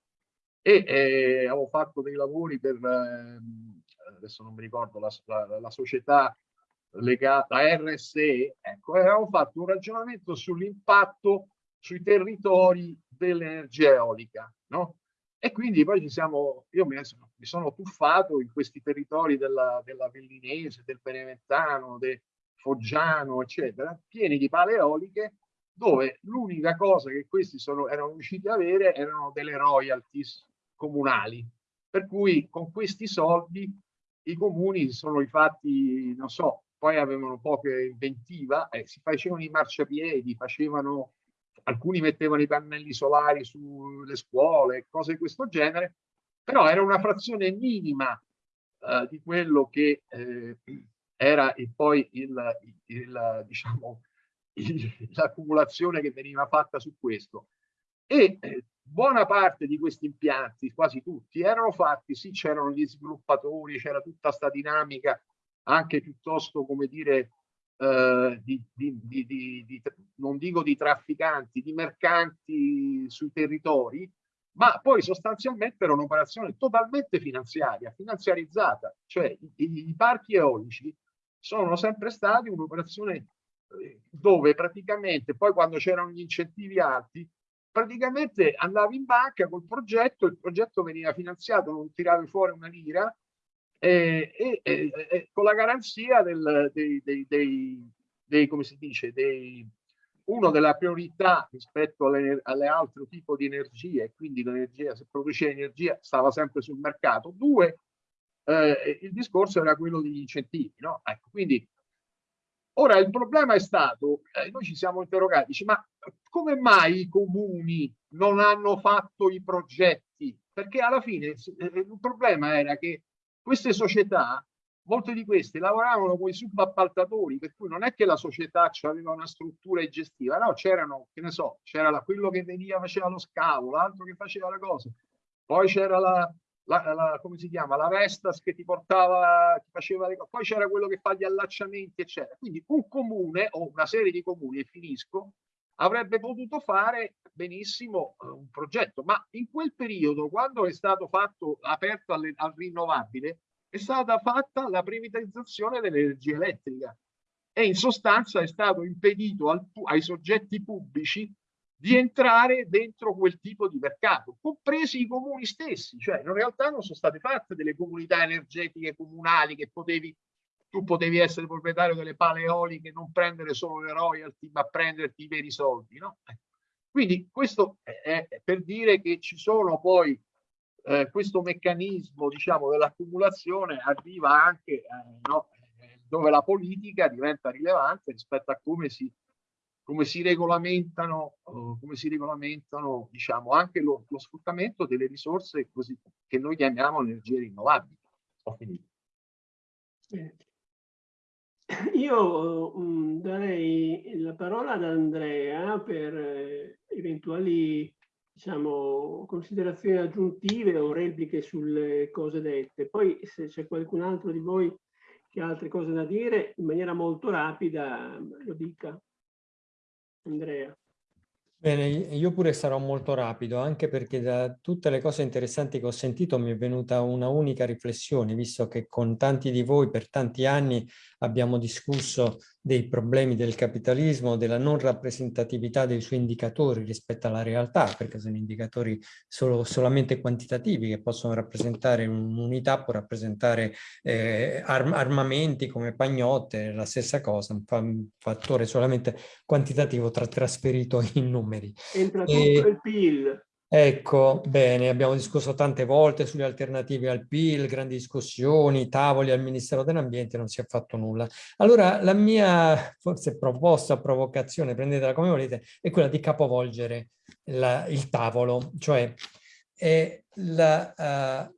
e eh, avevo fatto dei lavori per, eh, adesso non mi ricordo, la, la, la società legata a RSE, ecco, avevamo fatto un ragionamento sull'impatto sui territori dell'energia eolica, no? E quindi poi ci siamo, io mi, mi sono tuffato in questi territori della, della Vellinese, del Beneventano, del Foggiano, eccetera, pieni di pale eoliche, dove l'unica cosa che questi sono, erano riusciti ad avere erano delle royalties comunali. Per cui con questi soldi i comuni sono infatti, non so, poi avevano poca inventiva, eh, si facevano i marciapiedi, facevano, alcuni mettevano i pannelli solari sulle scuole, cose di questo genere, però era una frazione minima eh, di quello che eh, era e poi il, il, diciamo, l'accumulazione che veniva fatta su questo. E eh, buona parte di questi impianti, quasi tutti, erano fatti, sì, c'erano gli sviluppatori, c'era tutta questa dinamica anche piuttosto, come dire, eh, di, di, di, non dico di trafficanti, di mercanti sui territori, ma poi sostanzialmente era un'operazione totalmente finanziaria, finanziarizzata, cioè i, i parchi eolici sono sempre stati un'operazione eh, dove praticamente poi quando c'erano gli incentivi alti praticamente andavi in banca col progetto, il progetto veniva finanziato, non tiravi fuori una lira e, e, e, e con la garanzia del, dei, dei, dei, dei, come si dice, dei, uno della priorità rispetto alle, alle altre tipo di energie, quindi l'energia, se produceva energia stava sempre sul mercato. Due, eh, il discorso era quello degli incentivi, no? Ecco, quindi Ora il problema è stato, eh, noi ci siamo interrogati, dice, ma come mai i comuni non hanno fatto i progetti? Perché alla fine eh, il problema era che queste società, molte di queste lavoravano con i subappaltatori, per cui non è che la società aveva una struttura gestiva, no, c'erano, che ne so, c'era quello che veniva, faceva lo scavo, l'altro che faceva le cose, poi c'era la, la, la, come si chiama, la Vestas che ti portava, ti faceva le cose, poi c'era quello che fa gli allacciamenti, eccetera. Quindi un comune o una serie di comuni, e finisco, avrebbe potuto fare benissimo uh, un progetto, ma in quel periodo, quando è stato fatto aperto alle, al rinnovabile, è stata fatta la privatizzazione dell'energia elettrica. E in sostanza è stato impedito al, ai soggetti pubblici di entrare dentro quel tipo di mercato, compresi i comuni stessi, cioè in realtà non sono state fatte delle comunità energetiche comunali che potevi, tu potevi essere proprietario delle pale eoliche, non prendere solo le royalty, ma prenderti i veri soldi, no? Ecco. Quindi questo è per dire che ci sono poi eh, questo meccanismo, diciamo, dell'accumulazione arriva anche eh, no, eh, dove la politica diventa rilevante rispetto a come si come si regolamentano, uh, come si regolamentano diciamo, anche lo, lo, sfruttamento delle risorse così, che noi chiamiamo energie rinnovabili. Ho finito. Io um, darei la parola ad Andrea per eh, eventuali diciamo, considerazioni aggiuntive o repliche sulle cose dette. Poi se c'è qualcun altro di voi che ha altre cose da dire, in maniera molto rapida lo dica. Andrea. Bene, io pure sarò molto rapido, anche perché da tutte le cose interessanti che ho sentito mi è venuta una unica riflessione, visto che con tanti di voi per tanti anni abbiamo discusso dei problemi del capitalismo, della non rappresentatività dei suoi indicatori rispetto alla realtà, perché sono indicatori solo, solamente quantitativi che possono rappresentare un'unità, può rappresentare eh, arm armamenti come pagnotte, la stessa cosa, un, fa un fattore solamente quantitativo tra trasferito in numeri. Entra tutto e... il PIL. Ecco, bene, abbiamo discusso tante volte sulle alternative al PIL, grandi discussioni, tavoli al Ministero dell'Ambiente, non si è fatto nulla. Allora, la mia forse proposta, provocazione, prendetela come volete, è quella di capovolgere la, il tavolo, cioè la, uh,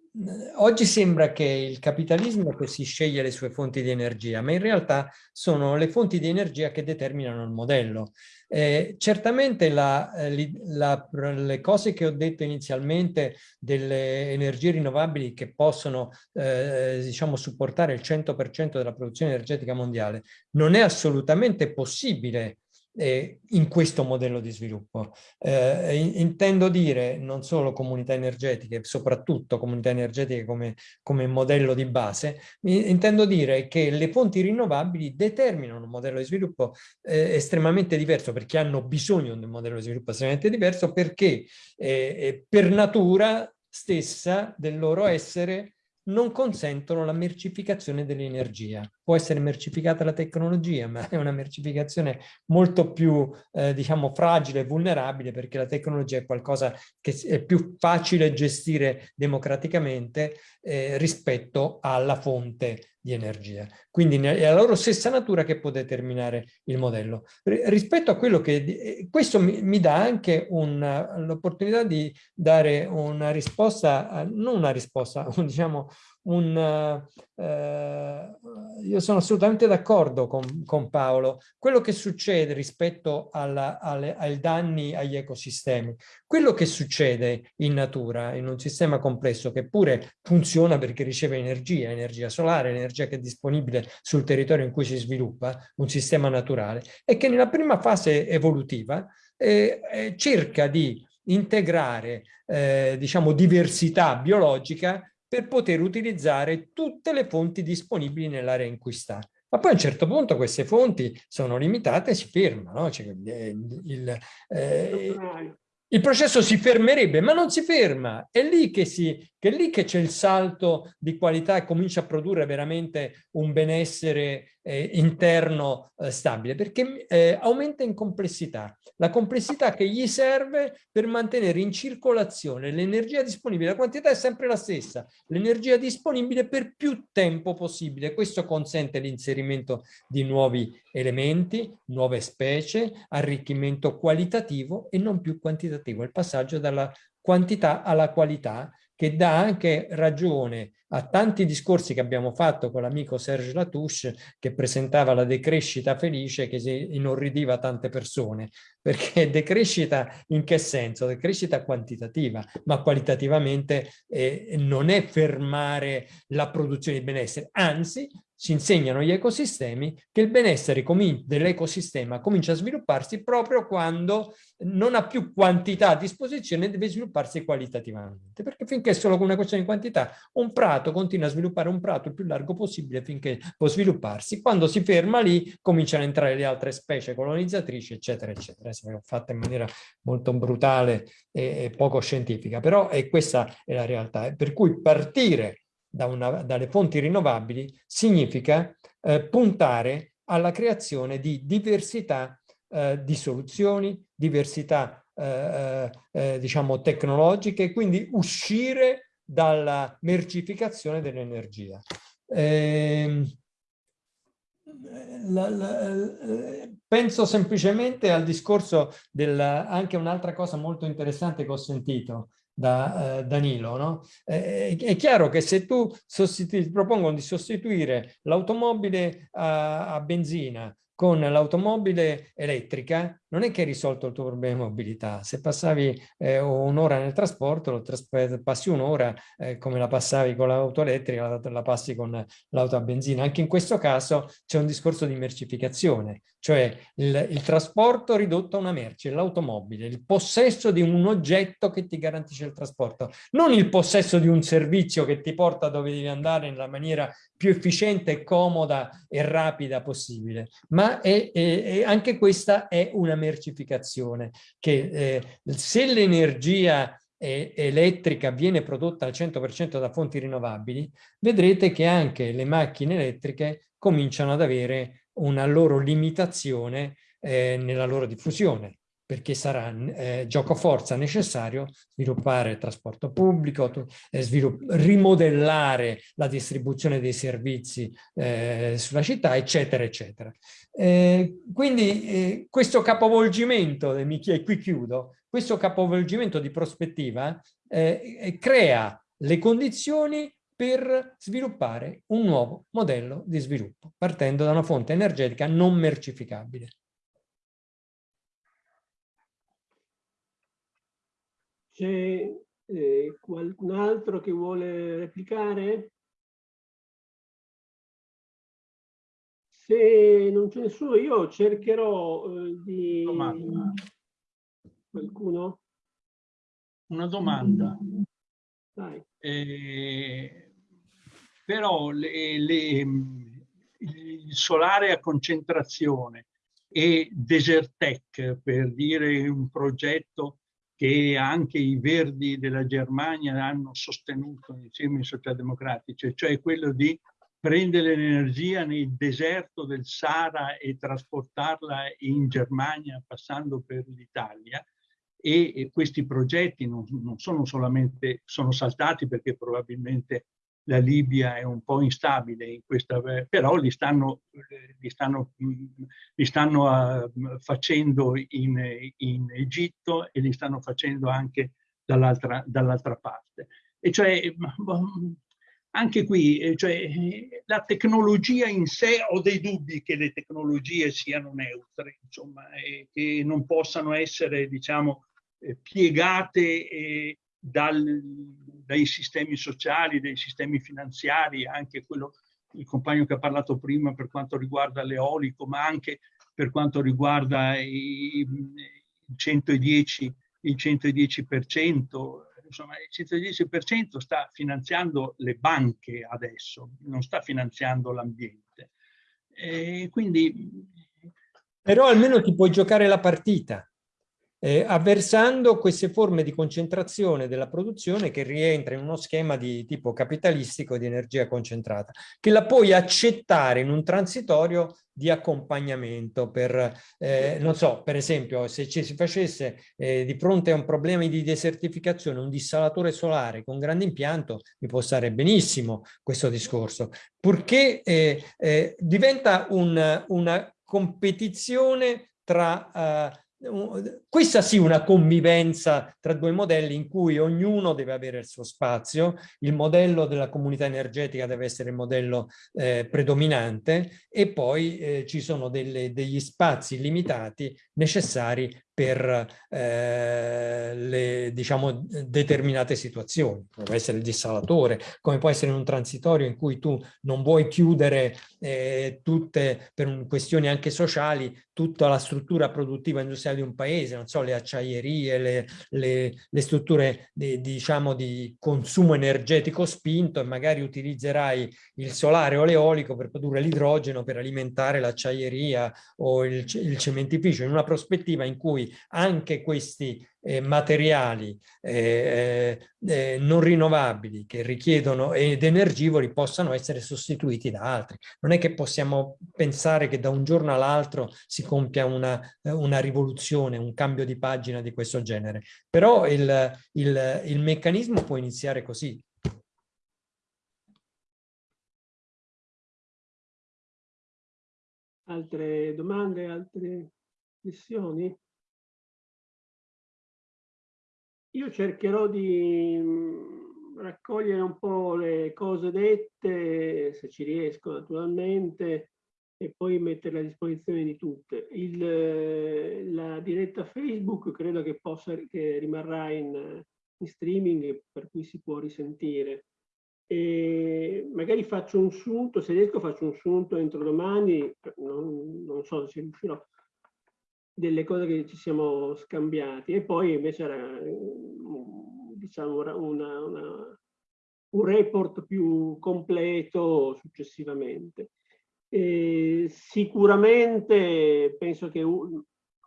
Oggi sembra che il capitalismo che si sceglie le sue fonti di energia, ma in realtà sono le fonti di energia che determinano il modello. Eh, certamente la, eh, la, le cose che ho detto inizialmente delle energie rinnovabili che possono eh, diciamo, supportare il 100% della produzione energetica mondiale non è assolutamente possibile eh, in questo modello di sviluppo. Eh, intendo dire non solo comunità energetiche, soprattutto comunità energetiche come, come modello di base, intendo dire che le fonti rinnovabili determinano un modello di sviluppo eh, estremamente diverso perché hanno bisogno di un modello di sviluppo estremamente diverso perché eh, per natura stessa del loro essere non consentono la mercificazione dell'energia. Può essere mercificata la tecnologia, ma è una mercificazione molto più, eh, diciamo, fragile e vulnerabile perché la tecnologia è qualcosa che è più facile gestire democraticamente eh, rispetto alla fonte di energia. Quindi è la loro stessa natura che può determinare il modello. rispetto a quello che... Eh, questo mi, mi dà anche l'opportunità di dare una risposta, non una risposta, diciamo un... Eh, io sono assolutamente d'accordo con, con, Paolo. Quello che succede rispetto alla, alle, ai danni agli ecosistemi, quello che succede in natura, in un sistema complesso che pure funziona perché riceve energia, energia solare, energia che è disponibile sul territorio in cui si sviluppa, un sistema naturale, è che nella prima fase evolutiva eh, eh, cerca di integrare eh, diciamo diversità biologica per poter utilizzare tutte le fonti disponibili nell'area in cui sta. Ma poi a un certo punto queste fonti sono limitate e si fermano. No? Cioè, il, il, eh, il processo si fermerebbe, ma non si ferma. È lì che c'è il salto di qualità e comincia a produrre veramente un benessere eh, interno eh, stabile, perché eh, aumenta in complessità. La complessità che gli serve per mantenere in circolazione l'energia disponibile. La quantità è sempre la stessa, l'energia disponibile per più tempo possibile. Questo consente l'inserimento di nuovi elementi, nuove specie, arricchimento qualitativo e non più quantitativo. Il passaggio dalla quantità alla qualità che dà anche ragione a tanti discorsi che abbiamo fatto con l'amico Serge Latouche che presentava la decrescita felice che inorridiva tante persone perché decrescita in che senso? Decrescita quantitativa ma qualitativamente eh, non è fermare la produzione di benessere anzi ci insegnano gli ecosistemi che il benessere dell'ecosistema comincia a svilupparsi proprio quando non ha più quantità a disposizione deve svilupparsi qualitativamente. Perché finché è solo una questione di quantità un prato continua a sviluppare un prato il più largo possibile finché può svilupparsi. Quando si ferma lì cominciano a entrare le altre specie colonizzatrici eccetera eccetera. È fatta in maniera molto brutale e poco scientifica però è, questa è la realtà. Per cui partire da una, dalle fonti rinnovabili significa eh, puntare alla creazione di diversità eh, di soluzioni, diversità eh, eh, eh diciamo tecnologiche, quindi uscire dalla mercificazione dell'energia. Eh, la, eh, penso semplicemente al discorso del anche un'altra cosa molto interessante che ho sentito da eh, Danilo. No? Eh, è chiaro che se tu propongono di sostituire l'automobile a, a benzina con l'automobile elettrica non è che hai risolto il tuo problema di mobilità. Se passavi eh, un'ora nel trasporto, passi un'ora eh, come la passavi con l'auto elettrica, la, la, passi con l'auto a benzina. Anche in questo caso c'è un discorso di mercificazione, cioè il, il trasporto ridotto a una merce, l'automobile, il possesso di un oggetto che ti garantisce il trasporto, non il possesso di un servizio che ti porta dove devi andare nella maniera più efficiente, comoda e rapida possibile, ma è, è, è, anche questa è una mercificazione, che eh, se l'energia elettrica viene prodotta al 100% da fonti rinnovabili, vedrete che anche le macchine elettriche cominciano ad avere una loro limitazione eh, nella loro diffusione perché sarà eh, gioco forza necessario sviluppare trasporto pubblico, eh, rimodellare la distribuzione dei servizi eh, sulla città, eccetera, eccetera. Eh, quindi eh, questo capovolgimento, e qui chiudo, questo capovolgimento di prospettiva eh, crea le condizioni per sviluppare un nuovo modello di sviluppo, partendo da una fonte energetica non mercificabile. C'è eh, qualcun altro che vuole replicare? Se non c'è nessuno, io cercherò eh, di... Domanda. Qualcuno? Una domanda. Eh, però le, le, il solare a concentrazione e Desertec, per dire un progetto che anche i verdi della Germania hanno sostenuto insieme ai socialdemocratici, cioè quello di prendere l'energia nel deserto del Sahara e trasportarla in Germania passando per l'Italia. E, questi progetti non, non, sono solamente, sono saltati perché probabilmente la Libia è un po' instabile in questa, però li stanno, li stanno, li stanno uh, facendo in, in, Egitto e li stanno facendo anche dall'altra dall parte. E cioè, anche qui, eh, cioè, la tecnologia in sé, ho dei dubbi che le tecnologie siano neutre, insomma, e che non possano essere, diciamo, eh, piegate eh, dal, dai sistemi sociali, dai sistemi finanziari, anche quello, il compagno che ha parlato prima per quanto riguarda l'eolico, ma anche per quanto riguarda il 110, il 110%, insomma il 110% sta finanziando le banche adesso, non sta finanziando l'ambiente. quindi... Però almeno ti puoi giocare la partita eh, avversando queste forme di concentrazione della produzione che rientra in uno schema di tipo capitalistico di energia concentrata, che la puoi accettare in un transitorio di accompagnamento per, eh, non so, per esempio, se ci si facesse eh, di fronte a un problema di desertificazione un dissalatore solare con grande impianto, mi può stare benissimo questo discorso, purché eh, eh diventa un, una competizione tra eh, questa sì una convivenza tra due modelli in cui ognuno deve avere il suo spazio, il modello della comunità energetica deve essere il modello eh, predominante e poi eh, ci sono delle, degli spazi limitati necessari per eh, diciamo determinate situazioni come può essere il dissalatore come può essere un transitorio in cui tu non vuoi chiudere eh, tutte per questioni anche sociali tutta la struttura produttiva industriale di un paese non so le acciaierie le, le, le strutture di, diciamo di consumo energetico spinto e magari utilizzerai il solare o l'eolico per produrre l'idrogeno per alimentare l'acciaieria o il, il cementificio in una prospettiva in cui anche questi eh, materiali eh, eh, eh, non rinnovabili che richiedono ed energivori possano essere sostituiti da altri. Non è che possiamo pensare che da un giorno all'altro si compia una, eh, una, rivoluzione, un cambio di pagina di questo genere, però il, il, il meccanismo può iniziare così. Altre domande, altre questioni? Io cercherò di mm, raccogliere un po' le cose dette, se ci riesco naturalmente, e poi metterle a disposizione di tutte. Il, la diretta Facebook credo che, possa, che rimarrà in, in streaming, per cui si può risentire. E magari faccio un sunto, se riesco faccio un sunto entro domani, non, non so se riuscirò, delle cose che ci siamo scambiati e poi invece era diciamo una, una, un report più completo successivamente. E sicuramente penso che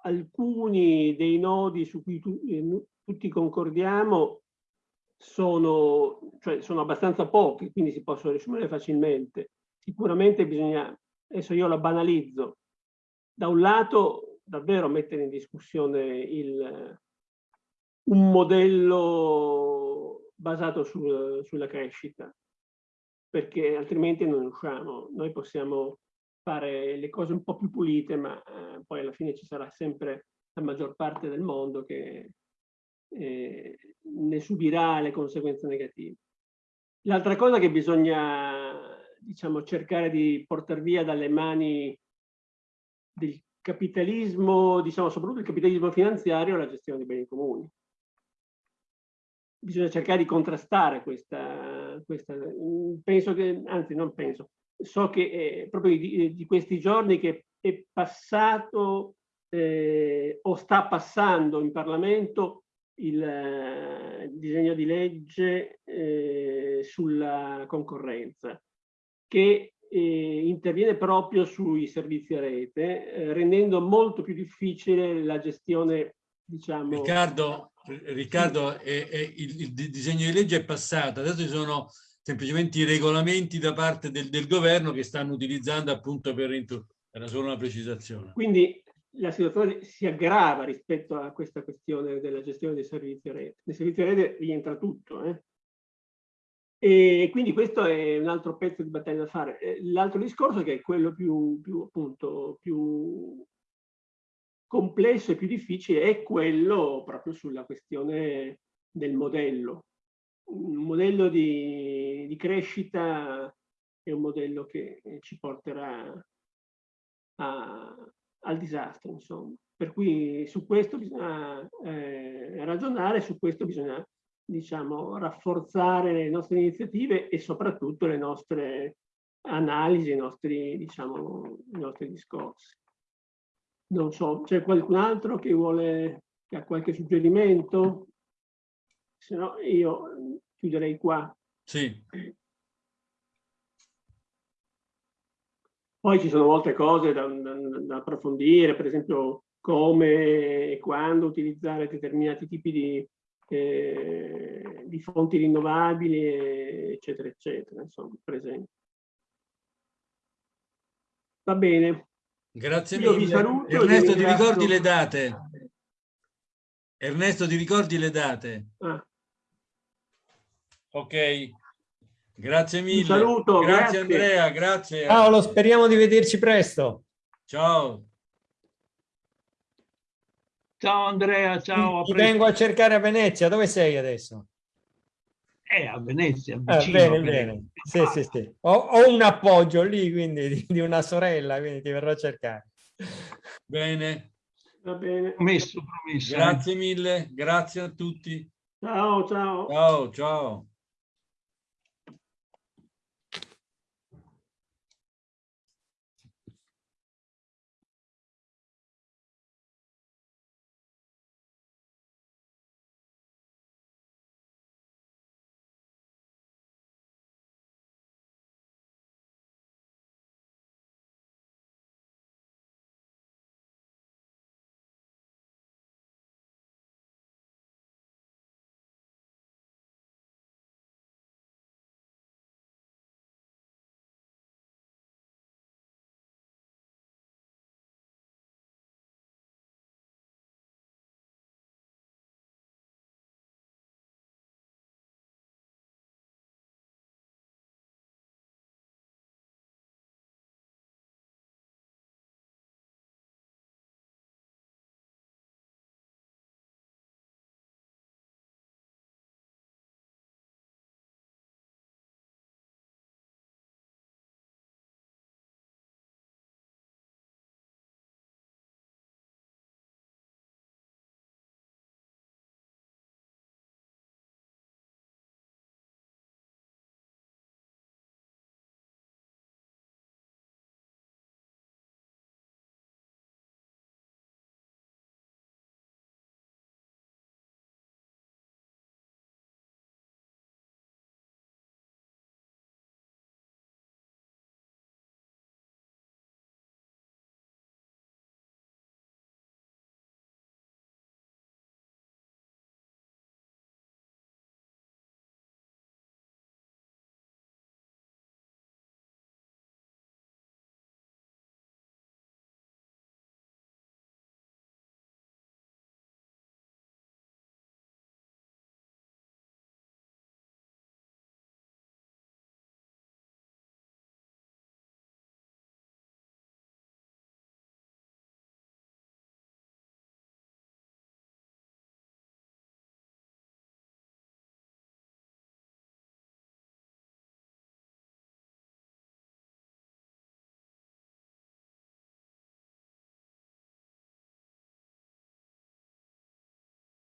alcuni dei nodi su cui tu, eh, tutti concordiamo sono, cioè sono abbastanza pochi, quindi si possono riassumere facilmente. Sicuramente bisogna, adesso io la banalizzo, da un lato davvero mettere in discussione il, un modello basato sul, sulla crescita, perché altrimenti non usciamo. Noi possiamo fare le cose un po' più pulite, ma eh, poi alla fine ci sarà sempre la maggior parte del mondo che eh, ne subirà le conseguenze negative. L'altra cosa che bisogna diciamo, cercare di portare via dalle mani del capitalismo, diciamo soprattutto il capitalismo finanziario, è la gestione dei beni comuni. Bisogna cercare di contrastare questa, questa penso che, anzi non penso, so che eh, proprio di, di, questi giorni che è passato eh, o sta passando in Parlamento il eh, disegno di legge eh, sulla concorrenza che interviene proprio sui servizi a rete eh, rendendo molto più difficile la gestione diciamo Riccardo Riccardo, è, è, il, il, disegno di legge è passato, adesso ci sono semplicemente i regolamenti da parte del, del governo che stanno utilizzando appunto per, era solo una precisazione. Quindi la situazione si aggrava rispetto a questa questione della gestione dei servizi a rete. Nei servizi a rete rientra tutto. Eh? E quindi questo è un altro pezzo di battaglia da fare. Eh, l'altro discorso che è quello più, più, appunto, più complesso e più difficile è quello proprio sulla questione del modello. Un modello di, di crescita è un modello che ci porterà a, al disastro, insomma. Per cui su questo bisogna eh, ragionare, su questo bisogna diciamo, rafforzare le nostre iniziative e soprattutto le nostre analisi, i nostri, diciamo, i nostri discorsi. Non so, c'è qualcun altro che vuole, che ha qualche suggerimento? Se no io chiuderei qua. Sì. Poi ci sono molte cose da, da, da approfondire, per esempio come e quando utilizzare determinati tipi di, eh, di fonti rinnovabili, eccetera, eccetera, insomma, per esempio. Va bene. Grazie Io mille. Saluto, Ernesto, ti ricordi le date? Ernesto, ti ricordi le date? Ah. Ok. Grazie mille. Un saluto. Grazie, grazie, Andrea, grazie. Paolo, speriamo di vederci presto. Ciao. Ciao Andrea, ciao. Ti, ti vengo a cercare a Venezia. Dove sei adesso? Eh, a Venezia, ah, vicino, ah, bene, bene. Sì, sì, sì. Ho, ho, un appoggio lì, quindi, di, di, una sorella, quindi ti verrò a cercare. Bene. Va bene. Promesso, promesso. Grazie mille, grazie a tutti. Ciao, ciao. Ciao, ciao.